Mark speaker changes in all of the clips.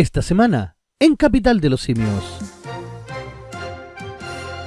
Speaker 1: Esta semana, en Capital de los Simios.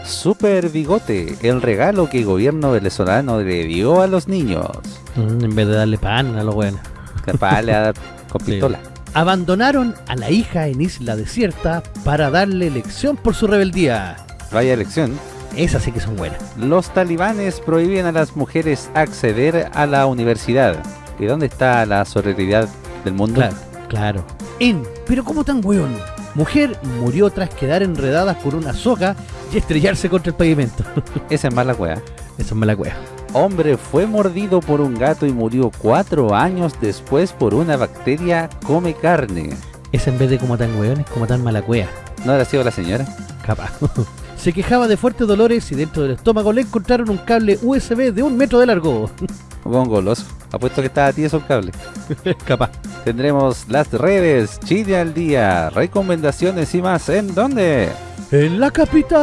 Speaker 2: Super Bigote, el regalo que el gobierno venezolano le dio a los niños.
Speaker 1: Mm, en vez de darle pan a los buenos.
Speaker 2: Capaz le dar con
Speaker 1: Sí.
Speaker 2: pistola.
Speaker 1: Abandonaron a la hija en isla desierta para darle lección por su rebeldía.
Speaker 2: Vaya elección.
Speaker 1: Esas sí que son buenas.
Speaker 2: Los talibanes prohíben a las mujeres acceder a la universidad. ¿Y dónde está la sororidad del mundo?
Speaker 1: Claro, claro. En, pero ¿cómo tan weón? Mujer murió tras quedar enredada por una soga y estrellarse contra el pavimento.
Speaker 2: Esa es mala wea.
Speaker 1: Eso me la cueva.
Speaker 2: Hombre fue mordido por un gato y murió cuatro años después por una bacteria come carne.
Speaker 1: Esa en vez de como tan weón es como tan mala cueva.
Speaker 2: ¿No habrá sido la señora?
Speaker 1: Capaz. Se quejaba de fuertes dolores y dentro del estómago le encontraron un cable USB de un metro de largo.
Speaker 2: Buen goloso. Apuesto que estaba tieso el cable.
Speaker 1: Capaz.
Speaker 2: Tendremos las redes, Chile al día, recomendaciones y más. ¿En dónde?
Speaker 1: En la capital.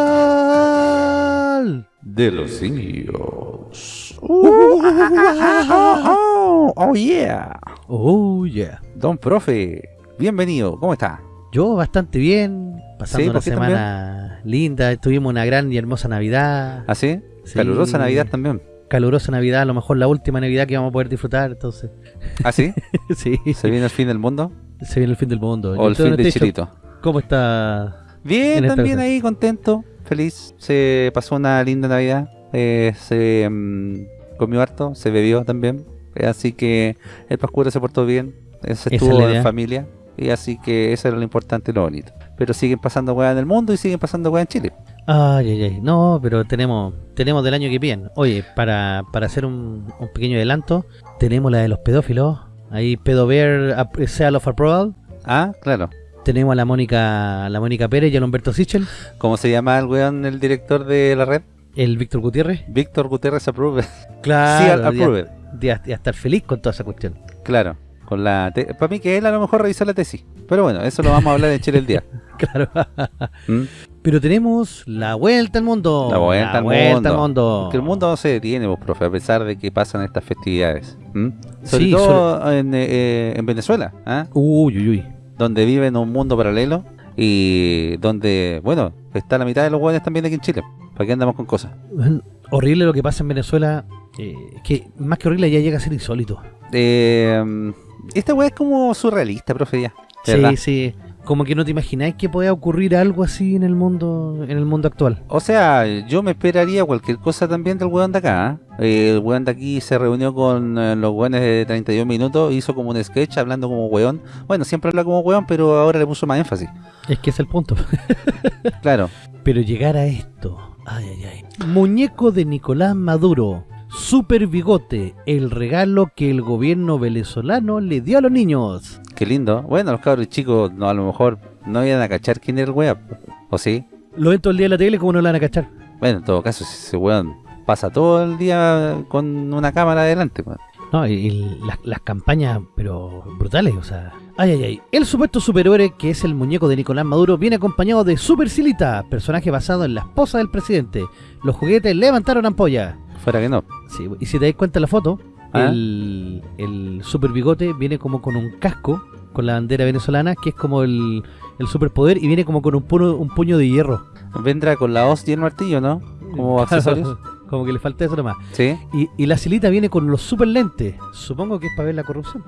Speaker 2: De los.
Speaker 1: Uh,
Speaker 2: oh yeah.
Speaker 1: Oh, yeah.
Speaker 2: Don Profe, bienvenido. ¿Cómo está?
Speaker 1: Yo bastante bien, pasando
Speaker 2: Sí,
Speaker 1: una
Speaker 2: ¿por qué
Speaker 1: semana linda, tuvimos una gran y hermosa Navidad,
Speaker 2: ¿Así?
Speaker 1: Sí.
Speaker 2: Calurosa Navidad también.
Speaker 1: Calurosa Navidad, a lo mejor la última Navidad que vamos a poder disfrutar, entonces,
Speaker 2: ¿Así?
Speaker 1: sí,
Speaker 2: ¿Se viene el fin del mundo?
Speaker 1: se viene el fin del mundo.
Speaker 2: ¿O el fin de Chilito?
Speaker 1: ¿Cómo está?
Speaker 2: Bien, también ahí, contento, feliz. Se pasó una linda Navidad. eh, se mm, comió harto, se bebió también. eh, así que el Pascuero se portó bien. eh, Se estuvo en familia. Y así que eso era lo importante y lo bonito. Pero siguen pasando weas en el mundo y siguen pasando weas en Chile.
Speaker 1: Ay, ay, ay. No, pero tenemos tenemos del año que viene. Oye, para, para hacer un, un pequeño adelanto, tenemos la de los pedófilos. Ahí Pedover Seal of Approval.
Speaker 2: Ah, claro.
Speaker 1: Tenemos a la Mónica la Mónica Pérez y al Humberto Sichel.
Speaker 2: ¿Cómo se llama el weón, el director de la red?
Speaker 1: El Víctor Gutiérrez.
Speaker 2: Víctor Gutiérrez Approve.
Speaker 1: Claro.
Speaker 2: sí, Approve.
Speaker 1: de, de estar feliz con toda esa cuestión.
Speaker 2: Claro. Con la Para mí que él a lo mejor revisó la tesis. Pero bueno, eso lo vamos a hablar en Chile el día.
Speaker 1: Claro.
Speaker 2: ¿Mm?
Speaker 1: Pero tenemos la vuelta al mundo.
Speaker 2: La vuelta al
Speaker 1: vuelta
Speaker 2: mundo.
Speaker 1: al mundo.
Speaker 2: Porque el mundo no se detiene, vos, profe, a pesar de que pasan estas festividades. ¿m? Sobre
Speaker 1: Sí,
Speaker 2: todo en, eh, en Venezuela, ¿ah?
Speaker 1: Uy, uy, uy.
Speaker 2: donde vive en un mundo paralelo y donde, bueno, está la mitad de los jóvenes también aquí en Chile. ¿Para qué andamos con cosas?
Speaker 1: Horrible lo que pasa en Venezuela. eh, que más que horrible ya llega a ser insólito.
Speaker 2: Eh, esta weá es como surrealista, profe, ya.
Speaker 1: Sí, sí. Como que no te imagináis que pueda ocurrir algo así en el mundo en el mundo actual.
Speaker 2: O sea, yo me esperaría cualquier cosa también del weón de acá. ¿ah? Eh, el weón de aquí se reunió con eh, los weones de 31 minutos, hizo como un sketch hablando como weón. Bueno, siempre habla como weón, pero ahora le puso más énfasis.
Speaker 1: Es que es el punto.
Speaker 2: Claro.
Speaker 1: Pero llegar a esto. Ay, ay, ay. Muñeco de Nicolás Maduro. Super bigote. El regalo que el gobierno venezolano le dio a los niños.
Speaker 2: Qué lindo. Bueno, los cabros chicos no, a lo mejor no iban a cachar quién era el weón. ¿O sí?
Speaker 1: Lo ven todo el día en la tele, como no lo van a cachar?
Speaker 2: Bueno, en todo caso, ese weón pasa todo el día con una cámara adelante. weón.
Speaker 1: No, y, y las, las campañas, pero brutales, o sea. Ay, ay, ay. El supuesto superhéroe, que es el muñeco de Nicolás Maduro, viene acompañado de Super Silita, personaje basado en la esposa del presidente. Los juguetes levantaron ampolla.
Speaker 2: Fuera que no.
Speaker 1: Sí, y si te das cuenta en la foto,
Speaker 2: Ah.
Speaker 1: el, el super bigote viene como con un casco, con la bandera venezolana, que es como el, el superpoder, y viene como con un puño, un puño de hierro.
Speaker 2: Vendrá con la hoz y el martillo, ¿no? Como accesorios.
Speaker 1: Como que le falta eso nomás.
Speaker 2: Sí.
Speaker 1: Y, y la silita viene con los super lentes. Supongo que es para ver la corrupción.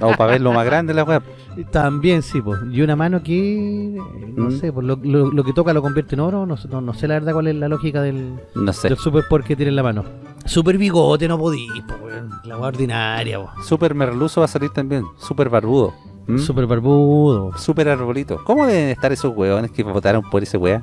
Speaker 2: O para ver lo más grande de la web.
Speaker 1: También sí, pues. Y una mano que, no
Speaker 2: Mm.
Speaker 1: sé, pues lo, lo- lo que toca lo convierte en oro. No, sé- no, no sé la verdad cuál es la lógica del,
Speaker 2: No sé.
Speaker 1: del superpoder que tiene en la mano. Super bigote, no podís, po, weón. La hueá ordinaria, po.
Speaker 2: Super merluzo va a salir también. Super barbudo. ¿Mm?
Speaker 1: Super barbudo.
Speaker 2: Super arbolito. ¿Cómo deben estar esos hueones que votaron por ese wea?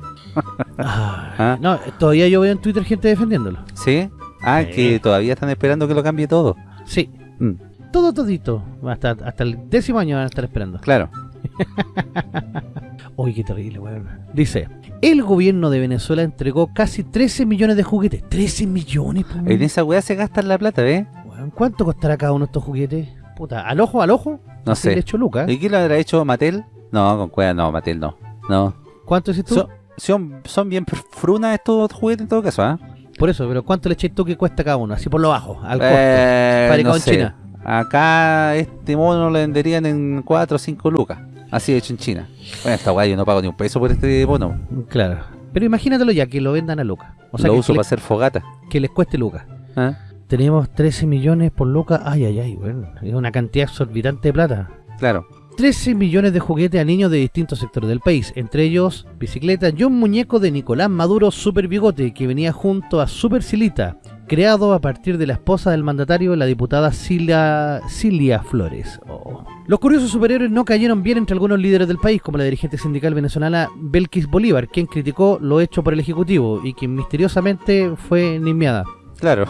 Speaker 1: Ah. No, todavía yo veo en Twitter gente defendiéndolo.
Speaker 2: ¿Sí? Ah,
Speaker 1: Sí.
Speaker 2: que todavía están esperando que lo cambie todo.
Speaker 1: Sí.
Speaker 2: Mm,
Speaker 1: Todo todito. Hasta, hasta el décimo año van a estar esperando.
Speaker 2: claro.
Speaker 1: Uy, qué terrible, weón. Dice, el gobierno de Venezuela entregó casi 13 millones de juguetes. 13 millones, po,
Speaker 2: En esa wea se gastan la plata, ¿ves?
Speaker 1: weón. ¿Cuánto costará cada uno de estos juguetes? Puta, al ojo, al ojo.
Speaker 2: No sé.
Speaker 1: hecho, Lucas.
Speaker 2: ¿Y quién lo habrá hecho Mattel? No, con cueva no, Mattel no. No.
Speaker 1: ¿Cuánto dices tú?
Speaker 2: Son, bien frunas estos juguetes en todo caso, ¿ah?
Speaker 1: Por eso, pero ¿cuánto le echáis tú que cuesta cada uno? Así por lo bajo, al costo.
Speaker 2: Eh, no
Speaker 1: en
Speaker 2: sé.
Speaker 1: China.
Speaker 2: Acá este mono lo venderían en 4 o 5 lucas. Así hecho en China. Bueno, esta weá yo no pago ni un peso por este bono.
Speaker 1: Claro. Pero imagínatelo ya, que lo vendan a Lucas. O sea,
Speaker 2: lo
Speaker 1: que,
Speaker 2: uso
Speaker 1: que
Speaker 2: para hacer fogata.
Speaker 1: que les cueste Lucas.
Speaker 2: ¿Ah?
Speaker 1: Tenemos 13 millones por Lucas. Ay, ay, ay, bueno. Es una cantidad exorbitante de plata.
Speaker 2: Claro.
Speaker 1: 13 millones de juguetes a niños de distintos sectores del país, entre ellos bicicletas y un muñeco de Nicolás Maduro Super Bigote que venía junto a Super Silita, creado a partir de la esposa del mandatario, la diputada Cilia, Cilia Flores. Oh. Los curiosos superhéroes no cayeron bien entre algunos líderes del país, como la dirigente sindical venezolana Belkis Bolívar, quien criticó lo hecho por el Ejecutivo y quien misteriosamente fue nismeada.
Speaker 2: Claro.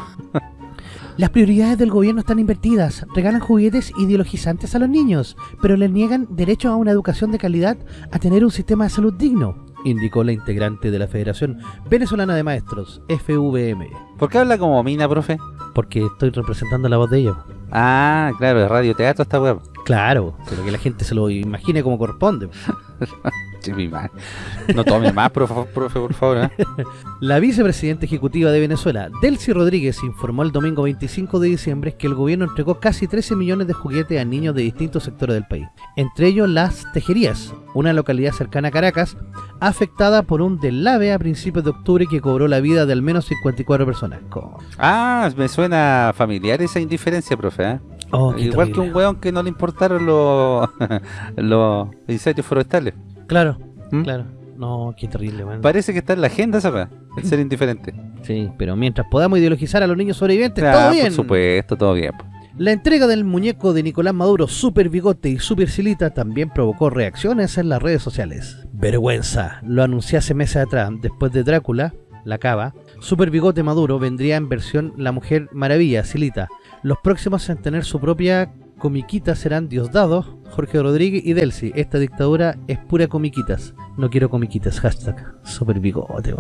Speaker 1: Las prioridades del gobierno están invertidas. Regalan juguetes ideologizantes a los niños, pero les niegan derecho a una educación de calidad, a tener un sistema de salud digno, indicó la integrante de la Federación Venezolana de Maestros, FVM.
Speaker 2: ¿Por qué habla como mina, profe?
Speaker 1: Porque estoy representando la voz de ellos.
Speaker 2: Ah, claro, es radioteatro esta weá.
Speaker 1: Claro, pero que la gente se lo imagine como corresponde.
Speaker 2: Sí, mi madre. No tome más, profe, profe, por favor. ¿eh?
Speaker 1: La vicepresidenta ejecutiva de Venezuela, Delcy Rodríguez, informó el domingo 25 de diciembre que el gobierno entregó casi 13 millones de juguetes a niños de distintos sectores del país. Entre ellos Las Tejerías, una localidad cercana a Caracas, afectada por un deslave a principios de octubre que cobró la vida de al menos 54 personas.
Speaker 2: Ah, me suena familiar esa indiferencia, profe. ¿eh?
Speaker 1: Oh,
Speaker 2: Igual que un weón que no le importaron los, los incendios forestales.
Speaker 1: Claro,
Speaker 2: ¿Mm?
Speaker 1: claro. No, qué terrible, man.
Speaker 2: Parece que está en la agenda esa el ser indiferente.
Speaker 1: Sí, pero mientras podamos ideologizar a los niños sobrevivientes,
Speaker 2: Ah,
Speaker 1: todo bien.
Speaker 2: Por supuesto, todo bien. po.
Speaker 1: La entrega del muñeco de Nicolás Maduro, Super Bigote y Super Silita también provocó reacciones en las redes sociales. Vergüenza, lo anuncié hace meses atrás, después de Drácula, la cava, Super Bigote Maduro vendría en versión La Mujer Maravilla, Silita. Los próximos en tener su propia comiquita serán Diosdado, Jorge Rodríguez y Delcy. Esta dictadura es pura comiquitas. No quiero comiquitas, hashtag Super Bigote.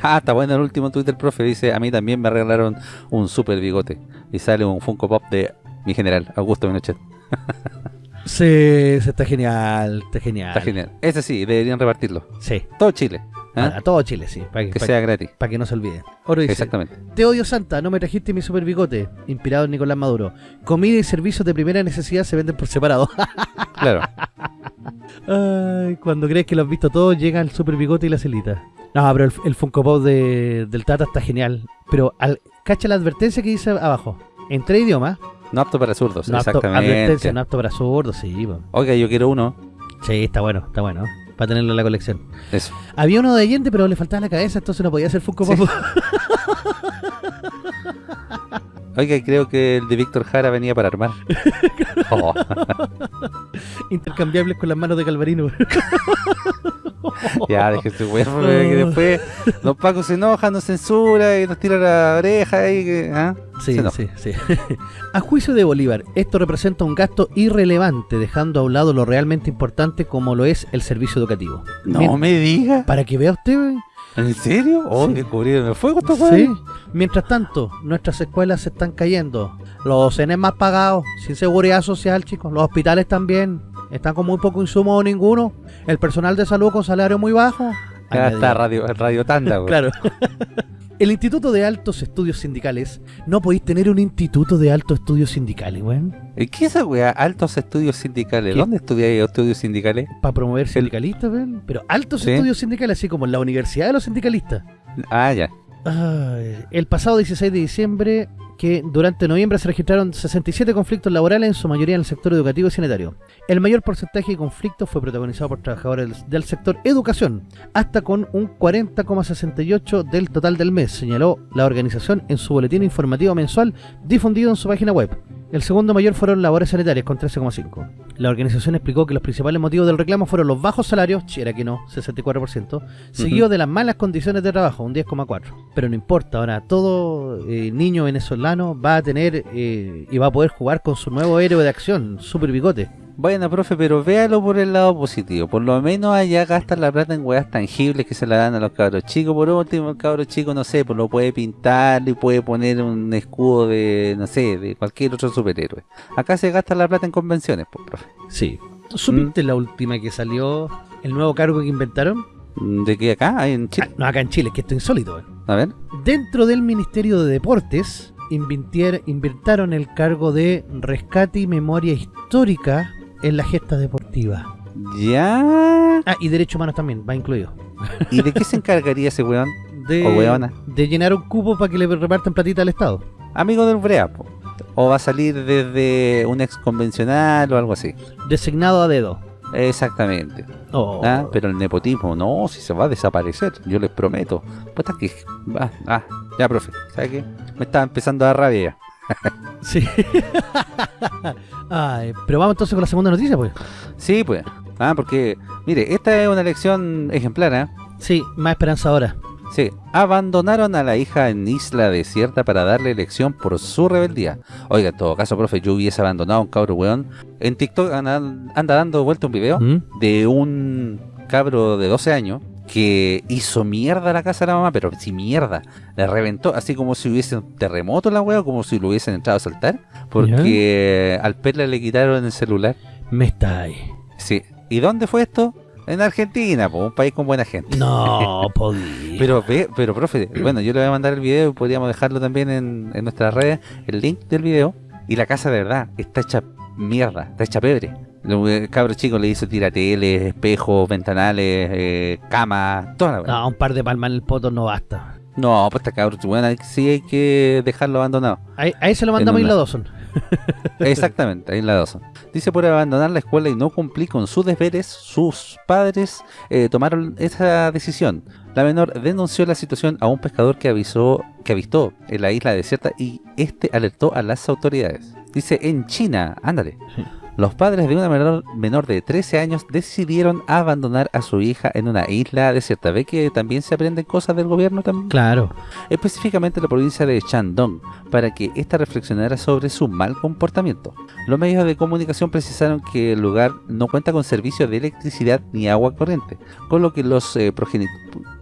Speaker 2: Ah, está bueno el último tweet del profe. Dice, a mí también me regalaron un super bigote. Y sale un Funko Pop de mi general, Augusto Pinochet.
Speaker 1: Sí, sí, está genial, está genial.
Speaker 2: Está genial. Ese sí, deberían repartirlo.
Speaker 1: Sí,
Speaker 2: Todo Chile. ¿Eh?
Speaker 1: a, todo Chile, sí, para que,
Speaker 2: sea gratis.
Speaker 1: pa' que no se olviden. Oro dice,
Speaker 2: Exactamente.
Speaker 1: te odio Santa, no me trajiste mi super bigote, inspirado en Nicolás Maduro. Comida y servicios de primera necesidad se venden por separado.
Speaker 2: Claro.
Speaker 1: Ay, cuando crees que lo has visto todo, llega el super bigote y la celita. No, pero el, el Funko Pop de- del Tata está genial. Pero al, cacha la advertencia que dice abajo. En tres idiomas.
Speaker 2: No apto para zurdos,
Speaker 1: No apto,
Speaker 2: exactamente.
Speaker 1: advertencia, no apto para sordos, sí.
Speaker 2: Oiga, yo quiero uno.
Speaker 1: Sí, está bueno, está bueno. Para tenerlo en la colección.
Speaker 2: Eso.
Speaker 1: Había uno de Allende, pero le faltaba la cabeza, entonces no podía ser Funko Pop.
Speaker 2: Oiga, y creo que el de Víctor Jara venía para armar. Oh,
Speaker 1: Intercambiables con las manos de Calvarino.
Speaker 2: ya, déjese weón, porque que después los pacos se enojan, nos censura y nos tira la oreja y que. ¿ah?
Speaker 1: Sí, sí, sí. A juicio de Bolívar, esto representa un gasto irrelevante, dejando a un lado lo realmente importante como lo es el servicio educativo.
Speaker 2: No me diga.
Speaker 1: Para que vea usted.
Speaker 2: ¿En serio? Oh,
Speaker 1: Sí.
Speaker 2: que cubrieron el fuego estos
Speaker 1: Sí. Mientras tanto, nuestras escuelas se están cayendo. Los CNE más pagados, sin seguridad social, chicos. Los hospitales también. Están con muy poco insumo o ninguno. El personal de salud con salario muy bajo. Añadió.
Speaker 2: está Radio, radio Tanda.
Speaker 1: Claro. El Instituto de Altos Estudios Sindicales. No podéis tener un Instituto de Altos Estudios Sindicales, weón.
Speaker 2: ¿Y qué es esa weá? Altos estudios sindicales.
Speaker 1: ¿Qué?
Speaker 2: ¿Dónde estudiáis estudios sindicales?
Speaker 1: Para promover sindicalistas, weón. Pero altos
Speaker 2: Sí.
Speaker 1: estudios sindicales, así como en la Universidad de los Sindicalistas.
Speaker 2: Ah, ya.
Speaker 1: Ay, el pasado 16 de diciembre, que durante noviembre se registraron 67 conflictos laborales, en su mayoría en el sector educativo y sanitario. El mayor porcentaje de conflictos fue protagonizado por trabajadores del, sector educación, hasta con un 40,68 del total del mes, señaló la organización en su boletín informativo mensual difundido en su página web. El segundo mayor fueron labores sanitarias con 13,5. La organización explicó que los principales motivos del reclamo fueron los bajos salarios, era que no, 64%, seguido de las malas condiciones de trabajo, un 10,4. Pero no importa, ahora todo eh, niño venezolano va a tener eh, y va a poder jugar con su nuevo héroe de acción, Super Bigote.
Speaker 2: Bueno, profe, pero véalo por el lado positivo. Por lo menos allá gastan la plata en weas tangibles que se la dan a los cabros chicos. Por último, el cabro chico, no sé, pues lo puede pintar y puede poner un escudo de, no sé, de cualquier otro superhéroe. Acá se gasta la plata en convenciones, pues, profe.
Speaker 1: Sí. ¿Supiste la última que salió, el nuevo cargo que inventaron?
Speaker 2: ¿De qué acá? ¿Hay en
Speaker 1: Ah,
Speaker 2: Chile?
Speaker 1: no, acá en Chile, que esto es insólito. eh.
Speaker 2: A ver.
Speaker 1: Dentro del Ministerio de Deportes, invirtaron el cargo de rescate y memoria histórica en la gesta deportiva.
Speaker 2: Ya.
Speaker 1: Ah, y derechos humanos también, va incluido.
Speaker 2: ¿Y de qué se encargaría ese weón?
Speaker 1: De,
Speaker 2: O weona.
Speaker 1: de llenar un cupo para que le repartan platita al Estado.
Speaker 2: Amigo del Brea, po. O va a salir desde un ex convencional o algo así.
Speaker 1: Designado a dedo.
Speaker 2: Exactamente.
Speaker 1: Oh.
Speaker 2: Ah, Pero el nepotismo, no, si se va a desaparecer, yo les prometo. Puta que... Ah, ah, ya, profe, ¿sabe qué? Me estaba empezando a dar rabia.
Speaker 1: Sí. Ay, pero vamos entonces con la segunda noticia, pues.
Speaker 2: Sí, pues. Ah, porque, mire, esta es una elección ejemplar, ¿eh?
Speaker 1: Sí, más esperanza ahora.
Speaker 2: Sí, abandonaron a la hija en isla desierta para darle elección por su rebeldía. Oiga, en todo caso, profe, yo hubiese abandonado a un cabro weón. En TikTok anda, anda dando vuelta un video
Speaker 1: ¿Mm?
Speaker 2: de un cabro de 12 años que hizo mierda la casa de la mamá, pero sí mierda. La reventó, así como si hubiese un terremoto la wea, como si lo hubiesen entrado a saltar. Porque al perla le quitaron el celular.
Speaker 1: Me está ahí.
Speaker 2: Sí. ¿Y dónde fue esto? En Argentina, po, un país con buena gente.
Speaker 1: No, podía.
Speaker 2: Pero, pero profe, bueno, yo le voy a mandar el video y podríamos dejarlo también en, en nuestras redes, el link del video. Y la casa de verdad está hecha mierda, está hecha pebre. El cabro chico le hizo tirateles, espejos, ventanales, eh, camas, toda la.
Speaker 1: No, un par de palmas en el poto no basta.
Speaker 2: No, pues está cabro, bueno, sí hay que dejarlo abandonado.
Speaker 1: Ahí, ahí se lo mandamos a Isla Dawson.
Speaker 2: Exactamente, ahí la dos. Dice por abandonar la escuela y no cumplir con sus deberes, sus padres eh, tomaron esa decisión. La menor denunció la situación a un pescador que avisó que avistó en la isla desierta y este alertó a las autoridades. Dice en China, ándale.
Speaker 1: Sí.
Speaker 2: Los padres de una menor, menor de 13 años decidieron abandonar a su hija en una isla desierta. ¿Ve que también se aprenden cosas del gobierno también?
Speaker 1: Claro.
Speaker 2: específicamente en la provincia de Shandong, para que ésta reflexionara sobre su mal comportamiento. Los medios de comunicación precisaron que el lugar no cuenta con servicios de electricidad ni agua corriente, con lo que los, eh,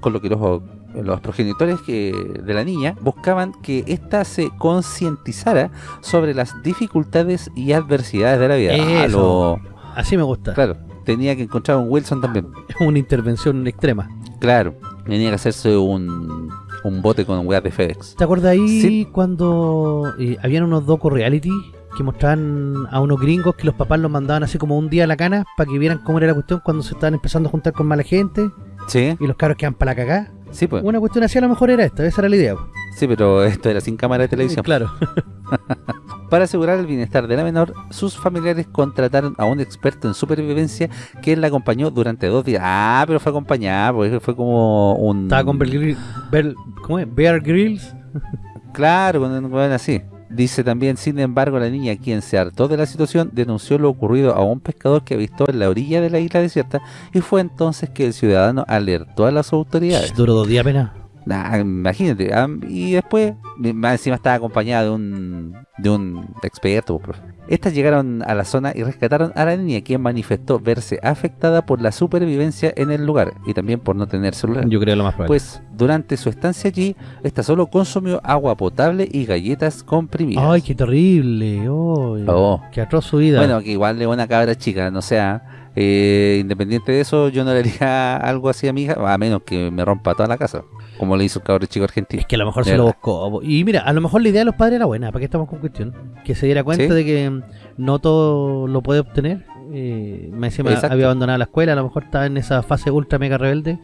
Speaker 2: con lo que los, los progenitores que- de la niña buscaban que ésta se concientizara sobre las dificultades y adversidades de la vida. Ah,
Speaker 1: Eso.
Speaker 2: lo-
Speaker 1: Así me gusta.
Speaker 2: claro, tenía que encontrar un Wilson también.
Speaker 1: Es una intervención extrema.
Speaker 2: Claro, tenía que hacerse un, un bote con weas de FedEx.
Speaker 1: ¿Te acuerdas ahí
Speaker 2: Sí.
Speaker 1: cuando eh, habían unos docu reality que mostraban a unos gringos que los papás los mandaban así como un día a la cana para que vieran cómo era la cuestión cuando se estaban empezando a juntar con mala gente
Speaker 2: Sí,
Speaker 1: y los cabros quedan para la cagá?
Speaker 2: Sí, pues.
Speaker 1: Una cuestión así a lo mejor era esta, esa era la idea.
Speaker 2: Sí, pero esto era sin cámara de televisión.
Speaker 1: Claro.
Speaker 2: Para asegurar el bienestar de la menor, sus familiares contrataron a un experto en supervivencia que la acompañó durante dos días. Ah, pero fue acompañada, porque fue como un...
Speaker 1: Estaba con Bear, Grylls- ¿cómo es? Bear Grylls.
Speaker 2: Claro, con un así. Dice también, sin embargo, la niña, quien se hartó de la situación, denunció lo ocurrido a un pescador que avistó en la orilla de la isla desierta y fue entonces que el ciudadano alertó a las autoridades.
Speaker 1: Duró dos días apenas.
Speaker 2: Nah, imagínate, y después, más encima estaba acompañada de un, de un experto. profe. Estas llegaron a la zona y rescataron a la niña, quien manifestó verse afectada por la supervivencia en el lugar y también por no tener celular.
Speaker 1: Yo creo lo más probable.
Speaker 2: Pues durante su estancia allí, esta solo consumió agua potable y galletas comprimidas.
Speaker 1: Ay, qué terrible. Ay,
Speaker 2: Oh.
Speaker 1: Qué atroz su vida.
Speaker 2: Bueno, que igual es una cabra chica, no sea, eh, independiente de eso, yo no le haría algo así a mi hija, a menos que me rompa toda la casa, como le hizo el cabro chico argentino.
Speaker 1: Es que a lo mejor
Speaker 2: De
Speaker 1: se lo buscó. Y mira, a lo mejor la idea de los padres era buena. ¿Para qué estamos con cuestión? Que se diera cuenta
Speaker 2: Sí.
Speaker 1: de que no todo lo puede obtener. Eh, me encima
Speaker 2: Exacto.
Speaker 1: había abandonado la escuela. A lo mejor estaba en esa fase ultra mega rebelde.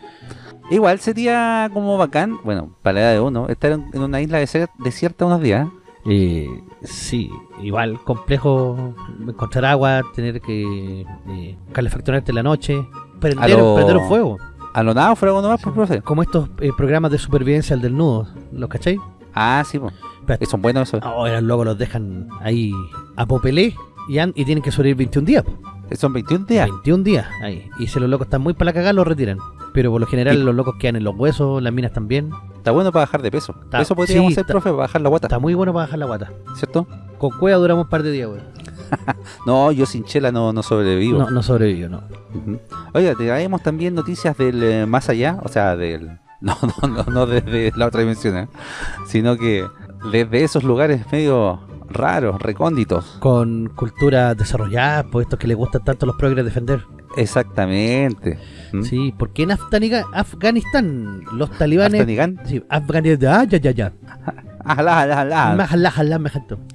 Speaker 2: Igual sería como bacán, bueno, para la edad de uno, estar en, una isla desier- desierta unos días.
Speaker 1: Eh, sí, igual complejo encontrar agua, tener que eh, calefaccionarte en la noche, prender,
Speaker 2: lo-
Speaker 1: prender un fuego.
Speaker 2: A lo náufrago nomás, pues, profe.
Speaker 1: Como estos eh, programas de supervivencia al del nudo. ¿Los cachai?
Speaker 2: Ah, sí, pues.
Speaker 1: Espérate.
Speaker 2: Son buenos esos.
Speaker 1: Eran locos, los dejan ahí a popelé y, han- y tienen que sobrevivir 21 días. po.
Speaker 2: Son 21 días.
Speaker 1: 21 días ahí. Y si los locos están muy para la cagada, los retiran. Pero por lo general los locos quedan en los huesos, las minas también.
Speaker 2: Está bueno para bajar de peso.
Speaker 1: Está-
Speaker 2: Eso podríamos
Speaker 1: sí,
Speaker 2: hacer,
Speaker 1: está-
Speaker 2: profe, para bajar la guata,
Speaker 1: Está muy bueno para bajar la guata.
Speaker 2: ¿cierto?
Speaker 1: Con cueva duramos un par de días, weón.
Speaker 2: No, yo sin chela no, no sobrevivo.
Speaker 1: No, no sobrevivió, no.
Speaker 2: Ujú. Oiga, traemos también noticias del eh, más allá, o sea, del... No, no, no, no desde la otra dimensión, ¿eh? sino que desde esos lugares medio raros, recónditos.
Speaker 1: Con cultura desarrollada, por estos que les gustan tanto los progres defender.
Speaker 2: Exactamente. ¿Mm?
Speaker 1: Sí, porque en Afganiga- Afganistán los talibanes...
Speaker 2: Afganistán.
Speaker 1: Sí, Afganistán... Ah, ya, ya, ya.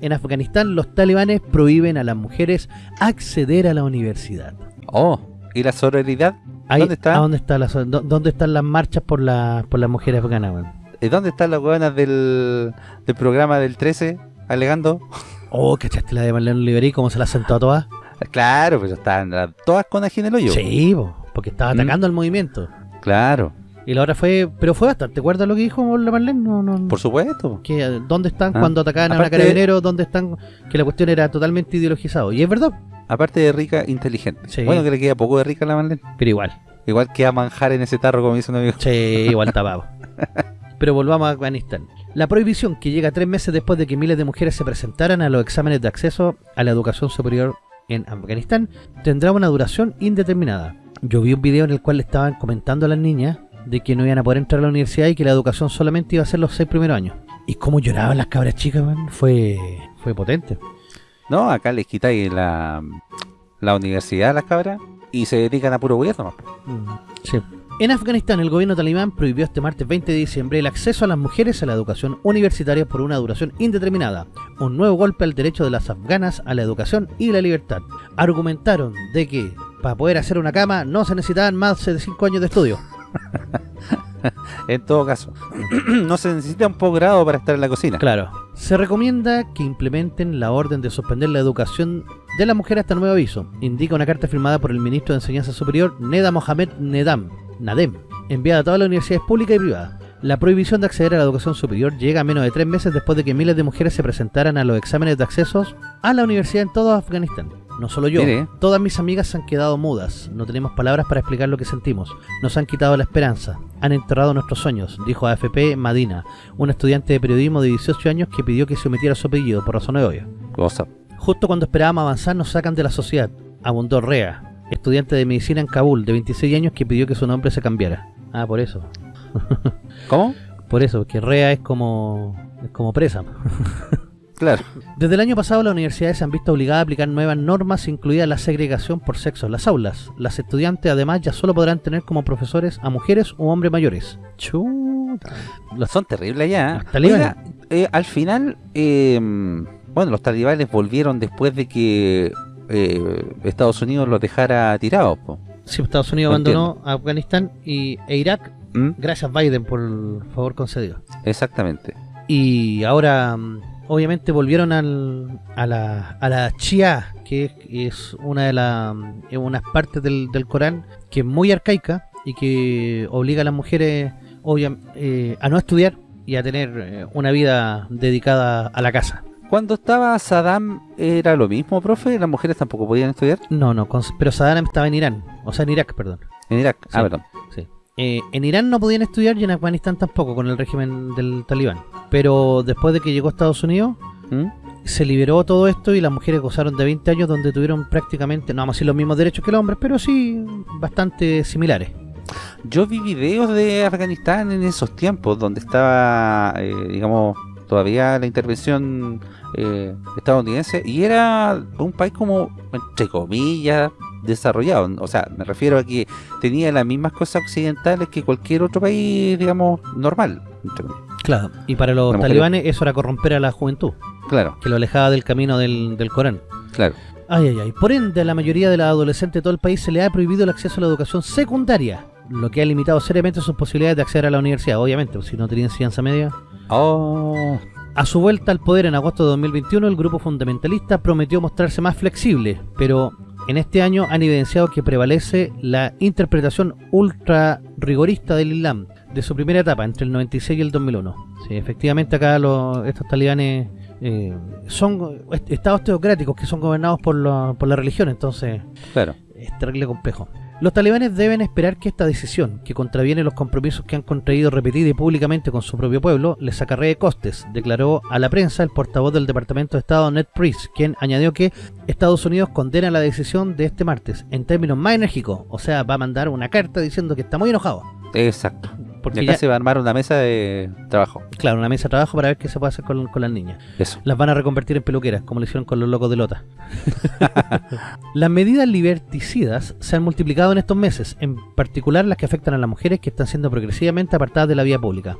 Speaker 1: En Afganistán los talibanes prohíben a las mujeres acceder a la universidad.
Speaker 2: Oh, ¿Y la sororidad?
Speaker 1: Ahí-
Speaker 2: ¿Dónde está?
Speaker 1: ¿a ¿Dónde, está la, ¿Dónde están las marchas por, la, por las mujeres afganas?
Speaker 2: ¿Y ¿Dónde están las hueonas del, del programa del 13 alegando?
Speaker 1: Oh, ¿cachaste la de Marlene Oliverí? ¿Cómo se la sentó a todas?
Speaker 2: Claro, pues las- todas con ají en el hoyo.
Speaker 1: Sí, po, porque estaba
Speaker 2: ¿Mm?
Speaker 1: atacando al movimiento.
Speaker 2: Claro,
Speaker 1: Y la otra fue, pero fue bastante. ¿Te acuerdas lo que dijo Marlene? No, no,
Speaker 2: por supuesto.
Speaker 1: que, eh, ¿Dónde están
Speaker 2: Ah.
Speaker 1: cuando atacaban a una
Speaker 2: Aparte-
Speaker 1: carabinero? ¿Dónde están? Que la cuestión era totalmente ideologizado. Y es verdad,
Speaker 2: Aparte de rica, inteligente.
Speaker 1: Sí.
Speaker 2: Bueno, que le queda poco de rica a la Marlene.
Speaker 1: pero igual.
Speaker 2: Igual que a manjar en ese tarro, como dice un amigo.
Speaker 1: Sí, igual tapado. Pero volvamos a Afganistán. La prohibición, que llega tres meses después de que miles de mujeres se presentaran a los exámenes de acceso a la educación superior en Afganistán, tendrá una duración indeterminada. Yo vi un video en el cual le estaban comentando a las niñas de que no iban a poder entrar a la universidad y que la educación solamente iba a ser los seis primeros años. Y cómo lloraban las cabras chicas, man, fue, fue potente.
Speaker 2: No, acá les quitáis la, la universidad a las cabras y se dedican a puro gobierno.
Speaker 1: Mm, Sí. En Afganistán, el gobierno talibán prohibió este martes 20 de diciembre el acceso a las mujeres a la educación universitaria por una duración indeterminada, un nuevo golpe al derecho de las afganas a la educación y la libertad. Argumentaron de que para poder hacer una cama no se necesitaban más de 5 años de estudio.
Speaker 2: En todo caso, no se necesita un posgrado para estar en la cocina.
Speaker 1: Claro. Se recomienda que implementen la orden de suspender la educación de la mujer hasta nuevo aviso, indica una carta firmada por el ministro de Enseñanza Superior, Neda Mohamed Nedam, Nadem, enviada a todas las universidades públicas y privadas. La prohibición de acceder a la educación superior llega a menos de tres meses después de que miles de mujeres se presentaran a los exámenes de acceso a la universidad en todo Afganistán. No solo yo,
Speaker 2: Mire.
Speaker 1: todas mis amigas se han quedado mudas, no tenemos palabras para explicar lo que sentimos, nos han quitado la esperanza, han enterrado nuestros sueños, dijo AFP Madina, un estudiante de periodismo de 18 años que pidió que se omitiera su apellido por razones obvias.
Speaker 2: Cosa.
Speaker 1: Justo cuando esperábamos avanzar nos sacan de la sociedad, abundó Rea, estudiante de medicina en Kabul de 26 años que pidió que su nombre se cambiara. Ah, por eso.
Speaker 2: ¿Cómo?
Speaker 1: Por eso, porque Rea es como es como presa.
Speaker 2: Claro.
Speaker 1: Desde el año pasado las universidades se han visto obligadas a aplicar nuevas normas, incluida la segregación por sexo en las aulas. Las estudiantes además ya solo podrán tener como profesores a mujeres u hombres mayores. Chuta. Los-
Speaker 2: Son terribles allá. ¿eh? Oiga, eh, al final, eh, bueno, los talibanes volvieron después de que eh, Estados Unidos los dejara tirados. po.
Speaker 1: Sí, Estados Unidos
Speaker 2: No
Speaker 1: abandonó a Afganistán y, e Irak,
Speaker 2: ¿Mm?
Speaker 1: gracias Biden por el favor concedido.
Speaker 2: Exactamente.
Speaker 1: Y ahora, obviamente, volvieron al, a, la, a la Shia, que es, una de las unas partes del, del Corán que es muy arcaica y que obliga a las mujeres obvia- eh, a no estudiar y a tener eh, una vida dedicada a la casa.
Speaker 2: Cuando estaba Saddam, ¿era lo mismo, profe? ¿Las mujeres tampoco podían estudiar?
Speaker 1: No, no, con- pero Saddam estaba en Irán, o sea, en Irak, perdón.
Speaker 2: En Irak. Ah, perdón.
Speaker 1: Eh, en Irán no podían estudiar y en Afganistán tampoco con el régimen del talibán. Pero después de que llegó a Estados Unidos,
Speaker 2: ¿Mm?
Speaker 1: se liberó todo esto y las mujeres gozaron de 20 años donde tuvieron prácticamente, no vamos a decir los mismos derechos que los hombres, pero sí bastante similares.
Speaker 2: Yo vi videos de Afganistán en esos tiempos, donde estaba, eh, digamos, todavía la intervención eh, estadounidense, y era un país como, entre comillas, desarrollado. O sea, me refiero a que tenía las mismas cosas occidentales que cualquier otro país, digamos, normal.
Speaker 1: Claro. Y para los
Speaker 2: La mujer-
Speaker 1: talibanes eso era corromper a la juventud,
Speaker 2: Claro,
Speaker 1: que lo alejaba del camino del, del Corán.
Speaker 2: claro.
Speaker 1: Ay, ay, ay. Por ende, a la mayoría de los adolescentes de todo el país se le ha prohibido el acceso a la educación secundaria, lo que ha limitado seriamente sus posibilidades de acceder a la universidad, obviamente, pues, si no tenía enseñanza media.
Speaker 2: Oh,
Speaker 1: A su vuelta al poder en agosto de 2021, el grupo fundamentalista prometió mostrarse más flexible, pero en este año han evidenciado que prevalece la interpretación ultra rigorista del Islam de su primera etapa, entre el 96 y el 2001. Sí, efectivamente acá los, estos talibanes eh, son est- estados teocráticos que son gobernados por la, por la religión, entonces
Speaker 2: claro.
Speaker 1: es terrible complejo. Los talibanes deben esperar que esta decisión, que contraviene los compromisos que han contraído repetida y públicamente con su propio pueblo, les acarree costes, declaró a la prensa el portavoz del Departamento de Estado Ned Price, quien añadió que Estados Unidos condena la decisión de este martes en términos más enérgicos, o sea, va a mandar una carta diciendo que está muy enojado.
Speaker 2: Exacto.
Speaker 1: Porque
Speaker 2: y acá
Speaker 1: ya-
Speaker 2: se va a armar una mesa de trabajo.
Speaker 1: Claro, una mesa de trabajo para ver qué se puede hacer con, con las niñas.
Speaker 2: Eso.
Speaker 1: Las van a reconvertir en peluqueras, como lo hicieron con los locos de Lota. las medidas liberticidas se han multiplicado en estos meses, en particular las que afectan a las mujeres que están siendo progresivamente apartadas de la vía pública.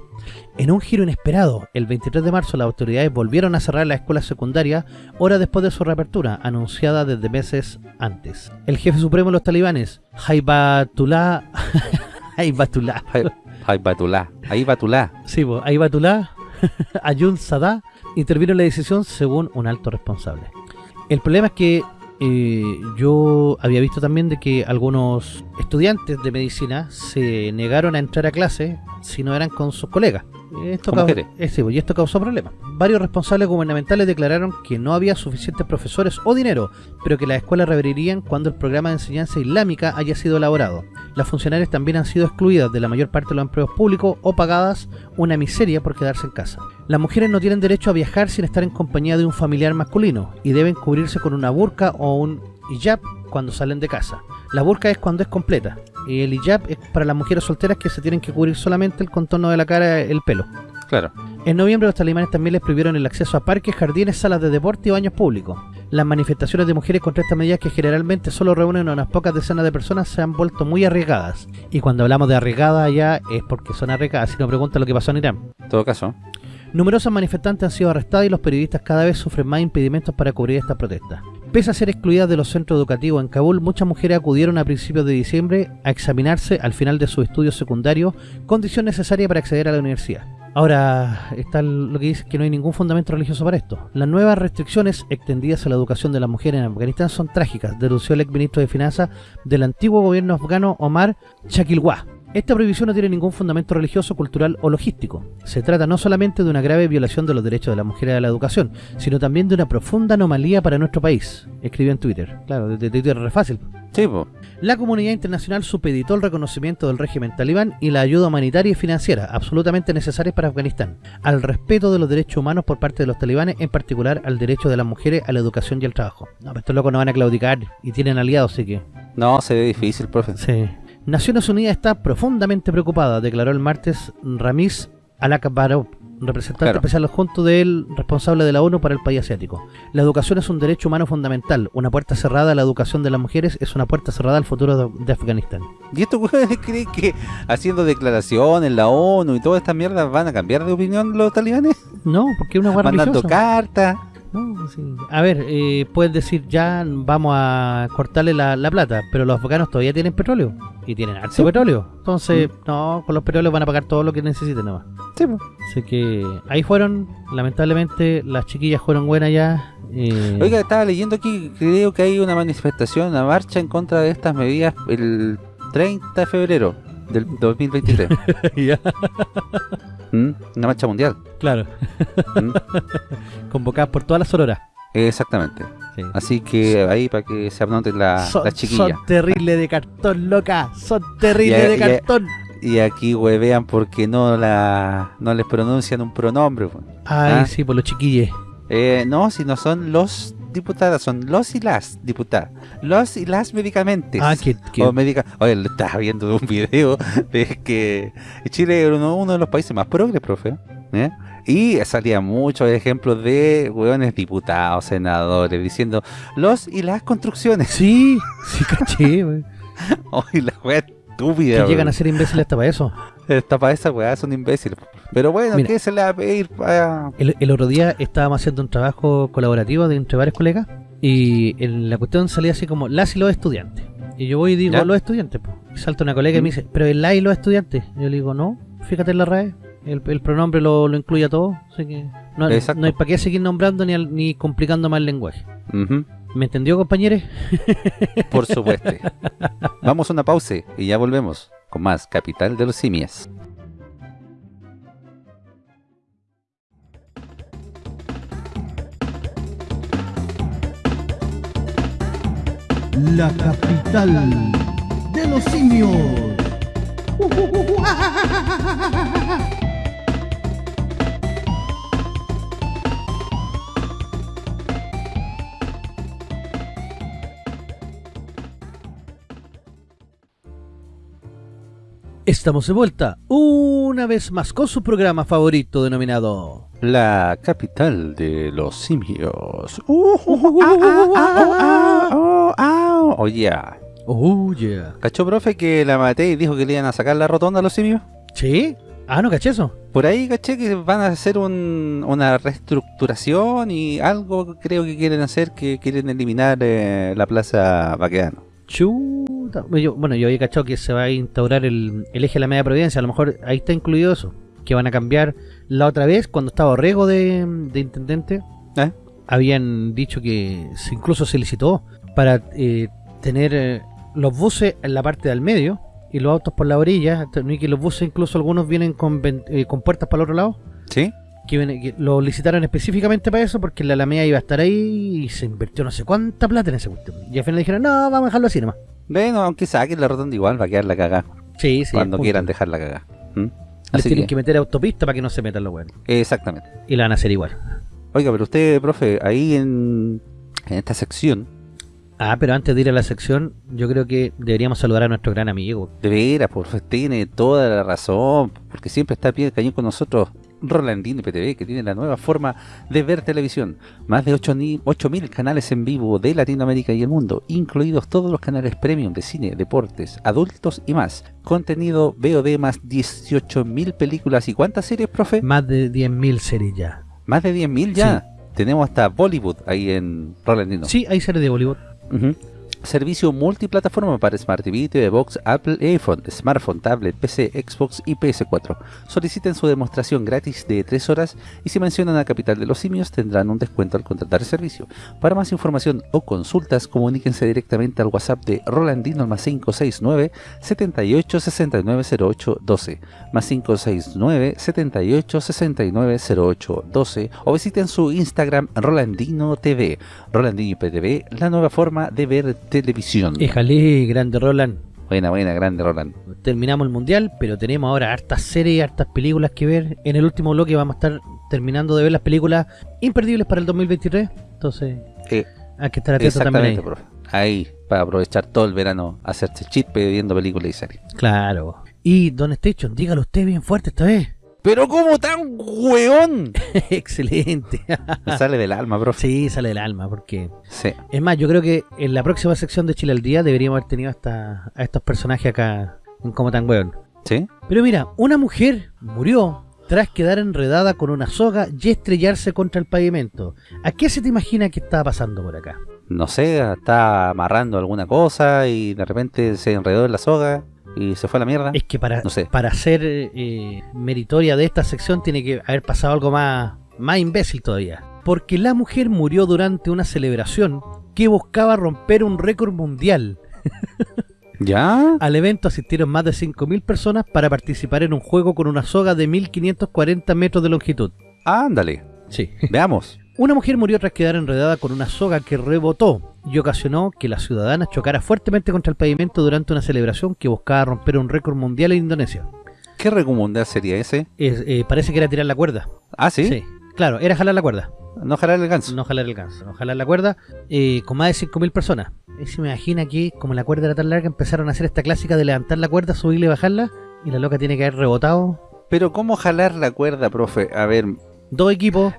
Speaker 1: En un giro inesperado, el 23 de marzo las autoridades volvieron a cerrar las escuelas secundarias horas después de su reapertura, anunciada desde meses antes. El jefe supremo de los talibanes, Haibatullah... Haibatullah...
Speaker 2: Ahí Batulá. Ahí Batulá.
Speaker 1: Sí, pues, Aibatullah Ayun Sadá intervino en la decisión según un alto responsable. El problema es que eh, yo había visto también de que algunos estudiantes de medicina se negaron a entrar a clase si no eran con sus colegas. Esto causó, eh, sí, pues, y esto causó problemas. Varios responsables gubernamentales declararon que no había suficientes profesores o dinero, pero que las escuelas reabrirían cuando el programa de enseñanza islámica haya sido elaborado. Las funcionarias también han sido excluidas de la mayor parte de los empleos públicos o pagadas una miseria por quedarse en casa. Las mujeres no tienen derecho a viajar sin estar en compañía de un familiar masculino y deben cubrirse con una burka o un hijab cuando salen de casa. La burka es cuando es completa el hijab es para las mujeres solteras que se tienen que cubrir solamente el contorno de la cara, el pelo.
Speaker 2: Claro.
Speaker 1: En noviembre los talibanes también les prohibieron el acceso a parques, jardines, salas de deporte y baños públicos. Las manifestaciones de mujeres contra estas medidas que generalmente solo reúnen a unas pocas decenas de personas se han vuelto muy arriesgadas. Y cuando hablamos de arriesgadas ya es porque son arriesgadas, si no pregunta lo que pasó en Irán.
Speaker 2: En todo caso.
Speaker 1: Numerosos manifestantes han sido arrestados y los periodistas cada vez sufren más impedimentos para cubrir estas protestas. Pese a ser excluidas de los centros educativos en Kabul, muchas mujeres acudieron a principios de diciembre a examinarse al final de sus estudios secundarios, condición necesaria para acceder a la universidad. Ahora está lo que dice que no hay ningún fundamento religioso para esto. Las nuevas restricciones extendidas a la educación de las mujeres en Afganistán son trágicas, denunció el exministro de Finanzas del antiguo gobierno afgano Omar Shakilwah. Esta prohibición no tiene ningún fundamento religioso, cultural o logístico. Se trata no solamente de una grave violación de los derechos de las mujeres a la educación, sino también de una profunda anomalía para nuestro país, escribió en Twitter. Claro, de Twitter es re fácil.
Speaker 2: Sí, po.
Speaker 1: La comunidad internacional supeditó el reconocimiento del régimen talibán y la ayuda humanitaria y financiera, absolutamente necesarias para Afganistán, al respeto de los derechos humanos por parte de los talibanes, en particular al derecho de las mujeres a la educación y al trabajo. No, pero estos locos no van a claudicar y tienen aliados, así que...
Speaker 2: No, se ve difícil, profe.
Speaker 1: Sí. Naciones Unidas está profundamente preocupada, declaró el martes Ramiz Alakbarov, representante
Speaker 2: Claro.
Speaker 1: especial adjunto del responsable de la ONU para el país asiático. La educación es un derecho humano fundamental. Una puerta cerrada a la educación de las mujeres es una puerta cerrada al futuro de, de Afganistán.
Speaker 2: ¿Y estos güeyes creen que haciendo declaraciones, la ONU y todas estas mierdas van a cambiar de opinión los talibanes?
Speaker 1: No, porque una guarda
Speaker 2: Mandando cartas.
Speaker 1: No, sí. A ver, eh, puedes decir ya vamos a cortarle la, la plata, pero los afganos todavía tienen petróleo y tienen harto
Speaker 2: Sí.
Speaker 1: petróleo. Entonces,
Speaker 2: Mm.
Speaker 1: no, con los petróleos van a pagar todo lo que necesiten nomás.
Speaker 2: Sí.
Speaker 1: Así que ahí fueron, lamentablemente las chiquillas fueron buenas ya. eh,
Speaker 2: Oiga, estaba leyendo aquí, creo que hay una manifestación, una marcha en contra de estas medidas el 30 de febrero del 2023.
Speaker 1: ya,
Speaker 2: ¿Mm? Una marcha mundial.
Speaker 1: claro,
Speaker 2: ¿Mm?
Speaker 1: convocadas por todas las sororas.
Speaker 2: Exactamente.
Speaker 1: Sí.
Speaker 2: Así que ahí para que se anoten la-
Speaker 1: son,
Speaker 2: las chiquillas.
Speaker 1: son terribles de cartón, loca. Son terribles de cartón.
Speaker 2: Y aquí huevean porque no la no les pronuncian un pronombre. po.
Speaker 1: Ay,
Speaker 2: Ah.
Speaker 1: sí, por los chiquilles.
Speaker 2: Eh, no, si no son los diputadas, son los y las diputadas. Los y las medicamentos.
Speaker 1: Ah, que, que-
Speaker 2: O medica Oye, lo estaba viendo un video de que Chile era uno, uno de los países más progres, profe. ¿eh? Y salían muchos ejemplos de hueones diputados, senadores, diciendo los y las construcciones.
Speaker 1: Sí, sí, caché, güey.
Speaker 2: Oye, la wea estúpida.
Speaker 1: Que llegan a ser imbéciles hasta para eso.
Speaker 2: Esta para esa weá son imbéciles. Pero bueno,
Speaker 1: Mira.
Speaker 2: ¿qué se le va a pedir? para-
Speaker 1: El, el otro día estábamos haciendo un trabajo colaborativo de entre varios colegas y en la cuestión salía así como las y los estudiantes. Y yo voy y digo
Speaker 2: ¿Ya?
Speaker 1: los estudiantes. po. Y salta una colega y me
Speaker 2: Mm.
Speaker 1: dice, pero el la y los estudiantes. Y yo le digo, no, fíjate en la RAE. El, el pronombre lo, lo incluye a todo. Así que no, no hay para qué seguir nombrando ni, al- ni complicando más el lenguaje.
Speaker 2: Ujú,
Speaker 1: ¿Me entendió, compañeros?
Speaker 2: Por supuesto. Vamos a una pausa y ya volvemos con más Capital de los Simias.
Speaker 3: La capital de los simios.
Speaker 1: Estamos de vuelta una vez más con su programa favorito denominado
Speaker 2: La capital de los simios. Uh, uh, uh, ah, ah, ah, oh, ah. Oh.
Speaker 1: Oh yeah.
Speaker 2: ¿Cachó, profe, que la maté y dijo que le iban a sacar la rotonda a los simios?
Speaker 1: ¿Sí? Ah, no caché eso.
Speaker 2: Por ahí caché que van a hacer un- una reestructuración y algo creo que quieren hacer, que quieren eliminar eh, la plaza Baqueano.
Speaker 1: Chuta. Bueno, yo, bueno, yo había cachado que se va a instaurar el, el eje de la media providencia. A lo mejor ahí está incluido eso. Que van a cambiar la otra vez, cuando estaba Orrego de, de intendente,
Speaker 2: ¿Eh?
Speaker 1: habían dicho que se- incluso se licitó para eh, tener eh, los buses en la parte del medio y los autos por la orilla. Y que los buses, incluso algunos vienen con, eh, con puertas para el otro lado.
Speaker 2: ¿Sí?
Speaker 1: que lo licitaron específicamente para eso porque la Alameda iba a estar ahí y se invirtió no sé cuánta plata en ese cuestión. Y al final dijeron, no, vamos a dejarlo así nomás.
Speaker 2: Bueno, aunque saquen la rotonda igual va a quedar la cagada
Speaker 1: Sí, sí.
Speaker 2: cuando quieran dejar la cagada. ¿Mm?
Speaker 1: Les
Speaker 2: Así
Speaker 1: tienen
Speaker 2: que,
Speaker 1: que meter autopista para que no se metan los buenos.
Speaker 2: exactamente.
Speaker 1: Y la van a hacer igual.
Speaker 2: Oiga, pero usted, profe, ahí en, en esta sección,
Speaker 1: Ah, pero antes de ir a la sección, yo creo que deberíamos saludar a nuestro gran amigo.
Speaker 2: de veras, profe, tiene toda la razón, porque siempre está a pie de cañón con nosotros. Rolandino PTV, que tiene la nueva forma de ver televisión. Más de 8.000 canales en vivo de Latinoamérica y el mundo, incluidos todos los canales premium de cine, deportes, adultos y más. Contenido VOD más 18.000 películas y ¿cuántas series, profe?
Speaker 1: Más de 10.000 series ya.
Speaker 2: Más de 10.000 ya. Tenemos hasta Bollywood ahí en Rolandino.
Speaker 1: Sí, hay series de Bollywood.
Speaker 2: Servicio multiplataforma para Smart TV, TV Box, Apple, iPhone, Smartphone, Tablet, PC, Xbox y PS4. Soliciten su demostración gratis de 3 horas y si mencionan a Capital de los Simios tendrán un descuento al contratar el servicio. Para más información o consultas, comuníquense directamente al WhatsApp de Rolandino más 569 78 69 08 12 más 569 78 69 08 12 o visiten su Instagram Rolandino TV. Rolandino PTV, la nueva forma de ver televisión.
Speaker 1: Éjale, grande Roland.
Speaker 2: Buena, buena, grande Roland.
Speaker 1: Terminamos el mundial, pero tenemos ahora hartas series, hartas películas que ver. En el último bloque vamos a estar terminando de ver las películas imperdibles para el 2023. Entonces,
Speaker 2: Eh,
Speaker 1: hay que estar atento también ahí.
Speaker 2: profe. Ahí, para aprovechar todo el verano, hacerse chispe viendo películas y series.
Speaker 1: Claro. Y Don Station, dígalo usted bien fuerte esta vez.
Speaker 2: Pero ¿cómo tan hueón?
Speaker 1: Excelente.
Speaker 2: Me sale del alma, profe.
Speaker 1: sí, sale del alma, porque...
Speaker 2: Sí.
Speaker 1: Es más, yo creo que en la próxima sección de Chile al Día deberíamos haber tenido hasta a estos personajes acá en Como Tan Weón.
Speaker 2: ¿Sí?
Speaker 1: Pero mira, una mujer murió tras quedar enredada con una soga y estrellarse contra el pavimento. ¿A qué se te imagina que estaba pasando por acá?
Speaker 2: No sé, está amarrando alguna cosa y de repente se enredó en la soga y se fue a la mierda.
Speaker 1: Es que para,
Speaker 2: No sé.
Speaker 1: para ser eh, meritoria de esta sección tiene que haber pasado algo más, más imbécil todavía. Porque la mujer murió durante una celebración que buscaba romper un récord mundial.
Speaker 2: ¿Ya?
Speaker 1: Al evento asistieron más de 5.000 personas para participar en un juego con una soga de 1.540 metros de longitud.
Speaker 2: Ándale.
Speaker 1: Sí.
Speaker 2: Veamos.
Speaker 1: Una mujer murió tras quedar enredada con una soga que rebotó y ocasionó que la ciudadana chocara fuertemente contra el pavimento durante una celebración que buscaba romper un récord mundial en Indonesia.
Speaker 2: ¿Qué recomendar sería ese?
Speaker 1: Es- eh, parece que era tirar la cuerda.
Speaker 2: Ah, ¿sí?
Speaker 1: Claro, era jalar la cuerda.
Speaker 2: No jalar el ganso.
Speaker 1: No jalar el ganso, no jalar la cuerda eh, con más de 5.000 personas. Y se me imagina que, como la cuerda era tan larga, empezaron a hacer esta clásica de levantar la cuerda, subirla y bajarla. Y la loca tiene que haber rebotado.
Speaker 2: Pero ¿cómo jalar la cuerda, profe? A ver,
Speaker 1: Dos equipos,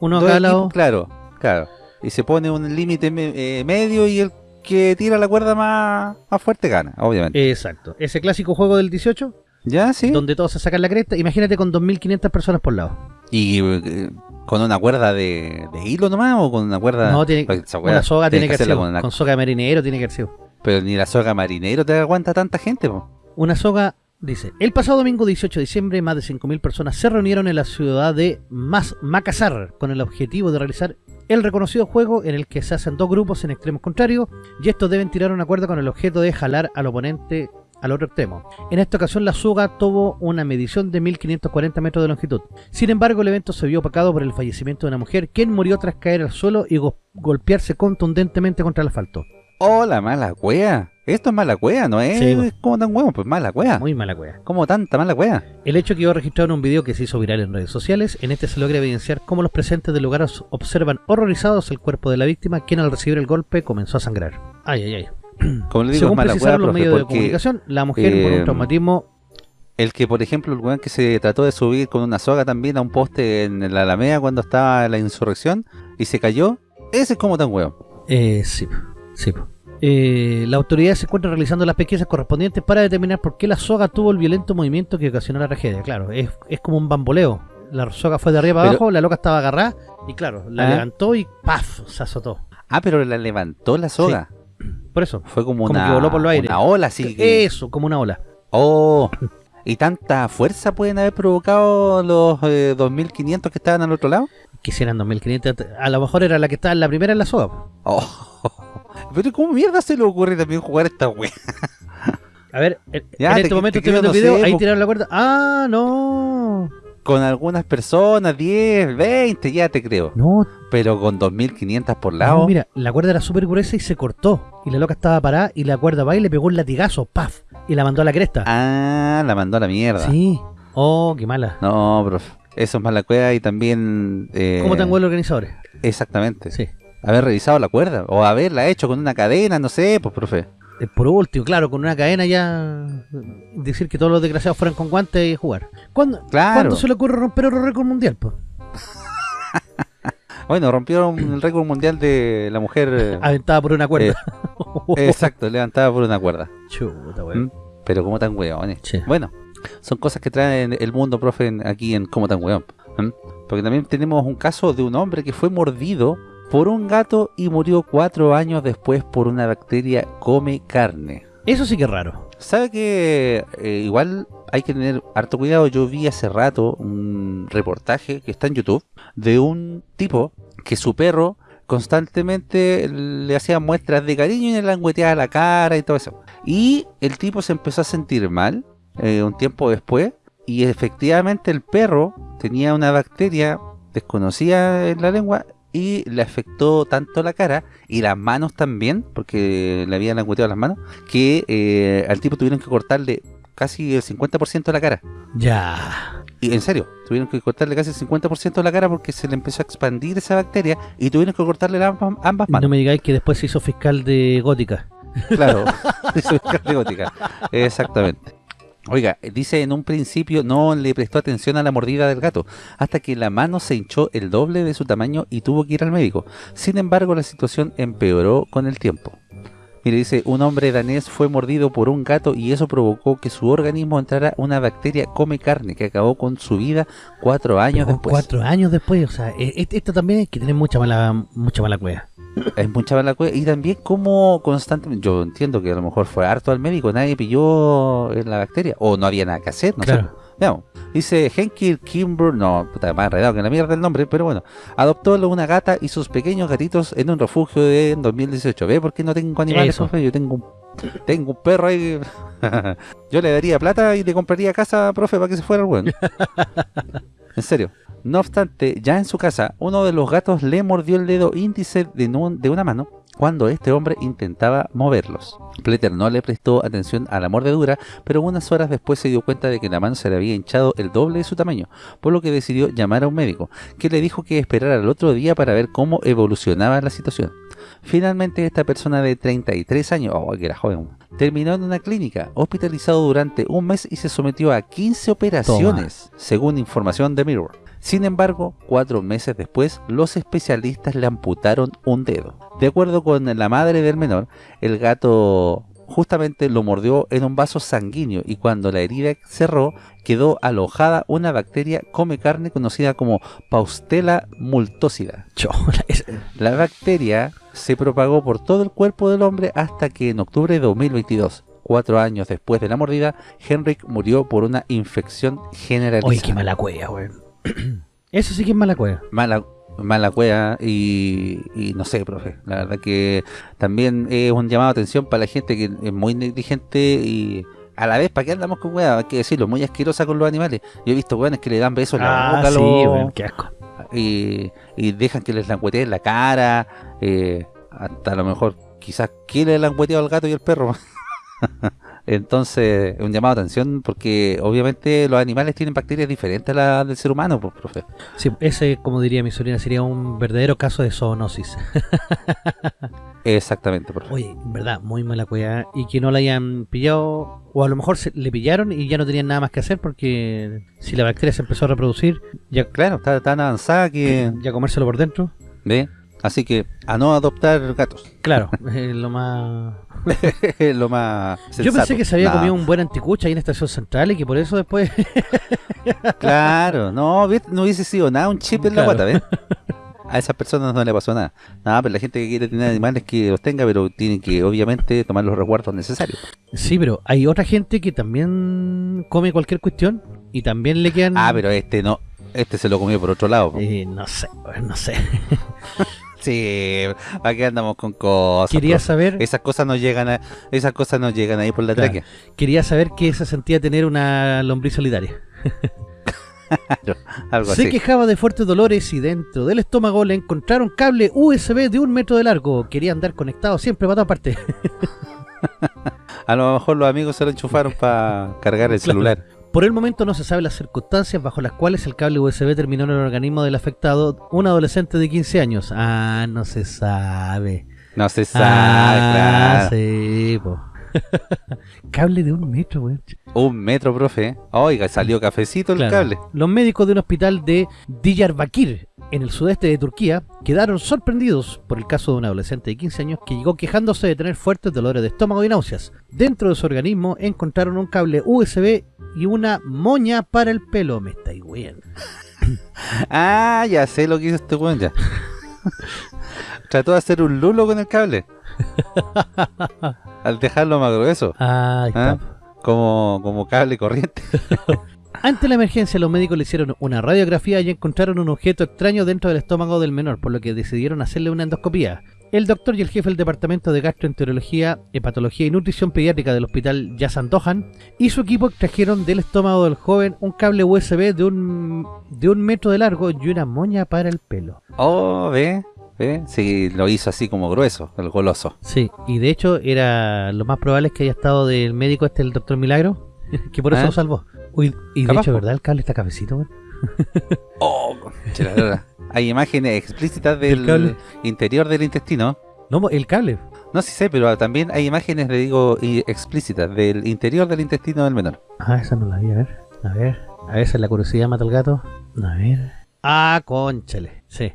Speaker 1: uno a cada lado.
Speaker 2: claro, claro. Y se pone un límite me- eh, medio y el que tira la cuerda más, más fuerte gana, obviamente.
Speaker 1: Exacto. Ese clásico juego del 18,
Speaker 2: ¿Ya? ¿Sí?
Speaker 1: donde todos se sacan la cresta. Imagínate con 2.500 personas por lado.
Speaker 2: ¿Y eh, con una cuerda de, de hilo nomás o con una cuerda...?
Speaker 1: No, tiene,
Speaker 2: Pues
Speaker 1: una soga tiene que
Speaker 2: hacerla
Speaker 1: ser.
Speaker 2: con una-
Speaker 1: Con soga marinero tiene que ser.
Speaker 2: Pero ni la soga marinero te aguanta tanta gente, po.
Speaker 1: Una soga dice, el pasado domingo 18 de diciembre más de 5.000 personas se reunieron en la ciudad de Mas Makassar con el objetivo de realizar el reconocido juego en el que se hacen dos grupos en extremos contrarios y estos deben tirar una cuerda con el objeto de jalar al oponente al otro extremo. En esta ocasión la soga tuvo una medición de 1540 metros de longitud. Sin embargo el evento se vio opacado por el fallecimiento de una mujer quien murió tras caer al suelo y go- golpearse contundentemente contra el asfalto.
Speaker 2: Oh, la mala cuea. Esto es mala cuea, ¿no es?
Speaker 1: Sí, po.
Speaker 2: como tan huevo, pues mala cuea.
Speaker 1: Muy mala cueva.
Speaker 2: ¿Cómo tanta mala cuea?
Speaker 1: El hecho quedó registrado en un video que se hizo viral en redes sociales. En este se logra evidenciar cómo los presentes del lugar observan horrorizados el cuerpo de la víctima, quien al recibir el golpe comenzó a sangrar. Ay, ay, ay.
Speaker 2: Como le digo,
Speaker 1: Según
Speaker 2: es mala
Speaker 1: precisaron los
Speaker 2: profe,
Speaker 1: medios de comunicación, la mujer por
Speaker 2: eh,
Speaker 1: un traumatismo
Speaker 2: El que, por ejemplo, el weón que se trató de subir con una soga también a un poste en la Alameda cuando estaba la insurrección y se cayó, ese es como tan weón.
Speaker 1: Eh, sí, sí. Eh, la autoridad se encuentra realizando las pesquisas correspondientes para determinar por qué la soga tuvo el violento movimiento que ocasionó la tragedia. Claro, es, es como un bamboleo. La soga fue de arriba para abajo, la loca estaba agarrada y claro, la
Speaker 2: Ah.
Speaker 1: levantó y ¡paf! se azotó.
Speaker 2: Ah, pero la levantó la soga.
Speaker 1: Por eso.
Speaker 2: Fue como,
Speaker 1: Como
Speaker 2: una,
Speaker 1: que voló por los aires.
Speaker 2: una ola que-
Speaker 1: Eso, como una ola.
Speaker 2: Oh, ¿y tanta fuerza pueden haber provocado los eh, 2500 que estaban al otro lado?
Speaker 1: Quisieran 2500. A lo mejor era la que estaba en la primera en la soga.
Speaker 2: Oh, pero ¿cómo mierda se le ocurre también jugar esta wea?
Speaker 1: A ver, en,
Speaker 2: Ya,
Speaker 1: en
Speaker 2: te-
Speaker 1: este
Speaker 2: te
Speaker 1: momento estoy viendo el
Speaker 2: no
Speaker 1: video,
Speaker 2: sé,
Speaker 1: ahí tiraron la cuerda. ¡Ah, no!
Speaker 2: Con algunas personas, 10, 20, ya te creo.
Speaker 1: No,
Speaker 2: Pero con 2500 por lado.
Speaker 1: no, mira, la cuerda era súper gruesa y se cortó. Y la loca estaba parada y la cuerda va y le pegó un latigazo, ¡paf! Y la mandó a la cresta.
Speaker 2: Ah, la mandó a la mierda.
Speaker 1: Sí. Oh, qué mala.
Speaker 2: No, profe. Eso es mala cueva y también... Eh,
Speaker 1: ¿Cómo tan buenos los organizadores?
Speaker 2: Exactamente.
Speaker 1: Sí.
Speaker 2: Haber revisado la cuerda. O haberla hecho con una cadena, no sé, pues, profe.
Speaker 1: Eh, Por último, claro, con una cadena ya decir que todos los desgraciados fueran con guantes y jugar. ¿Cuándo,
Speaker 2: Claro.
Speaker 1: ¿cuándo se le ocurre romper otro récord mundial? po?
Speaker 2: Bueno, rompieron el récord mundial de la mujer... eh,
Speaker 1: Aventada por una cuerda.
Speaker 2: Exacto, levantada por una cuerda.
Speaker 1: Chuta,
Speaker 2: ¿Mm?
Speaker 1: weón.
Speaker 2: Pero como tan weones.
Speaker 1: Sí.
Speaker 2: Bueno, son cosas que traen el mundo, profe, aquí en Como tan weón. ¿Mm? Porque también tenemos un caso de un hombre que fue mordido por un gato y murió cuatro años después por una bacteria come carne.
Speaker 1: Eso sí que es raro.
Speaker 2: ¿Sabe que eh, igual hay que tener harto cuidado? Yo vi hace rato un reportaje que está en YouTube de un tipo que su perro constantemente le hacía muestras de cariño y le langueteaba la cara y todo eso. Y el tipo se empezó a sentir mal eh, un tiempo después y efectivamente el perro tenía una bacteria desconocida en la lengua y le afectó tanto la cara y las manos también, porque le habían langueteado las manos, que eh, al tipo tuvieron que cortarle casi el 50% de la cara.
Speaker 1: Ya.
Speaker 2: Y en serio, tuvieron que cortarle casi el 50% de la cara porque se le empezó a expandir esa bacteria y tuvieron que cortarle ambas, ambas
Speaker 1: No
Speaker 2: manos.
Speaker 1: me digáis que después se hizo fiscal de gótica.
Speaker 2: Claro, eso es carne gótica. Exactamente. Oiga, dice en un principio no le prestó atención a la mordida del gato, hasta que la mano se hinchó el doble de su tamaño y tuvo que ir al médico. Sin embargo, la situación empeoró con el tiempo. Mire, dice, un hombre danés fue mordido por un gato y eso provocó que su organismo entrara una bacteria come carne que acabó con su vida cuatro años
Speaker 1: Pero
Speaker 2: después.
Speaker 1: Cuatro años después, o sea, eh, eh, esto también hay que tener mucha mala, mucha mala cueva.
Speaker 2: Es mucha mala cue- Y también como constantemente, yo entiendo que a lo mejor fue harto al médico, nadie pilló la bacteria, o no había nada que hacer, no sé.
Speaker 1: Claro.
Speaker 2: Veamos. Dice Henky Kimber, no, puta, más enredado que la mierda el nombre, pero bueno, adoptó una gata y sus pequeños gatitos en un refugio de, en 2018. ¿Ve por qué no tengo animales, profe? Yo tengo un, tengo un perro ahí. Yo le daría plata y le compraría casa, profe, para que se fuera el weón. En serio. No obstante, ya en su casa, uno de los gatos le mordió el dedo índice de, una mano cuando este hombre intentaba moverlos. Pleter no le prestó atención a la mordedura, pero unas horas después se dio cuenta de que la mano se le había hinchado el doble de su tamaño, por lo que decidió llamar a un médico, que le dijo que esperara el otro día para ver cómo evolucionaba la situación. Finalmente esta persona de 33 años, oh, que era joven, terminó en una clínica, hospitalizado durante un mes y se sometió a 15 operaciones, según información de Mirror. Sin embargo, cuatro meses después, los especialistas le amputaron un dedo. De acuerdo con la madre del menor, el gato justamente lo mordió en un vaso sanguíneo y cuando la herida cerró, quedó alojada una bacteria come carne conocida como Paustela multósida. La bacteria se propagó por todo el cuerpo del hombre hasta que en octubre de 2022, cuatro años después de la mordida, Henrik murió por una infección generalizada.
Speaker 1: Oye, qué mala cueva, weón. Eso sí que es mala cueva.
Speaker 2: mala mala cueva y, y no sé, profe. La verdad que también es un llamado de atención para la gente que es muy negligente y a la vez, ¿para qué andamos con weá? Hay que decirlo, muy asquerosa con los animales. Yo he visto weones que le dan besos en la boca a
Speaker 1: Ah, sí,
Speaker 2: los-
Speaker 1: qué asco.
Speaker 2: y, y dejan que les langueteen la cara, eh, hasta a lo mejor quizás que le langueteado al gato y al perro. Entonces, un llamado de atención porque obviamente los animales tienen bacterias diferentes a las del ser humano, pues, profe.
Speaker 1: Sí, ese, como diría mi sobrina, sería un verdadero caso de zoonosis.
Speaker 2: Exactamente, profe.
Speaker 1: Oye, en verdad, muy mala cuidado. Y que no la hayan pillado, o a lo mejor se, le pillaron y ya no tenían nada más que hacer porque si la bacteria se empezó a reproducir, ya,
Speaker 2: Claro, está tan avanzada que...
Speaker 1: ya comérselo por dentro.
Speaker 2: ¿Ve? Así que a no adoptar gatos.
Speaker 1: Claro, es lo más...
Speaker 2: Lo más
Speaker 1: Yo pensé que se había comido un buen anticucha ahí en Estación Central y que por eso después...
Speaker 2: Claro, no, no hubiese sido nada un chip en la guata, ¿ves? A esas personas no le pasó nada. Nada, pero la gente que quiere tener animales que los tenga, pero tienen que obviamente tomar los resguardos necesarios.
Speaker 1: sí, pero hay otra gente que también come cualquier cuestión y también le quedan...
Speaker 2: Ah, pero este no, este se lo comió por otro lado. po.
Speaker 1: Eh, no sé, no sé.
Speaker 2: Sí, aquí andamos con cosas.
Speaker 1: Quería saber...
Speaker 2: Esas cosas no llegan a, esas cosas no llegan ahí por la
Speaker 1: Claro.
Speaker 2: tráquea.
Speaker 1: Quería saber qué se sentía tener una lombriz solitaria.
Speaker 2: Algo
Speaker 1: Se
Speaker 2: así.
Speaker 1: quejaba de fuertes dolores y dentro del estómago le encontraron cable USB de un metro de largo. Quería andar conectado siempre para todas partes.
Speaker 2: A lo mejor los amigos se lo enchufaron para cargar el
Speaker 1: Claro.
Speaker 2: celular.
Speaker 1: Por el momento no se sabe las circunstancias bajo las cuales el cable USB terminó en el organismo del afectado, un adolescente de 15 años. Ah, no se sabe.
Speaker 2: No se sabe,
Speaker 1: Ah,
Speaker 2: claro.
Speaker 1: sí, po. cable de un metro, weón.
Speaker 2: Un metro, profe. Oiga, salió cafecito el
Speaker 1: Claro.
Speaker 2: cable.
Speaker 1: Los médicos de un hospital de Diyarbakir, en el sudeste de Turquía, quedaron sorprendidos por el caso de un adolescente de 15 años que llegó quejándose de tener fuertes dolores de estómago y náuseas. Dentro de su organismo encontraron un cable USB y una moña para el pelo. Me estáis weando.
Speaker 2: Ah, ya sé lo que hizo este weón ya. Trató de hacer un lulo con el cable. Al dejarlo más grueso. ¿ah? Como, como cable corriente.
Speaker 1: Ante la emergencia, los médicos le hicieron una radiografía y encontraron un objeto extraño dentro del estómago del menor, por lo que decidieron hacerle una endoscopía. El doctor y el jefe del departamento de gastroenterología, hepatología y nutrición pediátrica del hospital Yasan Dohan y su equipo extrajeron del estómago del joven un cable USB de un, de un metro de largo y una moña para el pelo.
Speaker 2: Oh, ve, ve. Sí, lo hizo así como grueso, el goloso.
Speaker 1: Sí, y de hecho era lo más probable es que haya estado del médico este, el doctor Milagro, que por eso
Speaker 2: ¿Ah?
Speaker 1: lo salvó. Uy, y de hecho,
Speaker 2: po.
Speaker 1: ¿verdad? El cable está cafecito, weón.
Speaker 2: Oh. Hay imágenes explícitas del
Speaker 1: cable.
Speaker 2: interior del intestino.
Speaker 1: No, el cable.
Speaker 2: No sí sé, pero también hay imágenes, de, digo, explícitas del interior del intestino del menor.
Speaker 1: Ah, esa no la vi, a ver. A ver. A veces la curiosidad mata al gato. A ver. Ah, conchale. Sí.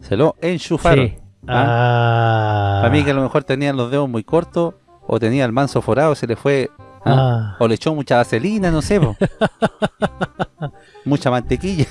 Speaker 2: Se lo enchufaron.
Speaker 1: Sí. Ah.
Speaker 2: Para mí que a lo mejor tenían los dedos muy cortos o tenía el manso forado, se le fue... ¿ah?
Speaker 1: Ah.
Speaker 2: O le echó mucha vaselina, no sé. mucha mantequilla,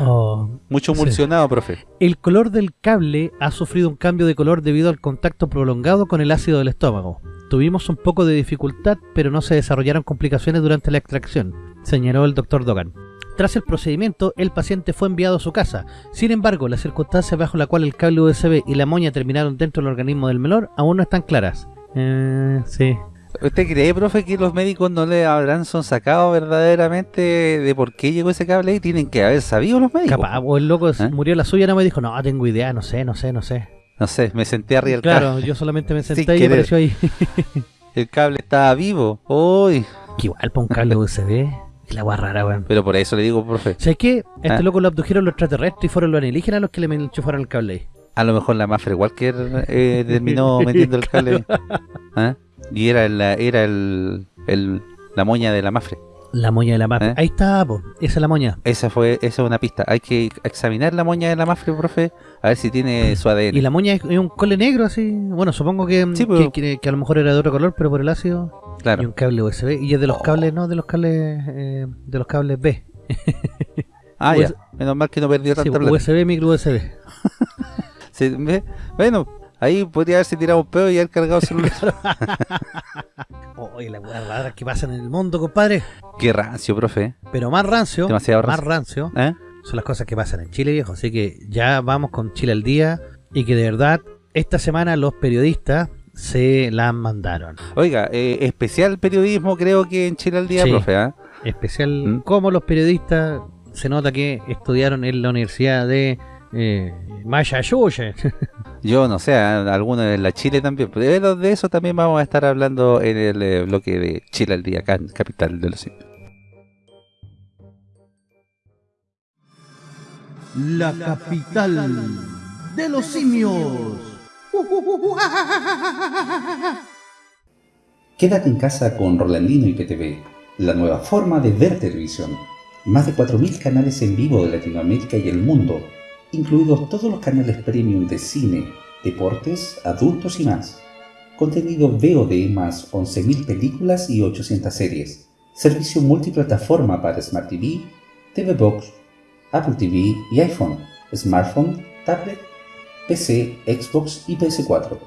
Speaker 1: Oh.
Speaker 2: mucho
Speaker 1: Sí.
Speaker 2: emulsionado, profe.
Speaker 1: El color del cable ha sufrido un cambio de color debido al contacto prolongado con el ácido del estómago. Tuvimos un poco de dificultad, pero no se desarrollaron complicaciones durante la extracción, señaló el doctor Dogan. Tras el procedimiento, el paciente fue enviado a su casa. Sin embargo, las circunstancias bajo la cual el cable USB y la moña terminaron dentro del organismo del menor aún no están claras. Eh, sí.
Speaker 2: ¿Usted cree, profe, que los médicos no le habrán sacado verdaderamente de por qué llegó ese cable ahí? Tienen que haber sabido los médicos.
Speaker 1: Capaz, o el loco
Speaker 2: ¿Eh?
Speaker 1: murió la suya, no me dijo, no, tengo idea, no sé, no sé, no sé.
Speaker 2: No sé, me senté arriba del
Speaker 1: Claro,
Speaker 2: cable.
Speaker 1: yo solamente me
Speaker 2: Sin
Speaker 1: senté y
Speaker 2: querer.
Speaker 1: apareció ahí.
Speaker 2: El cable estaba vivo. Uy.
Speaker 1: que igual para un cable USB, es la guay rara, weón.
Speaker 2: Pero por eso le digo, profe,
Speaker 1: ¿Sabes qué? Este
Speaker 2: Ah.
Speaker 1: loco lo abdujeron los extraterrestres y fueron los alienígenas los que le enchufaron el cable ahí.
Speaker 2: a lo mejor la Mafre Walker eh, terminó metiendo el cable. ¿Ah? Y era, la, era el, el- la moña de la Mafre.
Speaker 1: La moña de la mafia.
Speaker 2: ¿Eh?
Speaker 1: Ahí está, po. Esa es la moña.
Speaker 2: Esa fue esa es una pista. Hay que examinar la moña de la Mafre, profe, a ver si tiene su ADN.
Speaker 1: Y la moña es, es un cole negro así. Bueno, supongo que,
Speaker 2: Sí,
Speaker 1: que,
Speaker 2: pero-
Speaker 1: que- que a lo mejor era de otro color, pero por el ácido. Y
Speaker 2: Claro.
Speaker 1: un cable USB. Y es de los
Speaker 2: Oh.
Speaker 1: cables, no, de los cables, eh, de los cables B.
Speaker 2: Ah,
Speaker 1: US-
Speaker 2: ya. Menos mal que no perdió
Speaker 1: Sí,
Speaker 2: tanta.
Speaker 1: USB, micro USB.
Speaker 2: Sí, Bueno, ahí podría haberse tirado un pedo y haber cargado el celular.
Speaker 1: Oye, la rara que pasa en el mundo, compadre.
Speaker 2: Qué rancio, profe.
Speaker 1: Pero más rancio,
Speaker 2: Demasiado
Speaker 1: más
Speaker 2: rancio. ¿Eh?
Speaker 1: son las cosas que pasan en Chile, viejo. Así que ya vamos con Chile al día. Y que de verdad, esta semana los periodistas se la mandaron.
Speaker 2: Oiga, eh, especial periodismo creo que en Chile al día,
Speaker 1: Sí.
Speaker 2: profe. ¿ah?
Speaker 1: Especial
Speaker 2: ¿Mm?
Speaker 1: como los periodistas se nota que estudiaron en la Universidad de Eh, Maya Yuye.
Speaker 2: Yo no sé, algunos de la Chile también. Pero de eso también vamos a estar hablando en el eh, bloque de Chile al día, acá en Capital de los Simios.
Speaker 3: La capital de los simios.
Speaker 4: Quédate en casa con Rolandino y PTV, la nueva forma de ver televisión. Más de 4.000 canales en vivo de Latinoamérica y el mundo, incluidos todos los canales premium de cine, deportes, adultos y más. Contenido VOD más 11.000 películas y 800 series. Servicio multiplataforma para Smart TV, TV Box, Apple TV y iPhone, smartphone, tablet, PC, Xbox y PS4.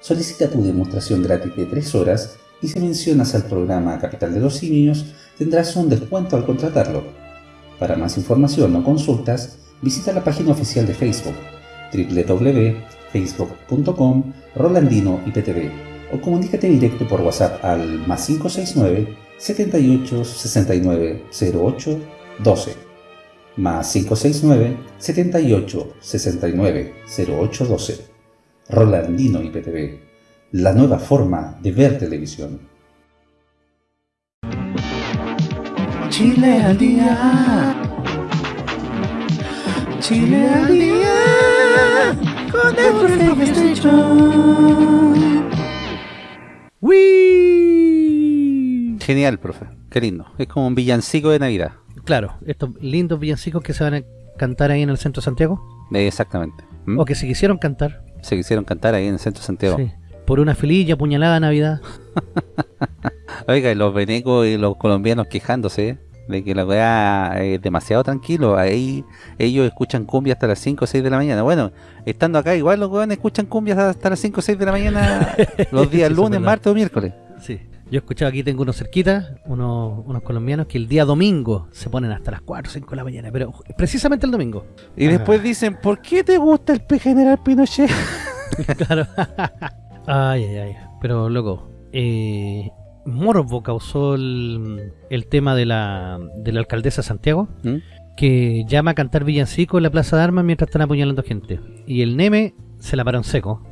Speaker 4: Solicita tu demostración gratis de 3 horas y si mencionas al programa Capital de los Simios tendrás un descuento al contratarlo. Para más información o consultas, visita la página oficial de Facebook www.facebook.com Rolandino IPTV o comunícate directo por WhatsApp al más 569 78 69 08 12 más 569 78 69 08 12 Rolandino IPTV, la nueva forma de ver televisión.
Speaker 2: Chile al día. Chile al día. Con el
Speaker 1: ¡Wii!
Speaker 2: Genial, profe. Qué lindo. Es como un villancico de Navidad.
Speaker 1: Claro, estos lindos villancicos que se van a cantar ahí en el centro de Santiago,
Speaker 2: Eh, Exactamente. ¿Mm?
Speaker 1: o que se quisieron cantar,
Speaker 2: Se quisieron cantar ahí en el centro de Santiago.
Speaker 1: sí, por una feliz y apuñalada Navidad.
Speaker 2: Oiga, y los venecos y los colombianos quejándose ¿eh? De que la weá es demasiado tranquilo. Ahí ellos escuchan cumbia hasta las 5 o 6 de la mañana. Bueno, estando acá igual los weones escuchan cumbias hasta las 5 o 6 de la mañana los días lunes, martes o miércoles.
Speaker 1: Sí. Yo he escuchado aquí, tengo unos cerquitas, unos, unos colombianos que el día domingo se ponen hasta las 4 o 5 de la mañana, pero precisamente el domingo.
Speaker 2: Y
Speaker 1: Ah.
Speaker 2: después dicen, ¿por qué te gusta el P General Pinochet?
Speaker 1: claro. ay, ay, ay. Pero, loco, eh, Morbo causó el, el tema de la, de la alcaldesa de Santiago,
Speaker 2: ¿Mm?
Speaker 1: que llama a cantar villancico en la Plaza de Armas mientras están apuñalando gente. Y el Neme se la paró en seco.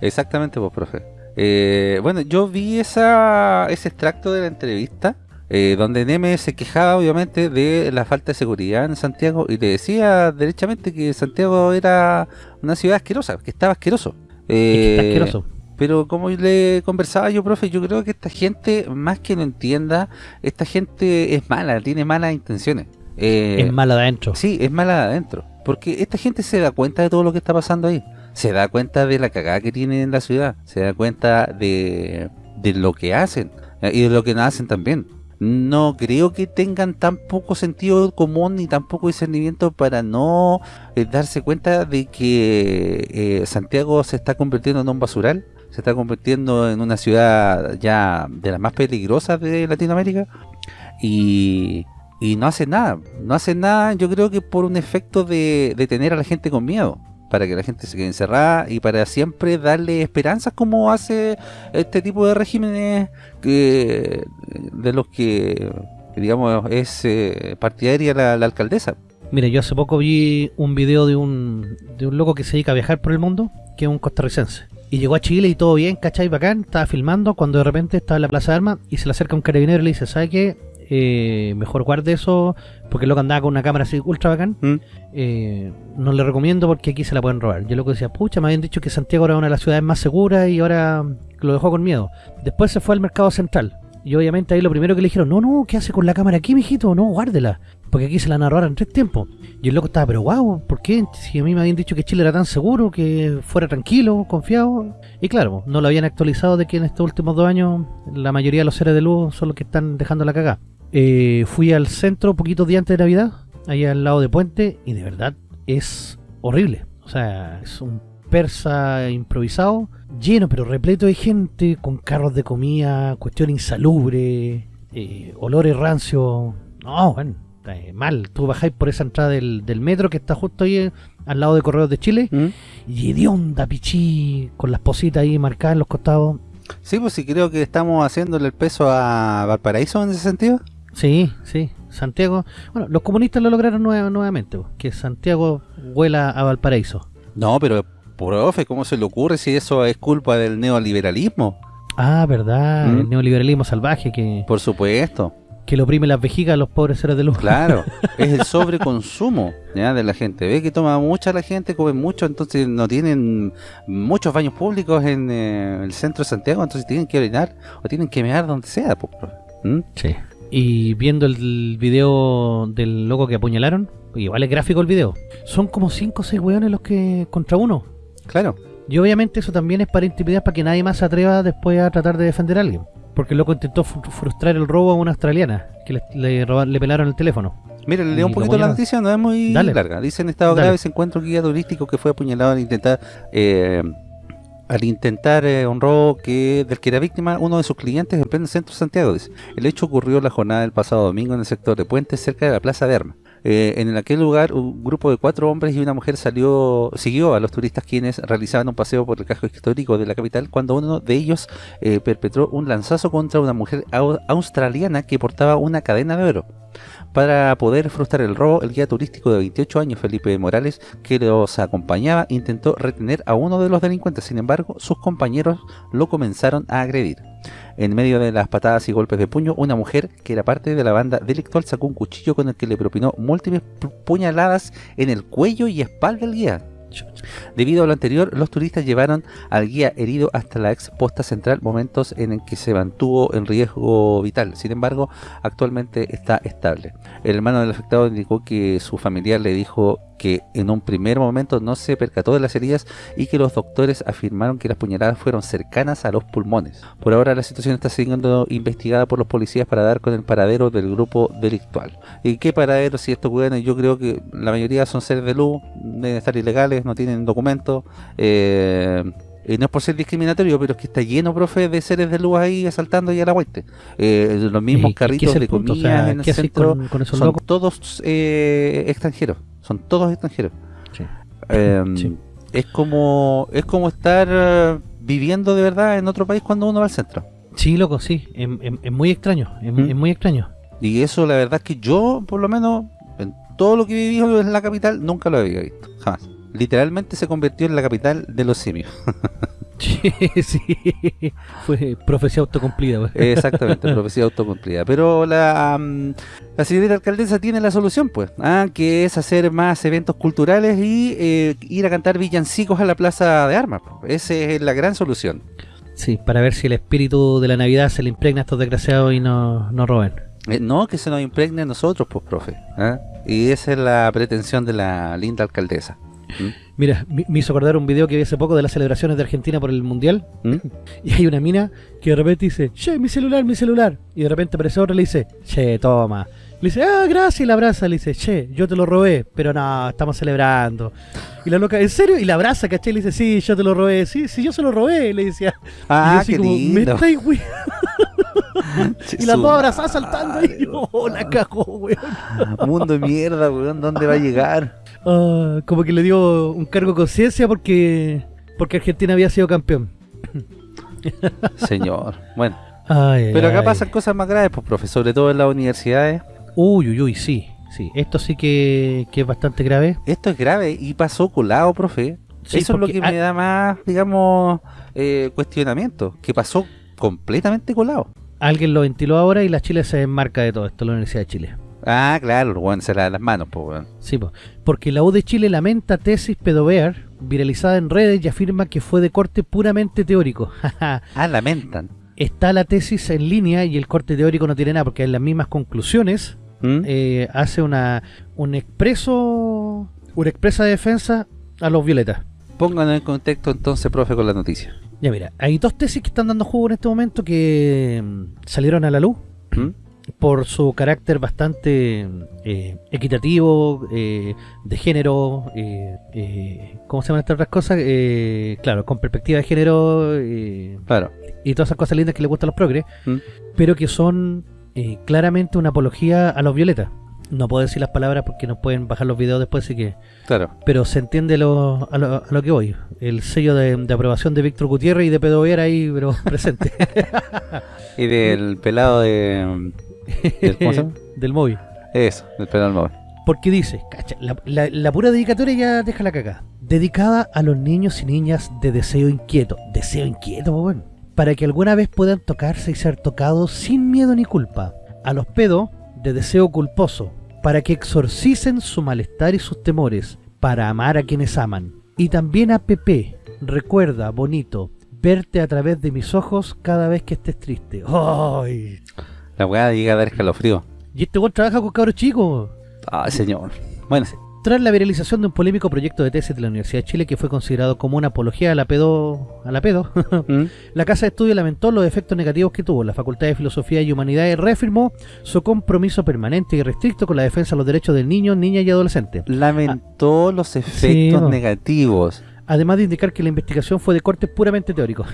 Speaker 2: Exactamente, pues, profe. Eh, bueno, yo vi esa, ese extracto de la entrevista eh, donde Neme se quejaba, obviamente, de la falta de seguridad en Santiago y le decía derechamente que Santiago era una ciudad asquerosa, que estaba asqueroso.
Speaker 1: Y que está
Speaker 2: Eh,
Speaker 1: asqueroso.
Speaker 2: Pero como le conversaba yo, profe, yo creo que esta gente, más que no entienda, esta gente es mala, tiene malas intenciones. Eh,
Speaker 1: es mala de adentro.
Speaker 2: Sí, es mala de adentro. Porque esta gente se da cuenta de todo lo que está pasando ahí. Se da cuenta de la cagada que tienen en la ciudad. Se da cuenta de, de lo que hacen. eh, Y de lo que no hacen también. No creo que tengan tan poco sentido común ni tan poco discernimiento para no eh, darse cuenta de que eh, Santiago se está convirtiendo en un basural. Se está convirtiendo en una ciudad ya de las más peligrosas de Latinoamérica. Y, y no hacen nada. No hacen nada, yo creo que por un efecto de, de tener a la gente con miedo. Para que la gente se quede encerrada y para siempre darle esperanzas como hace este tipo de regímenes que, de los que, digamos, es eh, partidaria la, la alcaldesa.
Speaker 1: Mira, yo hace poco vi un video de un, de un loco que se dedica a viajar por el mundo, que es un costarricense. Y llegó a Chile y todo bien, ¿cachai? Bacán, estaba filmando cuando de repente estaba en la Plaza de Armas y se le acerca un carabinero y le dice, ¿sabe qué? Eh, mejor guarde eso, porque el loco andaba con una cámara así ultra bacán.
Speaker 2: ¿Mm?
Speaker 1: Eh, no le recomiendo porque aquí se la pueden robar. Y el loco decía, pucha, me habían dicho que Santiago era una de las ciudades más seguras y ahora lo dejó con miedo. Después se fue al mercado central. Y obviamente ahí lo primero que le dijeron, no, no, ¿qué hace con la cámara aquí, mijito? No, guárdela. Porque aquí se la robar en tres tiempos. Y el loco estaba, pero wow, ¿por qué? Si a mí me habían dicho que Chile era tan seguro, que fuera tranquilo, confiado. Y claro, no lo habían actualizado de que en estos últimos dos años la mayoría de los seres de luz son los que están dejando la cagada. Eh, fui al centro poquitos días antes de Navidad, ahí al lado de Puente, y de verdad es horrible. O sea, es un persa improvisado, lleno pero repleto de gente, con carros de comida, cuestión insalubre, eh, olores rancios. No, bueno, eh, mal. Tú bajáis por esa entrada del, del metro que está justo ahí eh, al lado de Correos de Chile,
Speaker 2: ¿Mm?
Speaker 1: y hedionda, pichí, con las positas ahí marcadas en los costados.
Speaker 2: Sí, pues sí creo que estamos haciéndole el peso a Valparaíso en ese sentido.
Speaker 1: Sí, sí, Santiago, bueno, los comunistas lo lograron nueva- nuevamente, po, que Santiago huela a Valparaíso.
Speaker 2: No, pero, profe, ¿cómo se le ocurre si eso es culpa del neoliberalismo?
Speaker 1: Ah, verdad,
Speaker 2: ¿Mm?
Speaker 1: el neoliberalismo salvaje que,
Speaker 2: Por supuesto,
Speaker 1: que le oprime las vejigas a los pobres seres de luz.
Speaker 2: claro. es el sobreconsumo ¿ya? de la gente. Ve que toma mucha la gente, come mucho, entonces no tienen muchos baños públicos en eh, el centro de Santiago, entonces tienen que orinar o tienen que mear donde sea. ¿Mm?
Speaker 1: Sí. Y viendo el video del loco que apuñalaron, igual es gráfico el video. Son como 5 o 6 weones los que contra uno.
Speaker 2: Claro.
Speaker 1: Y obviamente eso también es para intimidar para que nadie más se atreva después a tratar de defender a alguien. Porque el loco intentó fru- frustrar el robo a una australiana que le, le, le pelaron el teléfono.
Speaker 2: Mire, le leo un poquito la noticia, no es muy
Speaker 1: Dale.
Speaker 2: larga. Dice en estado
Speaker 1: Dale.
Speaker 2: grave se encuentra un guía turístico que fue apuñalado al intentar eh, al intentar eh, un robo que del que era víctima uno de sus clientes en pleno centro de Santiago. Dice. El hecho ocurrió la jornada del pasado domingo en el sector de Puente, cerca de la Plaza de Armas. Eh, en aquel lugar, un grupo de cuatro hombres y una mujer salió, siguió a los turistas quienes realizaban un paseo por el casco histórico de la capital cuando uno de ellos eh, perpetró un lanzazo contra una mujer au- australiana que portaba una cadena de oro. Para poder frustrar el robo, el guía turístico de 28 años, Felipe Morales, que los acompañaba, intentó retener a uno de los delincuentes. Sin embargo, sus compañeros lo comenzaron a agredir. En medio de las patadas y golpes de puño, una mujer que era parte de la banda delictual sacó un cuchillo con el que le propinó múltiples pu- puñaladas en el cuello y espalda del guía. Debido a lo anterior, los turistas llevaron al guía herido hasta la ex posta central, momentos en que se mantuvo en riesgo vital. Sin embargo, actualmente está estable. El hermano del afectado indicó que su familiar le dijo que en un primer momento no se percató de las heridas y que los doctores afirmaron que las puñaladas fueron cercanas a los pulmones. Por ahora la situación está siendo investigada por los policías para dar con el paradero del grupo delictual. ¿Y qué paradero si estos weones? Yo creo que la mayoría son seres de luz, deben estar ilegales, no tienen documentos. Eh, y no es por ser discriminatorio, pero es que está lleno, profe, de seres de luz ahí asaltando y a la vuelta. Eh, los mismos
Speaker 1: ¿Y qué- qué
Speaker 2: carritos de?
Speaker 1: O
Speaker 2: comida
Speaker 1: sea,
Speaker 2: en el
Speaker 1: ¿qué haces
Speaker 2: centro
Speaker 1: con, con esos
Speaker 2: son
Speaker 1: locos?
Speaker 2: todos eh, extranjeros. Son todos extranjeros.
Speaker 1: Sí.
Speaker 2: Eh,
Speaker 1: Sí.
Speaker 2: Es como es como estar eh, viviendo de verdad en otro país cuando uno va al centro.
Speaker 1: Sí, loco, sí. Es, es- es muy extraño. Es,
Speaker 2: ¿Mm?
Speaker 1: es muy extraño.
Speaker 2: Y eso la verdad es que yo, por lo menos, en todo lo que vivido en la capital, nunca lo había visto. Jamás. Literalmente se convirtió en la capital de los simios.
Speaker 1: Sí. Fue profecía autocumplida.
Speaker 2: Exactamente, profecía autocumplida. Pero la, la señorita alcaldesa tiene la solución, pues, ah, que es hacer más eventos culturales y eh, ir a cantar villancicos a la plaza de armas. pues. Esa es la gran solución.
Speaker 1: Sí, para ver si el espíritu de la Navidad se le impregna a estos desgraciados y no, no roben.
Speaker 2: Eh, no que se nos impregne a nosotros, pues, profe. ¿ah? Y esa es la pretensión de la linda alcaldesa.
Speaker 1: Mira, me hizo acordar un video que vi hace poco de las celebraciones de Argentina por el Mundial.
Speaker 2: ¿Mm?
Speaker 1: Y hay una mina que de repente dice, che, mi celular, mi celular. Y de repente aparece otra y le dice, che, toma. Le dice, ah, gracias, y la abraza. Le dice, che, yo te lo robé, pero no, estamos celebrando. Y la loca, ¿en serio? Y la abraza, ¿caché? Y le dice, sí, yo te lo robé. Sí, sí, yo se lo robé. Le decía. y yo
Speaker 2: Ah,
Speaker 1: así
Speaker 2: qué
Speaker 1: como,
Speaker 2: lindo.
Speaker 1: Me estáis, we-". Y las
Speaker 2: Su
Speaker 1: dos abrazadas saltando ahí.
Speaker 2: madre,
Speaker 1: Oh, la cagó, weón.
Speaker 2: Mundo de mierda, weón, ¿dónde va a llegar?
Speaker 1: Ah, como que le dio un cargo de conciencia porque, porque Argentina había sido campeón.
Speaker 2: Señor. Bueno,
Speaker 1: Ay,
Speaker 2: pero acá
Speaker 1: ay.
Speaker 2: pasan cosas más graves, pues, profe, sobre todo en las universidades.
Speaker 1: Uy, uy, uy, sí, sí. Esto sí que, que es bastante grave.
Speaker 2: Esto es grave y pasó colado, profe.
Speaker 1: Sí,
Speaker 2: Eso es lo que me da más, digamos, eh, cuestionamiento. Que pasó completamente colado.
Speaker 1: Alguien lo ventiló ahora y la Chile se enmarca de todo esto, la Universidad de Chile.
Speaker 2: Ah, claro, weón, se la da las manos, pues, weón.
Speaker 1: Sí, po. porque la U de Chile lamenta tesis pedobear viralizada en redes y afirma que fue de corte puramente teórico.
Speaker 2: Ah, lamentan.
Speaker 1: Está la tesis en línea y el corte teórico no tiene nada porque en las mismas conclusiones
Speaker 2: ¿Mm?
Speaker 1: eh, hace una un expreso una expresa defensa a los violetas.
Speaker 2: Pónganlo en contexto entonces, profe, con la noticia.
Speaker 1: Ya mira, hay dos tesis que están dando juego en este momento que mm, salieron a la luz
Speaker 2: ¿Mm?
Speaker 1: Por su carácter bastante eh, equitativo, eh, de género, eh, eh, ¿cómo se llaman estas otras cosas? Eh, claro, con perspectiva de género
Speaker 2: Claro.
Speaker 1: y todas esas cosas lindas que le gustan a los progres,
Speaker 2: ¿Mm?
Speaker 1: pero que son eh, claramente una apología a los violetas. No puedo decir las palabras porque nos pueden bajar los videos después, así que...
Speaker 2: Claro.
Speaker 1: Pero se entiende lo- a, lo, a lo que voy. El sello de, de aprobación de Víctor Gutiérrez y de Pedro Vera ahí, pero presente.
Speaker 2: Y del pelado de... del- ¿Cómo se llama?
Speaker 1: Del móvil.
Speaker 2: Eso, el pelo al móvil.
Speaker 1: Porque dice, cacha, la, la- la pura dedicatoria ya deja la cagada. Dedicada a los niños y niñas de deseo inquieto. Deseo inquieto, pues bueno. Para que alguna vez puedan tocarse y ser tocados sin miedo ni culpa. A los pedos de deseo culposo. Para que exorcicen su malestar y sus temores. Para amar a quienes aman. Y también a Pepe. Recuerda, bonito, verte a través de mis ojos cada vez que estés triste. ¡Ay!
Speaker 2: La weá llega a dar escalofrío.
Speaker 1: Y este weón trabaja con cabros chicos.
Speaker 2: Ay, señor. Bueno,
Speaker 1: Tras la viralización de un polémico proyecto de tesis de la Universidad de Chile que fue considerado como una apología a la pedo, a la pedo,
Speaker 2: ¿Mm?
Speaker 1: la Casa de Estudio lamentó los efectos negativos que tuvo. La Facultad de Filosofía y Humanidades reafirmó su compromiso permanente y restricto con la defensa de los derechos del niño, niña y adolescente.
Speaker 2: lamentó los
Speaker 1: Sí,
Speaker 2: efectos
Speaker 1: no.
Speaker 2: negativos.
Speaker 1: Además de indicar que la investigación fue de corte puramente teórico.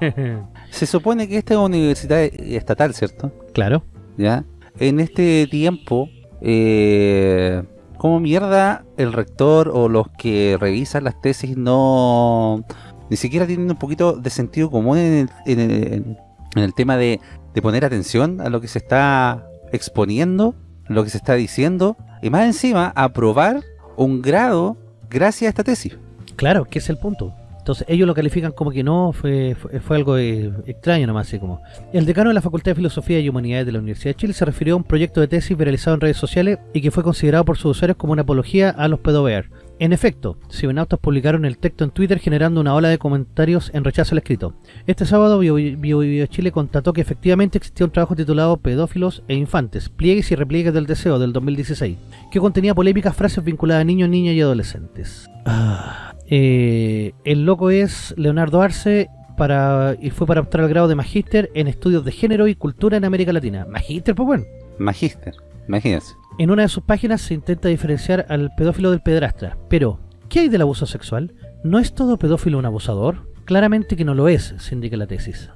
Speaker 2: Se supone que esta es una universidad estatal, ¿cierto?
Speaker 1: claro.
Speaker 2: ¿Ya? En este tiempo, eh, ¿cómo mierda el rector o los que revisan las tesis no... ni siquiera tienen un poquito de sentido común en el, en el- en el tema de, de poner atención a lo que se está exponiendo, lo que se está diciendo, y más encima aprobar un grado gracias a esta tesis?
Speaker 1: Claro, que es el punto. Entonces ellos lo califican como que no, fue, fue, algo eh, extraño nomás, así como. El decano de la Facultad de Filosofía y Humanidades de la Universidad de Chile se refirió a un proyecto de tesis viralizado en redes sociales y que fue considerado por sus usuarios como una apología a los pedobear. En efecto, cibernautas publicaron el texto en Twitter generando una ola de comentarios en rechazo al escrito. Este sábado Bio, Bio- Bio Chile constató que efectivamente existía un trabajo titulado Pedófilos e Infantes, pliegues y repliegues del deseo del 2016, que contenía polémicas frases vinculadas a niños, niñas y adolescentes. Ah, eh, el loco es Leonardo Arce para y fue para optar al grado de magíster en estudios de género y cultura en América Latina. Magíster, pues bueno.
Speaker 2: Magíster, imagínense.
Speaker 1: En una de sus páginas se intenta diferenciar al pedófilo del pederastra. Pero, ¿qué hay del abuso sexual? ¿No es todo pedófilo un abusador? Claramente que no lo es, se indica la tesis.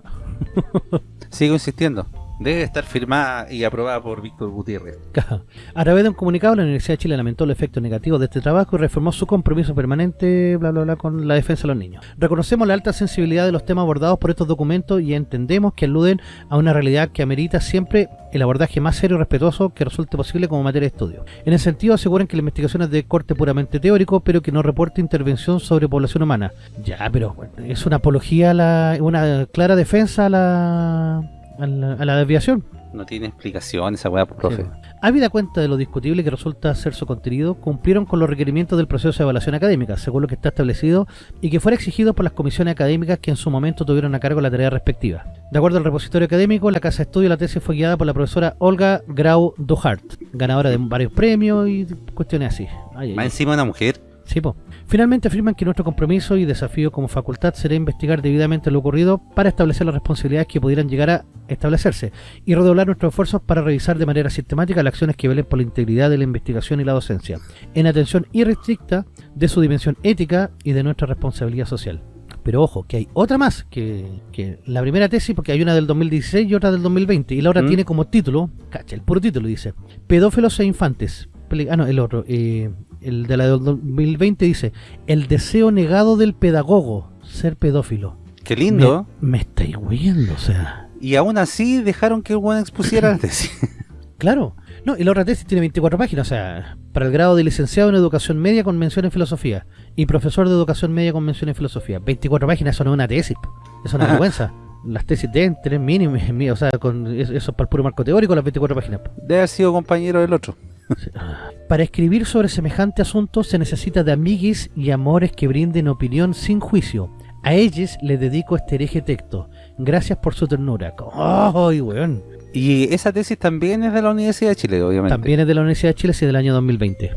Speaker 2: Sigo insistiendo. Debe estar firmada y aprobada por Víctor Gutiérrez.
Speaker 1: A través de un comunicado, la Universidad de Chile lamentó los efectos negativos de este trabajo y reformó su compromiso permanente bla, bla, bla, con la defensa de los niños. Reconocemos la alta sensibilidad de los temas abordados por estos documentos y entendemos que aluden a una realidad que amerita siempre el abordaje más serio y respetuoso que resulte posible como materia de estudio. En ese sentido, aseguran que la investigación es de corte puramente teórico, pero que no reporta intervención sobre población humana. Ya, pero bueno, es una apología, a la, una clara defensa a la, a la, a la desviación.
Speaker 2: No tiene explicación esa weá, profe.
Speaker 1: Sí. Habida cuenta de lo discutible que resulta ser su contenido, cumplieron con los requerimientos del proceso de evaluación académica, según lo que está establecido, y que fuera exigido por las comisiones académicas que en su momento tuvieron a cargo la tarea respectiva. De acuerdo al repositorio académico, la casa de estudio de la tesis fue guiada por la profesora Olga Grau Duhart, ganadora de varios premios y cuestiones así. Ay,
Speaker 2: Más
Speaker 1: ay.
Speaker 2: encima una mujer.
Speaker 1: Sí, po. Finalmente afirman que nuestro compromiso y desafío como facultad será investigar debidamente lo ocurrido para establecer las responsabilidades que pudieran llegar a establecerse y redoblar nuestros esfuerzos para revisar de manera sistemática las acciones que velen por la integridad de la investigación y la docencia, en atención irrestricta de su dimensión ética y de nuestra responsabilidad social. Pero ojo, que hay otra más que, que la primera tesis, porque hay una del 2016 y otra del 2020, y la otra
Speaker 2: ¿Mm?
Speaker 1: tiene como título, cacha, el puro título dice, Pedófilos e infantes. Ah, no, el otro, eh, el de la del 2020 dice, el deseo negado del pedagogo, ser pedófilo.
Speaker 2: Qué lindo.
Speaker 1: Me, me estáis huyendo, o sea,
Speaker 2: Y aún así dejaron que el weón expusiera la tesis.
Speaker 1: claro. No, y la otra tesis tiene 24 páginas, o sea, para el grado de licenciado en educación media con mención en filosofía y profesor de educación media con mención en filosofía. 24 páginas, eso no es una tesis, eso es una vergüenza. Las tesis deben tener mínimo, mí- o sea, con eso eso es para el puro marco teórico, las 24 páginas.
Speaker 2: Debe haber sido compañero del otro.
Speaker 1: Para escribir sobre semejante asunto se necesita de amiguis y amores que brinden opinión sin juicio. A ellos les dedico este hereje texto. Gracias por su ternura. ¡Ay, weón!
Speaker 2: Y esa tesis también es de la Universidad de Chile, obviamente.
Speaker 1: También es de la Universidad de Chile, sí, del año 2020.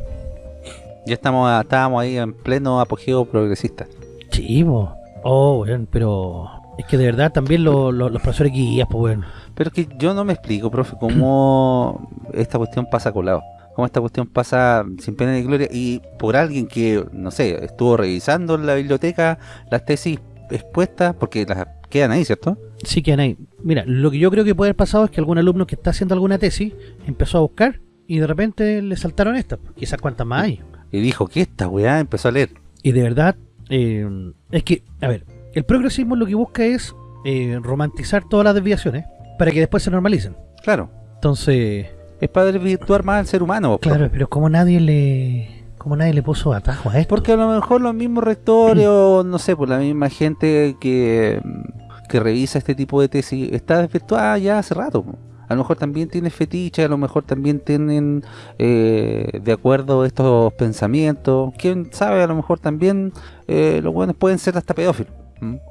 Speaker 2: Ya estamos, estábamos ahí en pleno apogeo progresista.
Speaker 1: Chivo. Oh, weón, pero... Es que de verdad también lo- lo- los profesores guías, pues, weón.
Speaker 2: Pero es que yo no me explico, profe, cómo esta cuestión pasa colado. Cómo esta cuestión pasa sin pena ni gloria y por alguien que, no sé, estuvo revisando en la biblioteca las tesis expuestas, porque las quedan ahí, ¿cierto?
Speaker 1: Sí que hay. Mira, lo que yo creo que puede haber pasado es que algún alumno que está haciendo alguna tesis empezó a buscar y de repente le saltaron estas. Quizás cuántas más hay.
Speaker 2: Y dijo que esta weá empezó a leer.
Speaker 1: Y de verdad, eh, es que, a ver, el progresismo lo que busca es eh, romantizar todas las desviaciones para que después se normalicen.
Speaker 2: Claro.
Speaker 1: Entonces,
Speaker 2: es para desvirtuar más al ser humano. po.
Speaker 1: Claro, pero como nadie le como nadie le puso atajo a esto.
Speaker 2: Porque a lo mejor los mismos rectores o no sé, por la misma gente que, que revisa este tipo de tesis está desvirtuada ya hace rato. po. A lo mejor también tiene fetiche, a lo mejor también tienen eh, de acuerdo estos pensamientos. Quién sabe, a lo mejor también eh, los buenos pueden ser hasta pedófilos.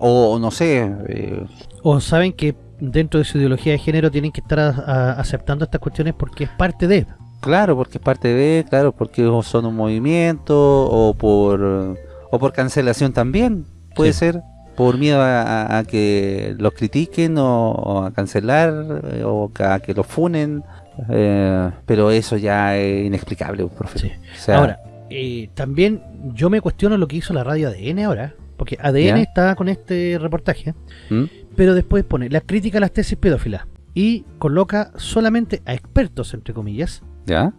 Speaker 2: o no sé, eh,
Speaker 1: O saben que dentro de su ideología de género tienen que estar a- a- aceptando estas cuestiones porque es parte de.
Speaker 2: Claro, porque es parte de, claro, porque son un movimiento o por o por cancelación también, puede
Speaker 1: Sí.
Speaker 2: ser, por miedo a, que los critiquen o, o a cancelar eh, o a que los funen, eh, pero eso ya es inexplicable, profe.
Speaker 1: Sí.
Speaker 2: O sea,
Speaker 1: Ahora, eh, también yo me cuestiono lo que hizo la radio ADN ahora, porque ADN
Speaker 2: ¿Ya?
Speaker 1: está con este reportaje,
Speaker 2: ¿Mm?
Speaker 1: Pero después pone la crítica a las tesis pedófilas y coloca solamente a expertos, entre comillas,
Speaker 2: ¿ya?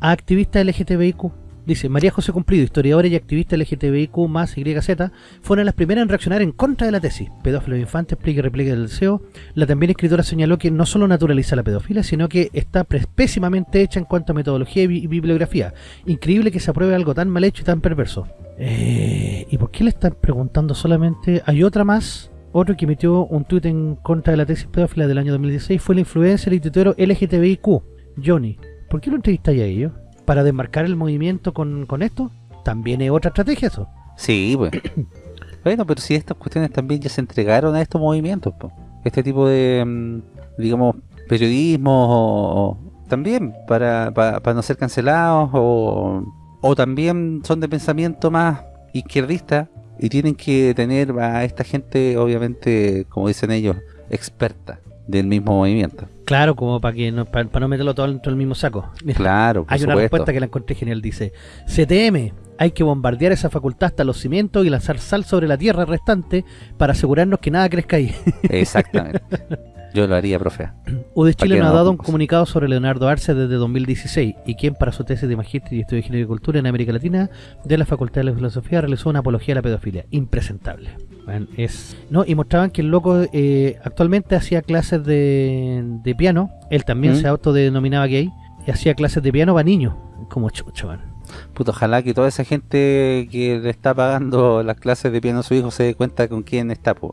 Speaker 1: a activistas LGTBIQ. Dice, María José Cumplido, historiadora y activista LGTBIQ más YZ, fueron las primeras en reaccionar en contra de la tesis. Pedófilo infante, explique y replique del deseo. La también escritora señaló que no solo naturaliza la pedofilia, sino que está pésimamente hecha en cuanto a metodología y, bi- y bibliografía. Increíble que se apruebe algo tan mal hecho y tan perverso. Eh, ¿Y por qué le están preguntando solamente? Hay otra más, otro que emitió un tuit en contra de la tesis pedófila del año 2016, fue el influencer y tuitero LGTBIQ, Johnny. ¿Por qué lo entrevistáis a ellos? ¿Para desmarcar el movimiento con, con esto? También es otra estrategia eso.
Speaker 2: Sí, pues. bueno, pero si estas cuestiones también ya se entregaron a estos movimientos, po. este tipo de, mm, digamos, periodismo o, o también para, para, para no ser cancelados o, o también son de pensamiento más izquierdista y tienen que tener a esta gente, obviamente, como dicen ellos, experta del mismo movimiento.
Speaker 1: Claro, como para que no, para, no meterlo todo dentro del mismo saco. Mira,
Speaker 2: Claro, por
Speaker 1: hay una respuesta que la encontré genial. Dice, CTM, hay que bombardear esa facultad hasta los cimientos y lanzar sal sobre la tierra restante para asegurarnos que nada crezca ahí.
Speaker 2: Exactamente. Yo lo haría, profe.
Speaker 1: UD Chile nos ha dado un comunicado sobre Leonardo Arce desde 2016 y quien para su tesis de magíster y estudio de Ingeniería y Cultura en América Latina de la Facultad de Filosofía realizó una apología a la pedofilia. Impresentable. Bueno, es no Y mostraban que el loco eh, actualmente hacía clases de, de piano. Él también
Speaker 2: ¿Mm?
Speaker 1: se autodenominaba gay y hacía clases de piano para niños. Como chucho, man.
Speaker 2: Puto, ojalá que toda esa gente que le está pagando las clases de piano a su hijo se dé cuenta con quién está, pues.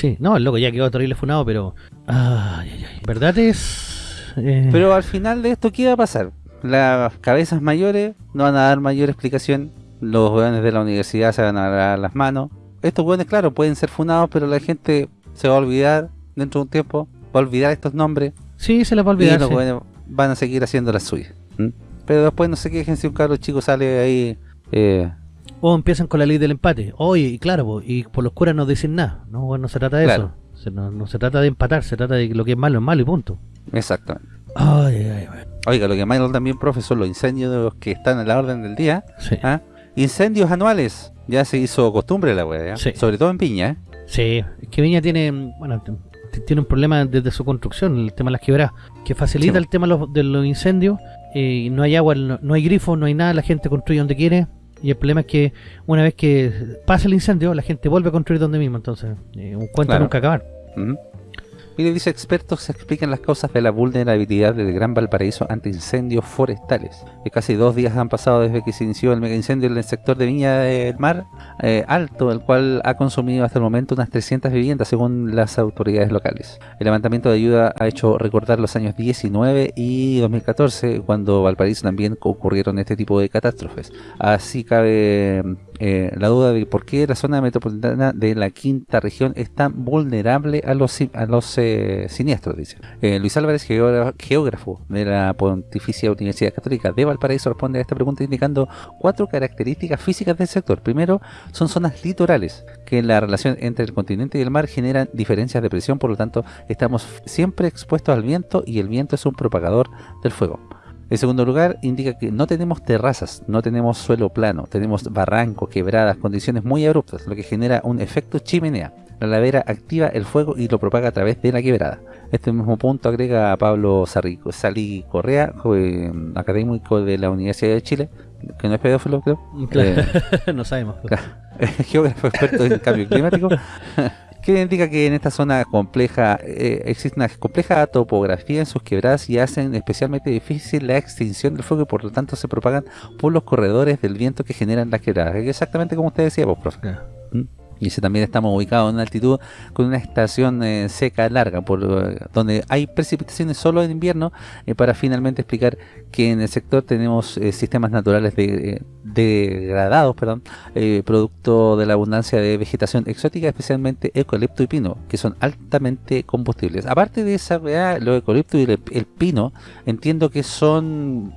Speaker 1: Sí, no, el loco ya quedó terrible funado, pero... Ay, ay, ay. ¿Verdad es...? eh,
Speaker 2: Pero al final de esto, ¿qué va a pasar? Las cabezas mayores no van a dar mayor explicación. Los jóvenes de la universidad se van a dar las manos. Estos jóvenes, claro, pueden ser funados, pero la gente se va a olvidar dentro de un tiempo. Va a olvidar estos nombres.
Speaker 1: sí, se les va a
Speaker 2: Y
Speaker 1: olvidar.
Speaker 2: los
Speaker 1: sí.
Speaker 2: jóvenes van a seguir haciendo las suyas. Pero después no se quejen si un cabro chico sale ahí... Eh,
Speaker 1: O empiezan con la ley del empate. Oye, y claro, po, y por los curas no dicen nada. No, bueno, no se trata de
Speaker 2: Claro.
Speaker 1: eso. Se- no, no se trata de empatar, se trata de que lo que es malo es malo y punto.
Speaker 2: exactamente.
Speaker 1: Ay, ay, ay.
Speaker 2: Oiga, lo que más también, profe, son los incendios que están en la orden del día.
Speaker 1: Sí.
Speaker 2: ¿ah? Incendios anuales. Ya se hizo costumbre la.
Speaker 1: Sí.
Speaker 2: Sobre todo en Piña, ¿eh?
Speaker 1: Sí, es que Viña tiene, bueno, tiene un problema desde su construcción, el tema de las quebradas, que facilita
Speaker 2: Sí.
Speaker 1: el tema de los, de los incendios, eh, no hay agua, no, no hay grifo, no hay nada, la gente construye donde quiere, y el problema es que una vez que pasa el incendio, la gente vuelve a construir donde mismo, entonces, eh, un cuento
Speaker 2: Claro.
Speaker 1: nunca acabar.
Speaker 2: Dice expertos explican las causas de la vulnerabilidad del Gran Valparaíso ante incendios forestales. Casi dos días han pasado desde que se inició el mega incendio en el sector de Viña del Mar eh, Alto, el cual ha consumido hasta el momento unas 300 viviendas según las autoridades locales. El levantamiento de ayuda ha hecho recordar los años 19 y 2014, cuando Valparaíso también ocurrieron este tipo de catástrofes. Así cabe eh, la duda de por qué la zona metropolitana de la quinta región es tan vulnerable a los, a los eh, siniestros, dice. Eh, Luis Álvarez, geógra- geógrafo de la Pontificia Universidad Católica de Valparaíso, responde a esta pregunta indicando cuatro características físicas del sector. Primero, son zonas litorales, que la relación entre el continente y el mar generan diferencias de presión, por lo tanto, estamos siempre expuestos al viento y el viento es un propagador del fuego. En segundo lugar, indica que no tenemos terrazas, no tenemos suelo plano, tenemos barrancos, quebradas, condiciones muy abruptas, lo que genera un efecto chimenea. La ladera activa el fuego y lo propaga a través de la quebrada. Este mismo punto agrega a Pablo Salí Correa, eh, académico de la Universidad de Chile, que no es pedófilo, creo,
Speaker 1: Claro, no sabemos.
Speaker 2: geógrafo experto en cambio climático, que indica que en esta zona compleja eh, existe una compleja topografía en sus quebradas y hacen especialmente difícil la extinción del fuego y por lo tanto se propagan por los corredores del viento que generan las quebradas. Exactamente como usted decía, pues, profe. ¿Mm? Y ese también estamos ubicados en una altitud con una estación eh, seca larga, por eh, donde hay precipitaciones solo en invierno, eh, para finalmente explicar que en el sector tenemos eh, sistemas naturales de, degradados, perdón, producto de la abundancia de vegetación exótica, especialmente eucalipto y pino, que son altamente combustibles. Aparte de esa, weá, los eucaliptos y el, pino, entiendo que son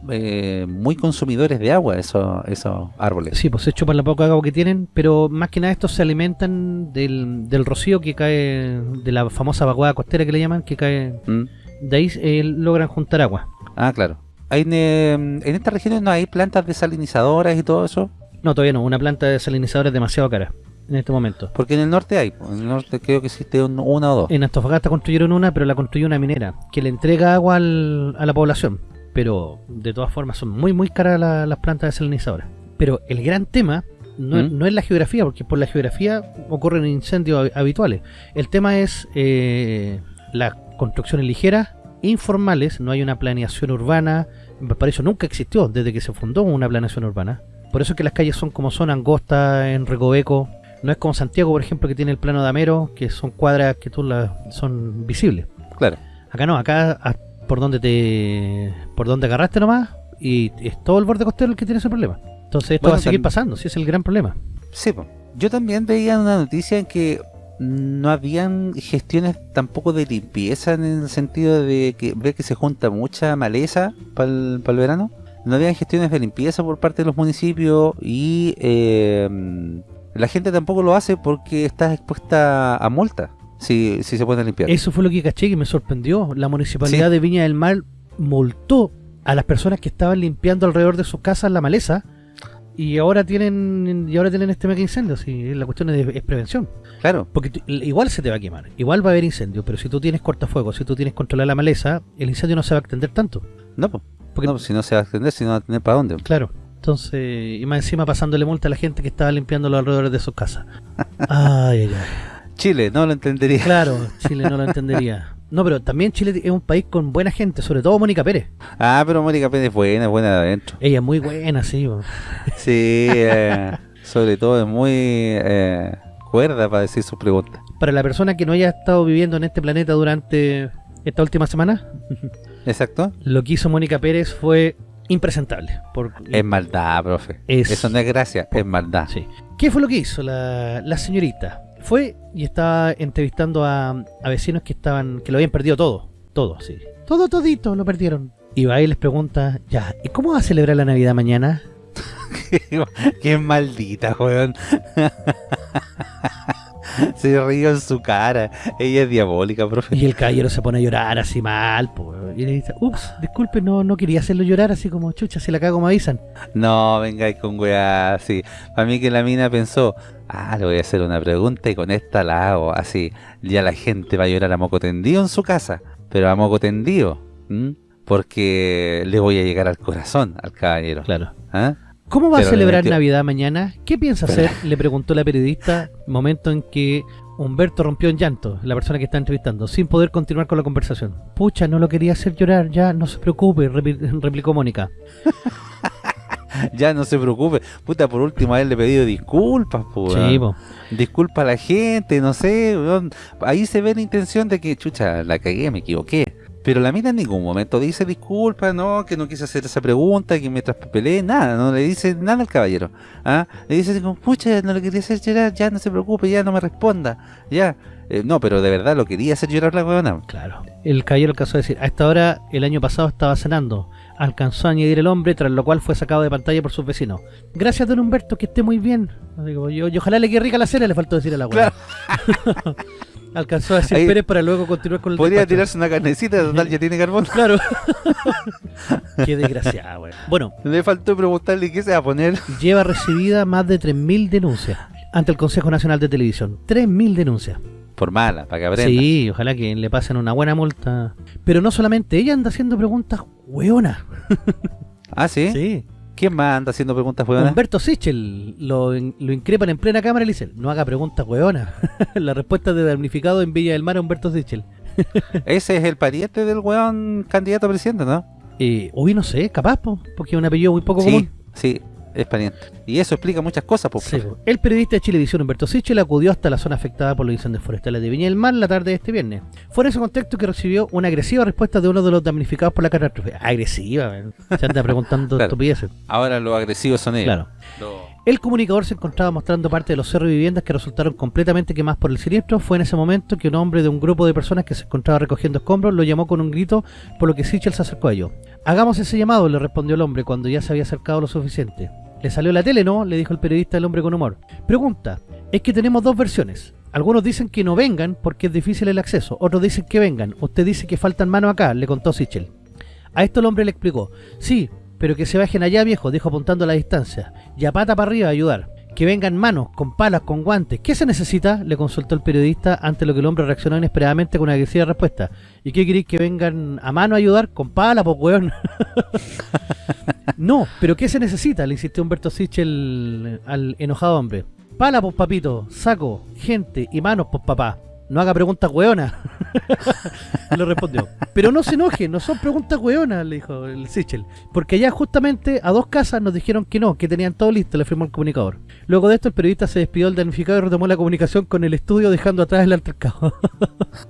Speaker 2: muy consumidores de agua esos, esos árboles.
Speaker 1: Sí, pues se chupan la poca agua que tienen, pero más que nada estos se alimentan del, del rocío que cae, de la famosa vaguada costera que le llaman, que cae,
Speaker 2: ¿Mm?
Speaker 1: de ahí eh, logran juntar agua.
Speaker 2: Ah, claro. Hay, eh, en estas regiones no hay plantas desalinizadoras y todo eso.
Speaker 1: No, todavía no, una planta desalinizadora es demasiado cara en este momento.
Speaker 2: Porque en el norte hay, en el norte creo que existe un- una o dos.
Speaker 1: En Antofagasta construyeron una, pero la construyó una minera, que le entrega agua al- a la población. Pero de todas formas son muy muy caras la- las plantas desalinizadoras. Pero el gran tema no, es-
Speaker 2: ¿Mm?
Speaker 1: no es la geografía, porque por la geografía ocurren incendios hab- habituales. El tema es eh, las construcciones ligeras, informales, no hay una planeación urbana. Para eso nunca existió desde que se fundó una planeación urbana. Por eso es que las calles son como son, angostas, en Recoveco. No es como Santiago, por ejemplo, que tiene el plano de Amero, que son cuadras que tú las son visibles.
Speaker 2: Claro.
Speaker 1: Acá no, acá por donde te por donde agarraste nomás y es todo el borde costero el que tiene ese problema. Entonces esto
Speaker 2: Bueno,
Speaker 1: va a seguir pasando, sí es el gran problema.
Speaker 2: Sí, yo también veía una noticia en que no habían gestiones tampoco de limpieza en el sentido de que ve que se junta mucha maleza para el, verano. No habían gestiones de limpieza por parte de los municipios y eh, la gente tampoco lo hace porque está expuesta a multa si, si se puede limpiar.
Speaker 1: Eso fue lo que caché que me sorprendió. La municipalidad
Speaker 2: Sí.
Speaker 1: de Viña del Mar multó a las personas que estaban limpiando alrededor de sus casas la maleza y ahora tienen y ahora tienen este mega incendio. Sí, la cuestión es, es prevención.
Speaker 2: Claro,
Speaker 1: Porque tú- igual se te va a quemar, igual va a haber incendio, pero si tú tienes cortafuegos, si tú tienes controlada la maleza, el incendio no se va a extender tanto.
Speaker 2: no, po.
Speaker 1: Porque-
Speaker 2: no, pues si no se va a extender, si no va a tener para dónde.
Speaker 1: Claro. Entonces, y más encima pasándole multa a la gente que estaba limpiando los alrededores de sus casas. Ay, ay, ay.
Speaker 2: Chile, no lo entendería.
Speaker 1: Claro, Chile no lo entendería. No, pero también Chile es un país con buena gente, sobre todo Mónica Pérez.
Speaker 2: Ah, pero Mónica Pérez es buena, es buena de adentro.
Speaker 1: Ella es muy buena, sí.
Speaker 2: Sí, eh, sobre todo es muy eh, cuerda para decir sus preguntas.
Speaker 1: Para la persona que no haya estado viviendo en este planeta durante esta última semana,
Speaker 2: Exacto.
Speaker 1: lo que hizo Mónica Pérez fue impresentable. Por,
Speaker 2: Es maldad, profe.
Speaker 1: Es-
Speaker 2: Eso no es gracia, es maldad.
Speaker 1: Sí. ¿Qué fue lo que hizo la, la señorita? Fue y estaba entrevistando a, a vecinos que estaban que lo habían perdido todo. Todo, sí. Todo, todito, lo perdieron. Y va y les pregunta, ya, ¿y cómo va a celebrar la Navidad mañana?
Speaker 2: Qué maldita, weón. Se ríe en su cara. Ella es diabólica, profe.
Speaker 1: Y el caballero se pone a llorar así mal, po. Y le dice, ups, disculpe, no, no quería hacerlo llorar así como chucha, si la cago me avisan.
Speaker 2: No, vengáis con weá así. Para mí que la mina pensó, ah, le voy a hacer una pregunta y con esta la hago. Así, ya la gente va a llorar a moco tendido en su casa. Pero a moco tendido. ¿m? Porque le voy a llegar al corazón al caballero.
Speaker 1: Claro.
Speaker 2: ¿Ah?
Speaker 1: ¿Cómo va
Speaker 2: Pero
Speaker 1: a
Speaker 2: le
Speaker 1: celebrar Navidad mañana? ¿Qué piensa hacer? Le preguntó la periodista, momento en que Humberto rompió en llanto, la persona que está entrevistando, sin poder continuar con la conversación. Pucha, no lo quería hacer llorar, ya, no se preocupe, replicó Mónica.
Speaker 2: Ya no se preocupe. Puta, por último a él le he pedido disculpas, po,
Speaker 1: Sí.
Speaker 2: Disculpa a la gente, no sé. weón. Ahí se ve la intención de que, chucha, la cagué, me equivoqué. Pero la mina en ningún momento dice disculpa, no, que no quise hacer esa pregunta, que me traspapelé, nada, no le dice nada al caballero. ¿ah? Le dice así como, pucha, no le quería hacer llorar, ya no se preocupe, ya no me responda, ya. Eh, no, pero de verdad lo quería hacer llorar la weona.
Speaker 1: Claro. El caballero alcanzó a decir, a esta hora el año pasado estaba cenando. Alcanzó a añadir el hombre, tras lo cual fue sacado de pantalla por sus vecinos. Gracias, don Humberto, que esté muy bien. Digo, yo, y ojalá le quede rica la cena, le faltó decir a la abuela. Alcanzó a decir
Speaker 2: Ahí-
Speaker 1: Pérez para luego continuar con el
Speaker 2: Podría
Speaker 1: despacho.
Speaker 2: tirarse una carnecita, total, ya tiene carbón.
Speaker 1: Claro. Qué desgraciada, güey. Bueno,
Speaker 2: Le faltó preguntarle qué se va a poner.
Speaker 1: lleva recibida más de 3.000 denuncias ante el Consejo Nacional de Televisión. 3.000 denuncias.
Speaker 2: Por mala, para que aprenda.
Speaker 1: Sí, ojalá que le pasen una buena multa. Pero no solamente ella anda haciendo preguntas hueonas.
Speaker 2: Ah, ¿sí?
Speaker 1: Sí.
Speaker 2: ¿Quién más anda haciendo preguntas hueonas?
Speaker 1: Humberto Sichel lo, in- lo increpan en plena cámara y le dicen, no haga preguntas hueonas. la respuesta de damnificado en Villa del Mar a Humberto Sichel.
Speaker 2: Ese es el pariente del weón candidato a presidente, ¿no?
Speaker 1: Eh, uy, no sé, capaz, po, porque es un apellido muy poco
Speaker 2: sí,
Speaker 1: común.
Speaker 2: sí, es pariente. Y eso explica muchas cosas, pues.
Speaker 1: Sí. El periodista de Chilevisión Humberto Sichel acudió hasta la zona afectada por los incendios forestales de Viña del Mar la tarde de este viernes. Fue en ese contexto que recibió una agresiva respuesta de uno de los damnificados por la catástrofe. Agresiva, man. se anda preguntando
Speaker 2: Claro.
Speaker 1: estupideces.
Speaker 2: Ahora los agresivos son ellos.
Speaker 1: Claro. El comunicador se encontraba mostrando parte de los cerros y viviendas que resultaron completamente quemadas por el siniestro. Fue en ese momento que un hombre de un grupo de personas que se encontraba recogiendo escombros lo llamó con un grito, por lo que Sichel se acercó a ellos. Hagamos ese llamado, le respondió el hombre cuando ya se había acercado lo suficiente. ¿Le salió la tele, no? Le dijo el periodista el hombre con humor. Pregunta, es que tenemos dos versiones. Algunos dicen que no vengan porque es difícil el acceso, otros dicen que vengan. Usted dice que faltan manos acá, le contó Sichel. A esto el hombre le explicó, sí, pero que se bajen allá viejo, dijo apuntando a la distancia, y a pata para arriba a ayudar. Que vengan manos, con palas, con guantes. ¿Qué se necesita? Le consultó el periodista ante lo que el hombre reaccionó inesperadamente con una agresiva respuesta. ¿Y qué queréis que vengan a mano a ayudar? Con pala, pues weón. no, pero ¿qué se necesita? Le insistió Humberto Sichel al enojado hombre. Pala, pues papito, saco, gente y manos, pues papá. No haga preguntas weonas. le respondió. Pero no se enoje, no son preguntas weonas, le dijo el Sichel. Porque allá justamente a dos casas nos dijeron que no, que tenían todo listo, le afirmó el comunicador. Luego de esto el periodista se despidió del damnificado y retomó la comunicación con el estudio dejando atrás el altercado.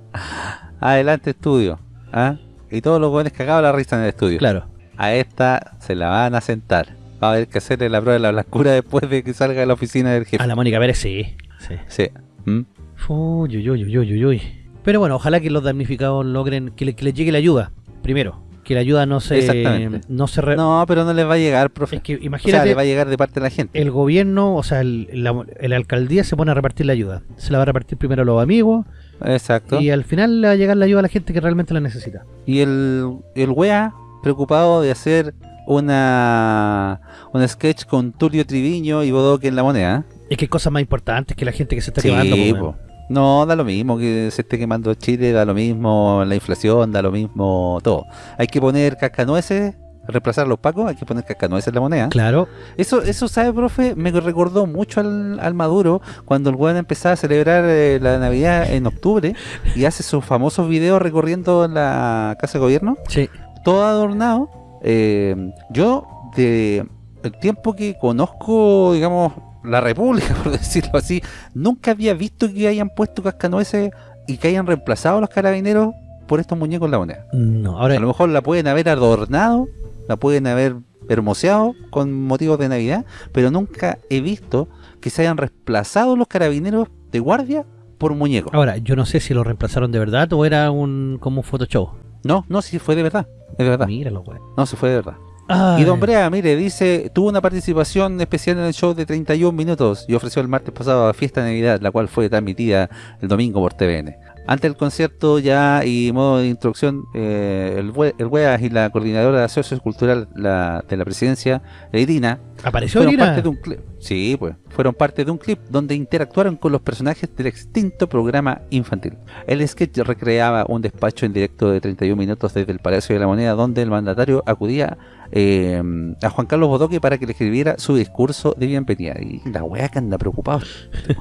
Speaker 2: Adelante, estudio. ¿ah? Y todos los weones cagados la risa en el estudio.
Speaker 1: claro.
Speaker 2: A esta se la van a sentar. Va a haber que hacerle la prueba de la blancura después de que salga de la oficina del jefe.
Speaker 1: A la Mónica Pérez sí. sí.
Speaker 2: Sí. ¿Mm?
Speaker 1: Uy, uy, uy, uy, uy, uy. Pero bueno, ojalá que los damnificados logren que, le- que les llegue la ayuda. Primero, que la ayuda no se no se re-
Speaker 2: No, pero no les va a llegar, profe.
Speaker 1: es que
Speaker 2: o sea,
Speaker 1: imagínate
Speaker 2: le va a llegar de parte de la gente.
Speaker 1: el gobierno, o sea, el, la, la alcaldía se pone a repartir la ayuda. Se la va a repartir primero a los amigos
Speaker 2: Exacto.
Speaker 1: y al final le va a llegar la ayuda a la gente que realmente la necesita.
Speaker 2: Y el, el wea preocupado de hacer una un sketch con Tulio Triviño y Bodoque en la moneda.
Speaker 1: Es que hay cosas más importantes que la gente que se está
Speaker 2: Sí,
Speaker 1: quemando.
Speaker 2: No, da lo mismo que se esté quemando Chile, da lo mismo la inflación, da lo mismo todo. Hay que poner cascanueces, reemplazar los pacos, hay que poner cascanueces en la moneda.
Speaker 1: Claro,
Speaker 2: Eso, eso sabe, profe, me recordó mucho al, al Maduro cuando el weón empezaba a celebrar eh, la Navidad en octubre y hace sus famosos videos recorriendo la casa de gobierno,
Speaker 1: sí.
Speaker 2: todo adornado. Eh, yo, de el tiempo que conozco, digamos, la República, por decirlo así, nunca había visto que hayan puesto cascanueces y que hayan reemplazado a los carabineros por estos muñecos en la moneda.
Speaker 1: No, ahora
Speaker 2: A lo mejor la pueden haber adornado, la pueden haber hermoseado con motivos de Navidad, pero nunca he visto que se hayan reemplazado los carabineros de guardia por muñecos.
Speaker 1: ahora yo no sé si lo reemplazaron de verdad o era un como un Photoshop.
Speaker 2: No, no, si fue de verdad, es de verdad.
Speaker 1: Míralo, weón.
Speaker 2: No, si fue de verdad.
Speaker 1: Ay.
Speaker 2: Y Don Brea, mire, dice, tuvo una participación especial en el show de 31 minutos y ofreció el martes pasado a Fiesta de Navidad, la cual fue transmitida el domingo por TVN. Ante el concierto ya y modo de introducción, eh, el, Wea- el WEAS y la coordinadora sociocultural la, de la presidencia, Irina,
Speaker 1: apareció
Speaker 2: fueron
Speaker 1: Irina?
Speaker 2: parte de un clip. Sí, pues, fueron parte de un clip donde interactuaron con los personajes del extinto programa infantil. El sketch recreaba un despacho en directo de 31 minutos desde el Palacio de la Moneda, donde el mandatario acudía eh, a Juan Carlos Bodoque para que le escribiera su discurso de bienvenida. Y la wea que anda preocupado.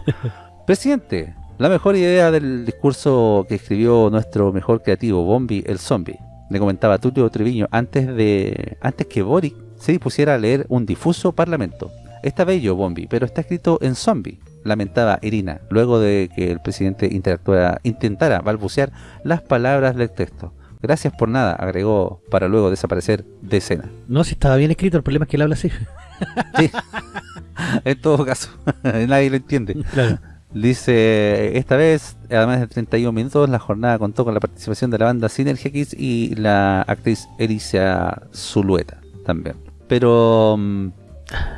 Speaker 2: Presidente, la mejor idea del discurso que escribió nuestro mejor creativo, Bombi el Zombie, le comentaba Tulio Treviño antes de antes que Boric se dispusiera a leer un difuso parlamento. Está bello, Bombi, pero está escrito en zombie, lamentaba Irina, luego de que el presidente interactuara, intentara balbucear las palabras del texto. Gracias por nada, agregó para luego desaparecer de escena.
Speaker 1: No, si estaba bien escrito, el problema es que él habla así.
Speaker 2: Sí. en todo caso, nadie lo entiende.
Speaker 1: Claro.
Speaker 2: Dice, esta vez, además de 31 minutos, la jornada contó con la participación de la banda Synergy X y la actriz Alicia Zulueta también. Pero, mm,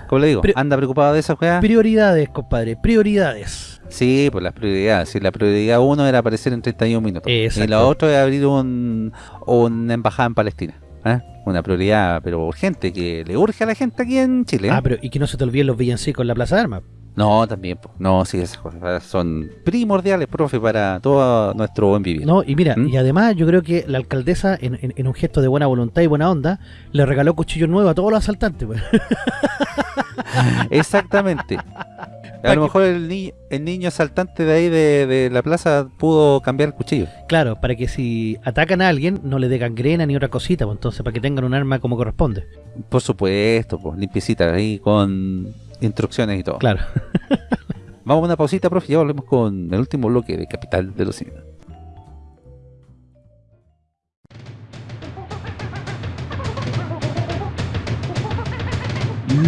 Speaker 2: como le digo,
Speaker 1: Pero-
Speaker 2: ¿anda preocupado de esa juega?
Speaker 1: Prioridades, compadre, prioridades.
Speaker 2: Sí, pues las prioridades. Sí, la prioridad uno era aparecer en 31 minutos.
Speaker 1: Exacto.
Speaker 2: Y la otra es abrir un, una embajada en Palestina. ¿eh? Una prioridad, pero urgente, que le urge a la gente aquí en Chile. ¿eh?
Speaker 1: Ah, pero y que no se te olviden los villancicos en la Plaza de Armas.
Speaker 2: No, también, no, sí, esas cosas son primordiales, profe, para todo nuestro buen vivir.
Speaker 1: No, y mira,
Speaker 2: ¿Mm?
Speaker 1: y además yo creo que la alcaldesa, en, en- en un gesto de buena voluntad y buena onda, le regaló cuchillos nuevos a todos los asaltantes. pues.
Speaker 2: Exactamente. A lo mejor el, ni- el niño asaltante de ahí de, de la plaza pudo cambiar el cuchillo.
Speaker 1: Claro, para que si atacan a alguien no le dé gangrena ni otra cosita, pues entonces para que tengan un arma como corresponde.
Speaker 2: Por supuesto, pues, limpiecita ahí con instrucciones y todo.
Speaker 1: Claro.
Speaker 2: Vamos a una pausita, profe, y ya volvemos con el último bloque de Capital de los Simios.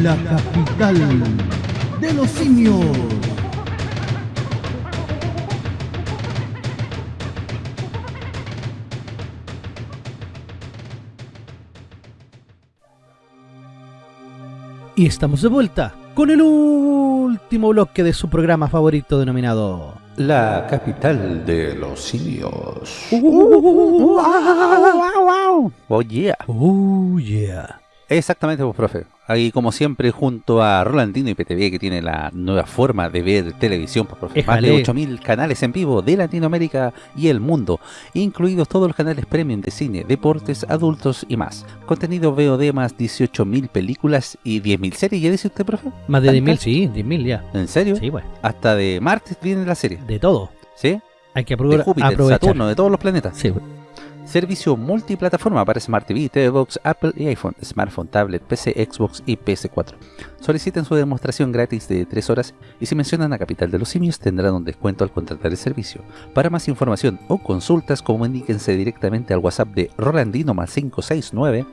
Speaker 3: La capital de los simios.
Speaker 1: Y estamos de vuelta con el último bloque de su programa favorito denominado...
Speaker 4: La capital de los simios.
Speaker 2: Oh yeah.
Speaker 1: Oh yeah.
Speaker 2: Exactamente, pues, profe. Ahí, como siempre, junto a Rolandino y PTV, que tiene la nueva forma de ver televisión, profe. Más de
Speaker 1: Éjale.
Speaker 2: 8.000 canales en vivo de Latinoamérica y el mundo, incluidos todos los canales premium de cine, deportes, adultos y más. Contenido VOD más 18.000 películas y 10.000 series, ¿ya dice usted, profe?
Speaker 1: Más de
Speaker 2: ¿Tanta?
Speaker 1: 10.000, sí, 10.000 ya.
Speaker 2: ¿En serio?
Speaker 1: Sí, pues.
Speaker 2: Hasta de martes viene la serie,
Speaker 1: De todo.
Speaker 2: ¿sí?
Speaker 1: Hay que
Speaker 2: De
Speaker 1: apro-
Speaker 2: Júpiter,
Speaker 1: aprovechar.
Speaker 2: Saturno, de todos los planetas.
Speaker 1: Sí.
Speaker 2: Servicio multiplataforma para Smart TV, TV Box, Apple y iPhone, smartphone, tablet, PC, Xbox y PS4. Soliciten su demostración gratis de 3 horas y si mencionan a Capital de los Simios tendrán un descuento al contratar el servicio. Para más información o consultas, comuníquense directamente al WhatsApp de Rolandino más 569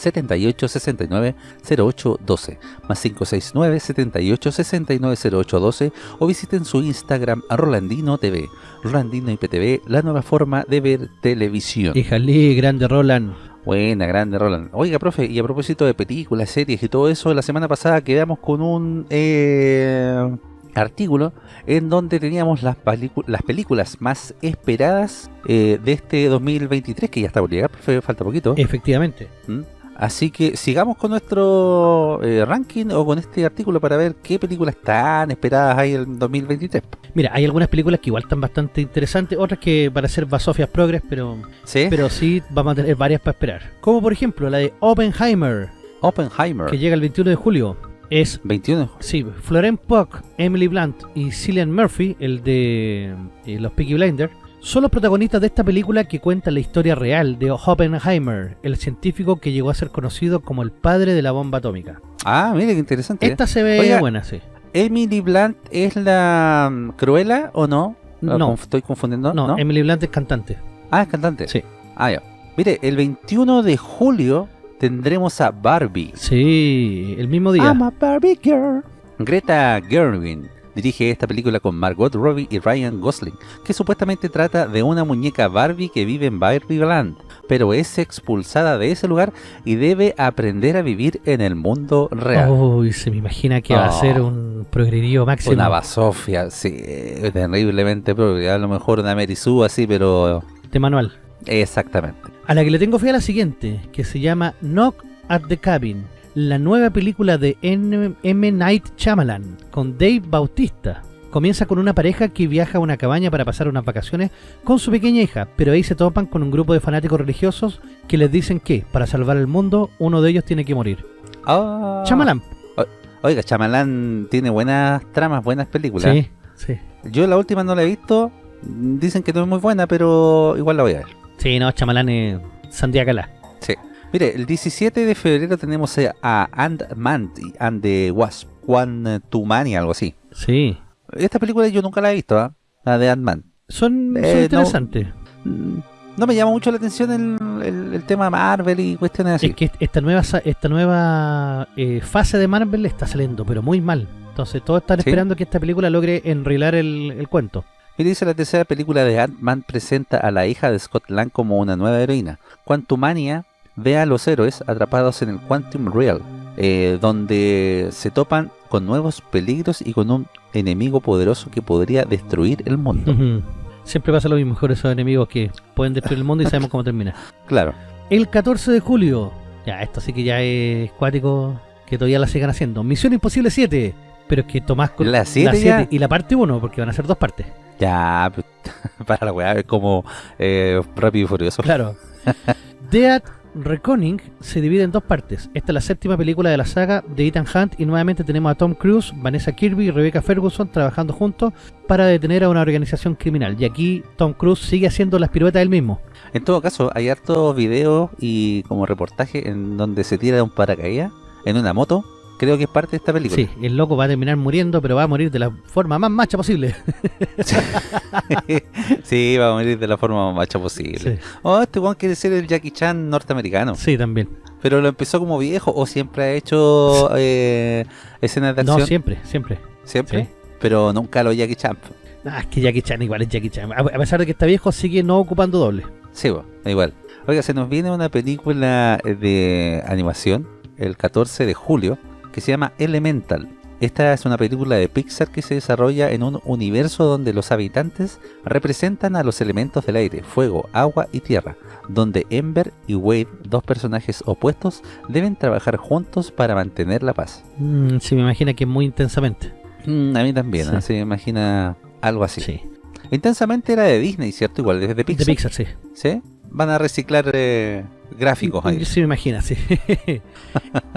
Speaker 2: 78 69 08 12 más 569 78 69 08 12 o visiten su Instagram a Rolandino TV. Rolandino IPTV, la nueva forma de ver televisión.
Speaker 1: Híjale, grande Roland.
Speaker 2: Buena, grande Roland. Oiga, profe, y a propósito de películas, series y todo eso, la semana pasada quedamos con un eh, artículo en donde teníamos las, películas más esperadas eh, de este 2023, que ya está por llegar, profe, falta poquito.
Speaker 1: Efectivamente.
Speaker 2: ¿Mm? Así que sigamos con nuestro eh, ranking o con este artículo para ver qué películas están esperadas ahí en 2023.
Speaker 1: Mira, hay algunas películas que igual están bastante interesantes, otras que para ser basofias progres, pero,
Speaker 2: ¿Sí?
Speaker 1: pero sí vamos a tener varias para esperar. Como por ejemplo la de Oppenheimer,
Speaker 2: Oppenheimer,
Speaker 1: que llega el 21 de julio. Es,
Speaker 2: 21.
Speaker 1: sí, Florence Pugh, Emily Blunt y Cillian Murphy, el de eh, los Peaky Blinders, son los protagonistas de esta película que cuenta la historia real de Oppenheimer, el científico que llegó a ser conocido como el padre de la bomba atómica.
Speaker 2: Ah, mire qué interesante.
Speaker 1: Esta se ve
Speaker 2: Oiga,
Speaker 1: buena, sí.
Speaker 2: ¿Emily Blunt es la mm, Cruella o no? Ah,
Speaker 1: No.
Speaker 2: Estoy confundiendo.
Speaker 1: No,
Speaker 2: No,
Speaker 1: Emily Blunt es cantante.
Speaker 2: Ah, es cantante.
Speaker 1: Sí.
Speaker 2: Ah, ya. Mire, el 21 de julio tendremos a Barbie.
Speaker 1: Sí, el mismo día.
Speaker 2: I'm a Barbie girl. Greta Gerwig dirige esta película con Margot Robbie y Ryan Gosling, que supuestamente trata de una muñeca Barbie que vive en Barbieland, pero es expulsada de ese lugar y debe aprender a vivir en el mundo real.
Speaker 1: Uy, se me imagina que va a
Speaker 2: Oh.
Speaker 1: ser un progredivo máximo.
Speaker 2: Una basofia, sí, terriblemente propia. A lo mejor una Merizú así, pero
Speaker 1: de manual.
Speaker 2: exactamente.
Speaker 1: A la que le tengo fe a la siguiente, que se llama Knock at the Cabin, la nueva película de N- M. Night Shyamalan, con Dave Bautista. Comienza con una pareja que viaja a una cabaña para pasar unas vacaciones con su pequeña hija, pero ahí se topan con un grupo de fanáticos religiosos que les dicen que, para salvar el mundo, uno de ellos tiene que morir.
Speaker 2: Ah.
Speaker 1: Shyamalan.
Speaker 2: Oiga, Chamalán tiene buenas tramas, buenas películas.
Speaker 1: Sí, sí.
Speaker 2: Yo la última no la he visto. Dicen que no es muy buena, pero igual la voy a ver.
Speaker 1: Sí, no, Shyamalan es Sandía Calá.
Speaker 2: Mire, el 17 de febrero tenemos eh, a Ant-Man and the Wasp, One to Many, algo así.
Speaker 1: Sí.
Speaker 2: Esta película yo nunca la he visto, ¿ah? la de Ant-Man.
Speaker 1: Son, son
Speaker 2: Eh, no.
Speaker 1: interesantes.
Speaker 2: Mm, No me llama mucho la atención el, el- el tema Marvel y cuestiones así.
Speaker 1: Es que esta nueva esta nueva eh, fase de Marvel está saliendo, pero muy mal. Entonces todos están
Speaker 2: Sí.
Speaker 1: esperando que esta película logre enrilar el, el cuento.
Speaker 2: Y dice la tercera película de Ant-Man presenta a la hija de Scott Lang como una nueva heroína. Quantumania ve a los héroes atrapados en el Quantum Real, eh, donde se topan con nuevos peligros y con un enemigo poderoso que podría destruir el mundo.
Speaker 1: Siempre pasa lo mismo con esos enemigos que pueden destruir el mundo y sabemos cómo termina.
Speaker 2: Claro.
Speaker 1: El 14 de julio, ya esto sí que ya es cuático, que todavía la sigan haciendo. Misión Imposible 7, Pero es que tomás con
Speaker 2: ¿La siete
Speaker 1: siete
Speaker 2: ya?
Speaker 1: y la parte 1, porque van a ser dos partes.
Speaker 2: Ya, para la weá, es como eh, Rápido y Furioso.
Speaker 1: Claro. Dead Reckoning se divide en dos partes. Esta es la séptima película de la saga de Ethan Hunt y nuevamente tenemos a Tom Cruise, Vanessa Kirby y Rebecca Ferguson trabajando juntos para detener a una organización criminal. Y aquí Tom Cruise sigue haciendo las piruetas él mismo.
Speaker 2: En todo caso, hay hartos videos y como reportaje en donde se tira de un paracaídas en una moto. Creo que es parte de esta película.
Speaker 1: Sí, el loco va a terminar muriendo, pero va a morir de la forma más macha posible.
Speaker 2: sí, va a morir de la forma más macha posible.
Speaker 1: Sí,
Speaker 2: Oh, este weón quiere ser el Jackie Chan norteamericano.
Speaker 1: sí, también.
Speaker 2: Pero lo empezó como viejo o siempre ha hecho eh, escenas de acción.
Speaker 1: No, siempre, siempre.
Speaker 2: ¿Siempre?
Speaker 1: Sí.
Speaker 2: Pero nunca lo Jackie Chan.
Speaker 1: Ah, es que Jackie Chan igual es Jackie Chan. A pesar de que está viejo, sigue no ocupando doble.
Speaker 2: Sí, bo, igual. Oiga, se nos viene una película de animación el 14 de julio que se llama Elemental. Esta es una película de Pixar que se desarrolla en un universo donde los habitantes representan a los elementos del aire, fuego, agua y tierra, donde Ember y Wade, dos personajes opuestos, deben trabajar juntos para mantener la paz.
Speaker 1: Mm, sí, me imagina que muy intensamente.
Speaker 2: Mm, a mí también,
Speaker 1: Sí.
Speaker 2: ¿eh? se me imagina algo así.
Speaker 1: Sí.
Speaker 2: Intensamente era de Disney, ¿cierto? Igual, desde Pixar.
Speaker 1: De Pixar, sí.
Speaker 2: ¿Sí? Van a reciclar eh, gráficos ahí.
Speaker 1: Sí, me imagina, sí.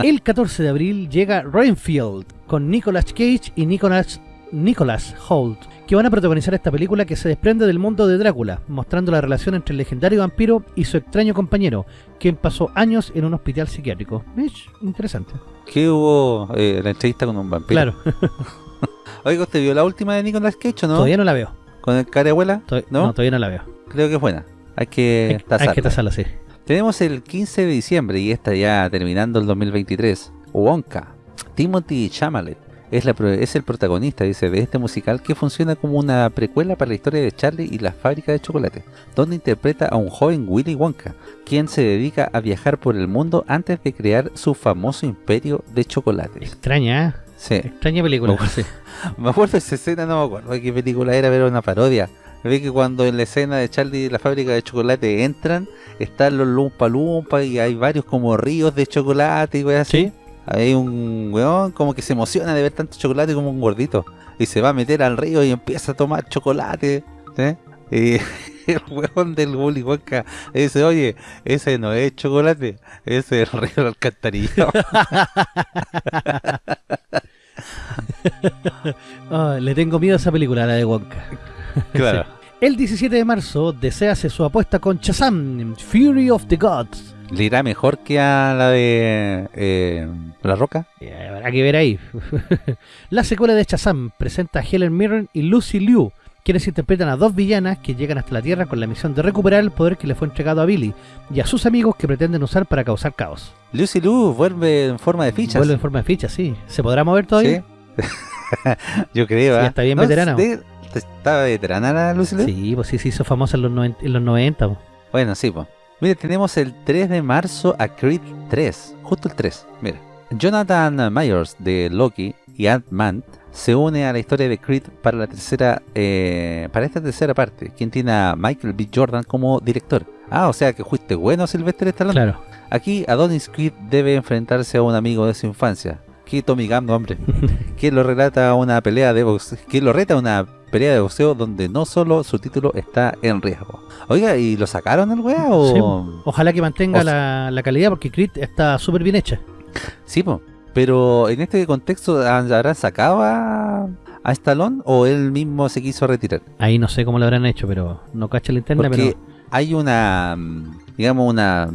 Speaker 1: El 14 de abril llega Rainfield con Nicolas Cage y Nicolas, Nicolas Holt, que van a protagonizar esta película que se desprende del mundo de Drácula, mostrando la relación entre el legendario vampiro y su extraño compañero, quien pasó años en un hospital psiquiátrico. Mish, interesante.
Speaker 2: ¿Qué hubo eh, la entrevista con un vampiro?
Speaker 1: Claro,
Speaker 2: Oiga, ¿usted vio la última de Nicolas Cage o no?
Speaker 1: todavía no la veo.
Speaker 2: ¿Con el cara abuela? ¿No?
Speaker 1: ¿No? todavía no la veo.
Speaker 2: Creo que es buena. Hay que
Speaker 1: Hay, hay
Speaker 2: tasarla.
Speaker 1: que tasarla, sí.
Speaker 2: Tenemos el 15 de diciembre y está ya terminando el 2023. Wonka. Timothy Chalamet es, la, pro- es el protagonista, dice, de este musical que funciona como una precuela para la historia de Charlie y la fábrica de chocolate, donde interpreta a un joven Willy Wonka, quien se dedica a viajar por el mundo antes de crear su famoso imperio de chocolates.
Speaker 1: Extraña, ¿eh?
Speaker 2: Sí.
Speaker 1: Extraña película.
Speaker 2: Me. Me acuerdo de esa escena, no me acuerdo de qué película era, pero era una parodia. Ve que cuando en la escena de Charlie y la fábrica de chocolate entran, están los Lumpa Lumpa y hay varios como ríos de chocolate y así.
Speaker 1: Sí.
Speaker 2: Hay un weón como que se emociona de ver tanto chocolate como un gordito. Y se va a meter al río y empieza a tomar chocolate. ¿sí? Y el weón del Willy Wonka dice, oye, ese no es chocolate, ese es el río del alcantarillado.
Speaker 1: Ah, le tengo miedo a esa película, la de Wonka.
Speaker 2: claro.
Speaker 1: El 17 de marzo desease su apuesta con Shazam, Fury of the Gods.
Speaker 2: ¿Le irá mejor que a la de eh, La Roca?
Speaker 1: Eh, habrá que ver ahí. la secuela de Shazam presenta a Helen Mirren y Lucy Liu, quienes interpretan a dos villanas que llegan hasta la Tierra con la misión de recuperar el poder que le fue entregado a Billy y a sus amigos que pretenden usar para causar caos.
Speaker 2: Lucy Liu vuelve en forma de fichas.
Speaker 1: Vuelve en forma de ficha, sí. ¿Se podrá mover todavía?
Speaker 2: ¿Sí? Yo creo.
Speaker 1: Sí,
Speaker 2: ¿ah?
Speaker 1: está bien
Speaker 2: No,
Speaker 1: veterana.
Speaker 2: de- ¿Está veterana la Lucy Liu?
Speaker 1: Sí, pues sí, se hizo famosa en los, noven- en los 90. po.
Speaker 2: Bueno, sí, pues. Mire, tenemos el 3 de marzo a Creed 3. Justo el 3. Mira. Jonathan Myers de Loki y Ant-Man se une a la historia de Creed para la tercera eh, para esta tercera parte, quien tiene a Michael B. Jordan como director. Ah, o sea que fuiste bueno, Sylvester Stallone.
Speaker 1: Claro.
Speaker 2: Aquí Adonis Creed debe enfrentarse a un amigo de su infancia. Que Tommy Gunn, hombre. que lo relata una pelea de boxeo. Que lo reta una pelea de boxeo donde no solo su título está en riesgo. Oiga, ¿y lo sacaron el weá o...?
Speaker 1: Sí, po. Ojalá que mantenga
Speaker 2: o-
Speaker 1: la, la calidad porque Creed está súper bien hecha.
Speaker 2: Sí, po. Pero en este contexto, ¿habrán sacado a, a Stallone o él mismo se quiso retirar?
Speaker 1: Ahí no sé cómo lo habrán hecho, pero no cacha la interna,
Speaker 2: Porque
Speaker 1: pero
Speaker 2: hay una, digamos, una,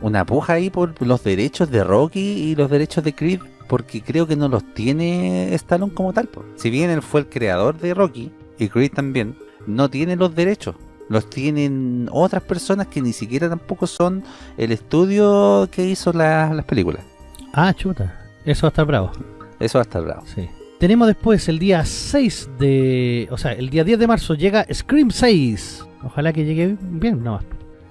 Speaker 2: una puja ahí por los derechos de Rocky y los derechos de Creed, porque creo que no los tiene Stallone como tal. po. Si bien él fue el creador de Rocky y Creed también, no tiene los derechos. Los tienen otras personas que ni siquiera tampoco son el estudio que hizo la- las películas.
Speaker 1: Ah, chuta. Eso va a estar bravo.
Speaker 2: Eso va a estar bravo.
Speaker 1: Sí. Tenemos después el día 6 de... O sea, el día 10 de marzo llega Scream 6. Ojalá que llegue bien, no.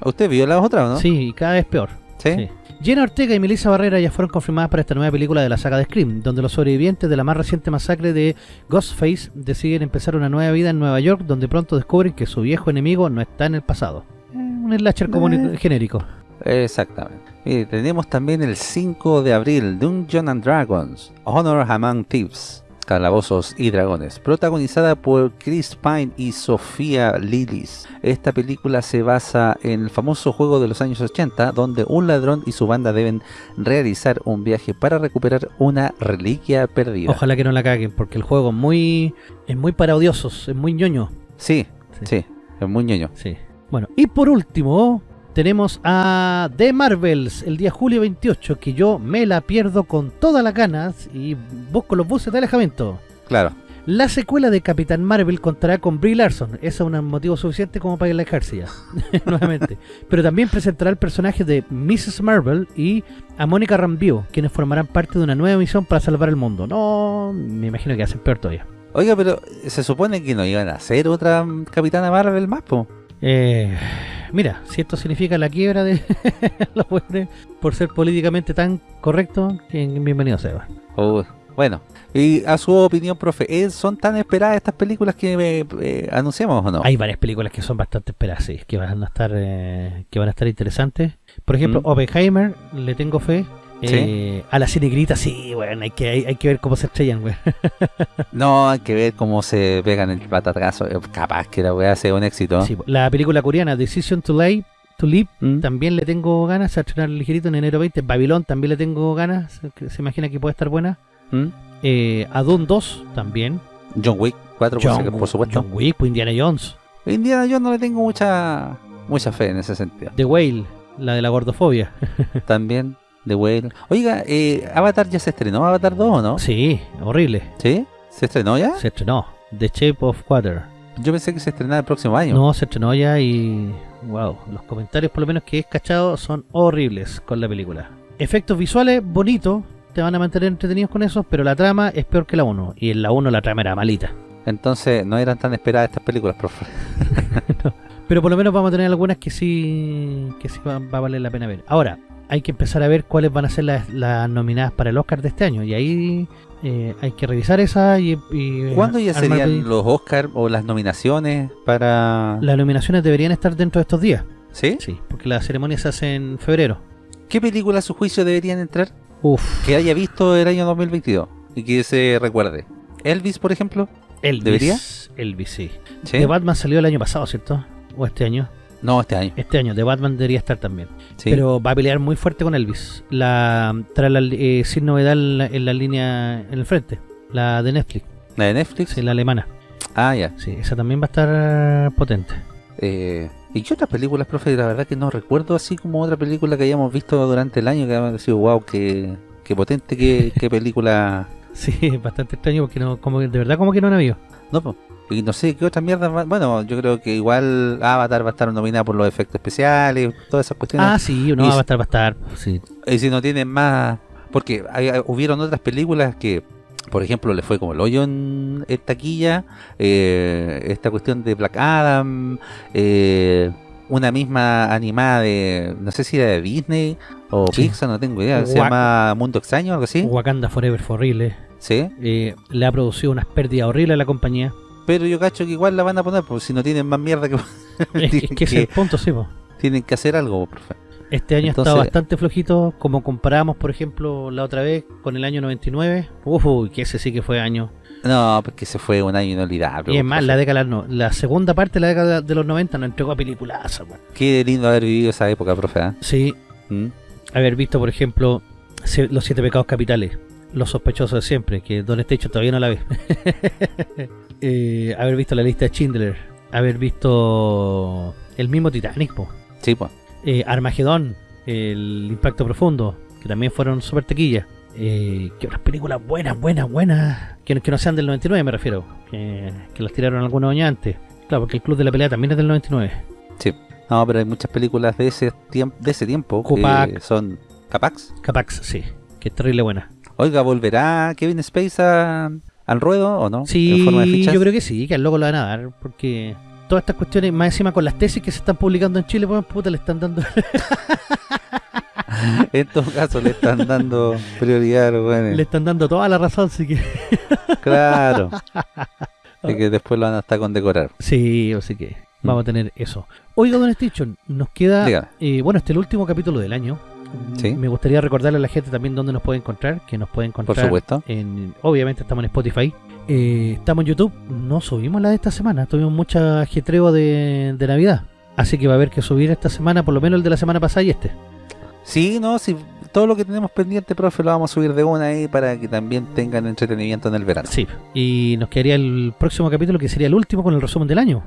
Speaker 2: ¿Usted vio las otras o no?
Speaker 1: Sí, y cada vez peor.
Speaker 2: ¿Sí?
Speaker 1: Sí. Jenna Ortega y Melissa Barrera ya fueron confirmadas para esta nueva película de la saga de Scream, donde los sobrevivientes de la más reciente masacre de Ghostface deciden empezar una nueva vida en Nueva York, donde pronto descubren que su viejo enemigo no está en el pasado. Eh, un slasher común
Speaker 2: Eh.
Speaker 1: genérico.
Speaker 2: Exactamente. Tenemos también el 5 de abril Dungeons and Dragons, Honor Among Thieves. Calabozos y Dragones, protagonizada por Chris Pine y Sofía Lillis. Esta película se basa en el famoso juego de los años 80, donde un ladrón y su banda deben realizar un viaje para recuperar una reliquia perdida.
Speaker 1: Ojalá que no la caguen, porque el juego es muy es muy odiosos, es muy ñoño.
Speaker 2: Sí,
Speaker 1: Sí.
Speaker 2: sí, es muy ñoño.
Speaker 1: Sí. Bueno, y por último, tenemos a The Marvels el día julio 28, que yo me la pierdo con todas las ganas y busco los buses de alejamiento.
Speaker 2: Claro.
Speaker 1: La secuela de Capitán Marvel contará con Brie Larson. Ese es un motivo suficiente como para alejarse ya. Nuevamente. Pero también presentará el personaje de Mrs. Marvel y a Mónica Rambeau, quienes formarán parte de una nueva misión para salvar el mundo. No, me imagino que hacen peor todavía.
Speaker 2: Oiga, pero se supone que no iban a hacer otra mm, Capitana Marvel más, po.
Speaker 1: Eh, mira, si esto significa la quiebra de los buenos por ser políticamente tan correcto, bienvenido sea.
Speaker 2: Oh, bueno, y a su opinión, profe, ¿eh, ¿son tan esperadas estas películas que eh, eh, anunciamos o no?
Speaker 1: Hay varias películas que son bastante esperadas, sí, que van a estar eh, que van a estar interesantes. Por ejemplo,
Speaker 2: Mm.
Speaker 1: Oppenheimer, le tengo fe.
Speaker 2: Sí.
Speaker 1: Eh, a la cinegrita, sí, bueno, hay que, hay, hay que ver cómo se estrellan, güey.
Speaker 2: No, hay que ver cómo se pegan el patatazo. Eh, Capaz que la weá sea un éxito.
Speaker 1: Sí, la película coreana Decision to Live, to Live,
Speaker 2: ¿Mm?
Speaker 1: también le tengo ganas, a estrenar ligerito en enero 20. Babylon también le tengo ganas, se, se imagina que puede estar buena.
Speaker 2: ¿Mm?
Speaker 1: Eh, Adun 2 también.
Speaker 2: John Wick 4, por, si- por supuesto.
Speaker 1: John Wick, pues, Indiana Jones.
Speaker 2: Indiana yo no le tengo mucha mucha fe en ese sentido.
Speaker 1: The Whale, la de la gordofobia.
Speaker 2: También, The Whale. Oiga, eh, Avatar ya se estrenó, Avatar 2 o no?
Speaker 1: Sí, horrible.
Speaker 2: ¿Sí? ¿Se estrenó ya?
Speaker 1: Se estrenó. The Shape of Water.
Speaker 2: Yo pensé que se estrenaba el próximo año.
Speaker 1: No, se estrenó ya y. Wow, los comentarios, por lo menos que he cachado, son horribles con la película. Efectos visuales bonitos, te van a mantener entretenidos con eso, pero la trama es peor que la 1. Y en la 1 la trama era malita.
Speaker 2: Entonces, no eran tan esperadas estas películas, profe.
Speaker 1: Pero por lo menos vamos a tener algunas que sí que sí va, va a valer la pena ver. Ahora, hay que empezar a ver cuáles van a ser las, las nominadas para el Oscar de este año. Y ahí eh, hay que revisar esa y... y
Speaker 2: ¿Cuándo ya serían los Oscar o las nominaciones para...?
Speaker 1: Las nominaciones deberían estar dentro de estos días.
Speaker 2: ¿Sí?
Speaker 1: Sí, porque la ceremonia se hace en febrero.
Speaker 2: ¿Qué películas a su juicio deberían entrar
Speaker 1: Uf,
Speaker 2: que haya visto el año 2022 y que se recuerde? Elvis, por ejemplo.
Speaker 1: Elvis.
Speaker 2: ¿Debería?
Speaker 1: Elvis, sí.
Speaker 2: ¿Sí?
Speaker 1: The Batman salió el año pasado, ¿cierto? O este año.
Speaker 2: No, este año.
Speaker 1: Este año, The Batman debería estar también.
Speaker 2: Sí.
Speaker 1: Pero va a pelear muy fuerte con Elvis. La trae la, eh, sin novedad en la, en la línea en el frente. La de Netflix,
Speaker 2: ¿La de Netflix?
Speaker 1: sí, la alemana.
Speaker 2: Ah, ya.
Speaker 1: Sí, esa también va a estar potente.
Speaker 2: Eh, ¿Y qué otras películas, profe? La verdad que no recuerdo así como otra película que hayamos visto durante el año que haya sido wow, qué, qué potente, qué, qué película.
Speaker 1: Sí, bastante extraño porque no, como de verdad como que no han habido.
Speaker 2: No, po. Y no sé qué otra mierda. más- Bueno, yo creo que igual Avatar va a estar nominada por los efectos especiales, todas esas cuestiones.
Speaker 1: Ah, sí, no,
Speaker 2: Y-
Speaker 1: va a estar, va a estar. Sí.
Speaker 2: Y si no tienen más. Porque hay- hubieron otras películas que, por ejemplo, le fue como el hoyo en, en taquilla. eh, esta cuestión de Black Adam. eh, una misma animada de. No sé si era de Disney o
Speaker 1: Sí.
Speaker 2: Pixar, no tengo idea. Se llama Mundo Extraño, algo así.
Speaker 1: Wakanda Forever horrible.
Speaker 2: Sí.
Speaker 1: Eh, le ha producido unas pérdidas horribles a la compañía.
Speaker 2: Pero yo cacho que igual la van a poner, porque si no tienen más mierda que.
Speaker 1: es, que- es que ese es el punto, sí, po.
Speaker 2: tienen que hacer algo, profe.
Speaker 1: Este año ha
Speaker 2: Entonces-
Speaker 1: estado bastante flojito, como comparamos, por ejemplo, la otra vez con el año 99. Uf, que ese sí que fue año.
Speaker 2: No, porque se fue un año inolvidable.
Speaker 1: y es más,
Speaker 2: profe.
Speaker 1: la década, no, la segunda parte de la década de los 90 nos entregó a peliculaza, weón.
Speaker 2: Qué lindo haber vivido esa época, profe. ¿ah?
Speaker 1: Sí,
Speaker 2: ¿Mm?
Speaker 1: haber visto, por ejemplo, Los Siete Pecados Capitales, Los Sospechosos de Siempre, que Don Estecho todavía no la ve. Eh, haber visto la lista de Schindler, haber visto el mismo Titanic, po.
Speaker 2: Sí, pues.
Speaker 1: Eh, Armagedón, El Impacto Profundo, que también fueron super tequillas. Eh, ¿Qué otras películas buenas, buenas, buenas? Que, no- que no sean del 99, me refiero. Que, que las tiraron algunos años antes. Claro, porque el Club de la Pelea también es del 99.
Speaker 2: No, pero hay muchas películas de ese tiempo, de ese tiempo que son Capax.
Speaker 1: Capax, sí. Que es terrible buena.
Speaker 2: Oiga, ¿volverá Kevin Space a- al ruedo o no?
Speaker 1: Sí,
Speaker 2: En forma de fichas.
Speaker 1: yo creo que sí, que al loco lo van a dar. Porque todas estas cuestiones, más encima con las tesis que se están publicando en Chile, pues puta, le están dando.
Speaker 2: En todo caso, le están dando prioridad a los buenos.
Speaker 1: le están dando toda la razón, así que.
Speaker 2: Claro. Y que después lo van a estar condecorar.
Speaker 1: Sí, así que vamos a tener eso. Oiga, Don Station, nos queda. Eh, bueno, este es el último capítulo del año.
Speaker 2: Sí.
Speaker 1: Me gustaría recordarle a la gente también dónde nos puede encontrar, que nos puede encontrar
Speaker 2: Por supuesto.
Speaker 1: en, obviamente estamos en Spotify, Eh, estamos en YouTube, no subimos la de esta semana, tuvimos mucha ajetreo de, de Navidad, así que va a haber que subir esta semana, por lo menos el de la semana pasada y este.
Speaker 2: Sí, no, sí, todo lo que tenemos pendiente, profe, lo vamos a subir de una ahí para que también tengan entretenimiento en el verano.
Speaker 1: Sí, y nos quedaría el próximo capítulo que sería el último con el resumen del año.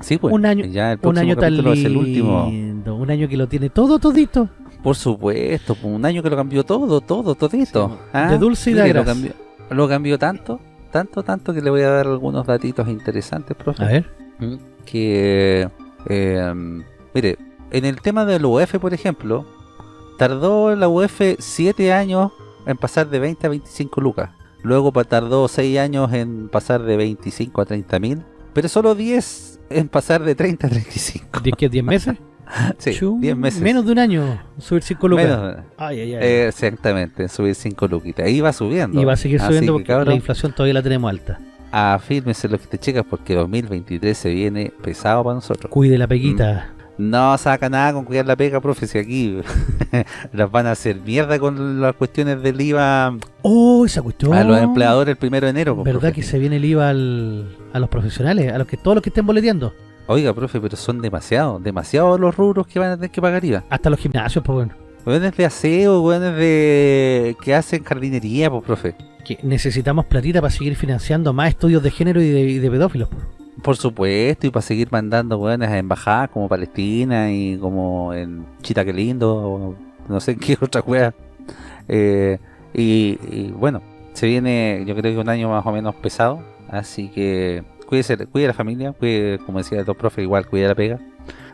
Speaker 2: Sí, pues.
Speaker 1: Un año-
Speaker 2: ya el
Speaker 1: Un año tan
Speaker 2: capítulo es el último.
Speaker 1: lindo, un año que lo tiene todo todito.
Speaker 2: Por supuesto, pues, un año que lo cambió todo, todo, todito.
Speaker 1: Sí,
Speaker 2: Ah,
Speaker 1: de dulce y de
Speaker 2: lo cambió, lo cambió tanto, tanto, tanto que le voy a dar algunos datitos interesantes, profe.
Speaker 1: A ver,
Speaker 2: Mm, que eh, mire en el tema del UF por ejemplo tardó la UF 7 años en pasar de 20 a 25 lucas luego tardó 6 años en pasar de 25 a 30 mil pero solo 10 en pasar de 30 a 35
Speaker 1: ¿10 que 10 meses?
Speaker 2: sí,
Speaker 1: Chu,
Speaker 2: 10 meses
Speaker 1: Menos de un año, subir 5 lucas.
Speaker 2: Menos,
Speaker 1: Ay, ay, ay.
Speaker 2: exactamente subir 5 luquitas ahí va subiendo
Speaker 1: y va a seguir subiendo
Speaker 2: que,
Speaker 1: porque la inflación todavía la tenemos alta.
Speaker 2: afírmese lo que te checas porque 2023 se viene pesado para nosotros
Speaker 1: Cuide la peguita.
Speaker 2: No saca nada con cuidar la pega, profe, si aquí las van a hacer mierda con las cuestiones del IVA
Speaker 1: Oh, esa cuestión.
Speaker 2: a los empleadores el primero de enero. pues,
Speaker 1: ¿Verdad
Speaker 2: profe.
Speaker 1: que se viene el IVA al- a los profesionales? A los que todos los que estén boleteando.
Speaker 2: Oiga, profe, pero son demasiados, demasiados los rubros que van a tener que pagar IVA.
Speaker 1: Hasta los gimnasios, pues bueno.
Speaker 2: Buenos de aseo, buenos de... que hacen jardinería, pues, profe.
Speaker 1: Que necesitamos platita para seguir financiando más estudios de género y de, y de pedófilos. pues.
Speaker 2: Por supuesto, y para seguir mandando buenas a embajadas como Palestina y como en Chita que lindo, o no sé en qué otra wea. Eh, y, y bueno, se viene yo creo que un año más o menos pesado, así que cuídese, cuide la familia, cuide, como decía el profe, igual cuide la pega.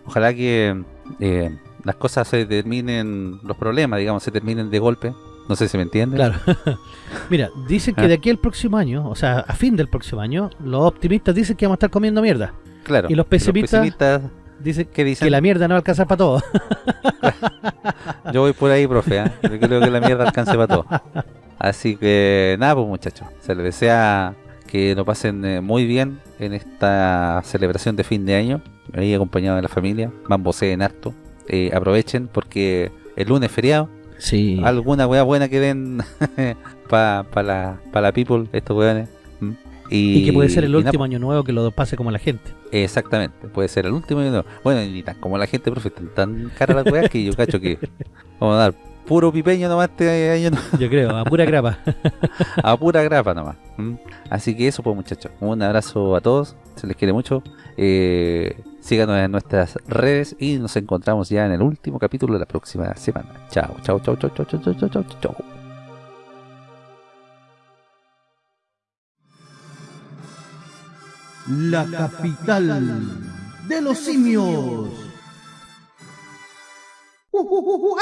Speaker 2: Ojalá que eh, las cosas se terminen, los problemas, digamos, se terminen de golpe. No sé si me entienden.
Speaker 1: Claro. Mira, dicen que
Speaker 2: Ah.
Speaker 1: de aquí al próximo año, o sea, a fin del próximo año, los optimistas dicen que vamos a estar comiendo mierda.
Speaker 2: Claro.
Speaker 1: Y los pesimistas-
Speaker 2: pesimistas,
Speaker 1: Dicen que la mierda no va a alcanzar para todo.
Speaker 2: Yo voy por ahí, profe. ¿eh? Yo creo que la mierda alcance para todo. Así que nada, pues muchachos. Se les desea que lo pasen eh, muy bien en esta celebración de fin de año. Ahí acompañado de la familia. Bamboseen harto. Eh, aprovechen porque el lunes es feriado.
Speaker 1: Sí.
Speaker 2: Alguna wea buena que den para pa la, pa la people, estos weones. ¿Mm?
Speaker 1: Y que puede ser el último año nuevo que lo pase como la gente.
Speaker 2: Exactamente, puede ser el último y no. Bueno, ni tan como la gente, profe, están tan cara las weas que yo cacho que vamos a dar puro pipeño nomás este año, no-
Speaker 1: Yo creo, a pura grapa.
Speaker 2: a pura grapa nomás. Así que eso pues muchachos, un abrazo a todos, se les quiere mucho. Eh, síganos en nuestras redes y nos encontramos ya en el último capítulo de la próxima semana. Chao, chao, chao, chao, chao, chao, chao, chao, chao, chao.
Speaker 3: La capital de los simios. 우와!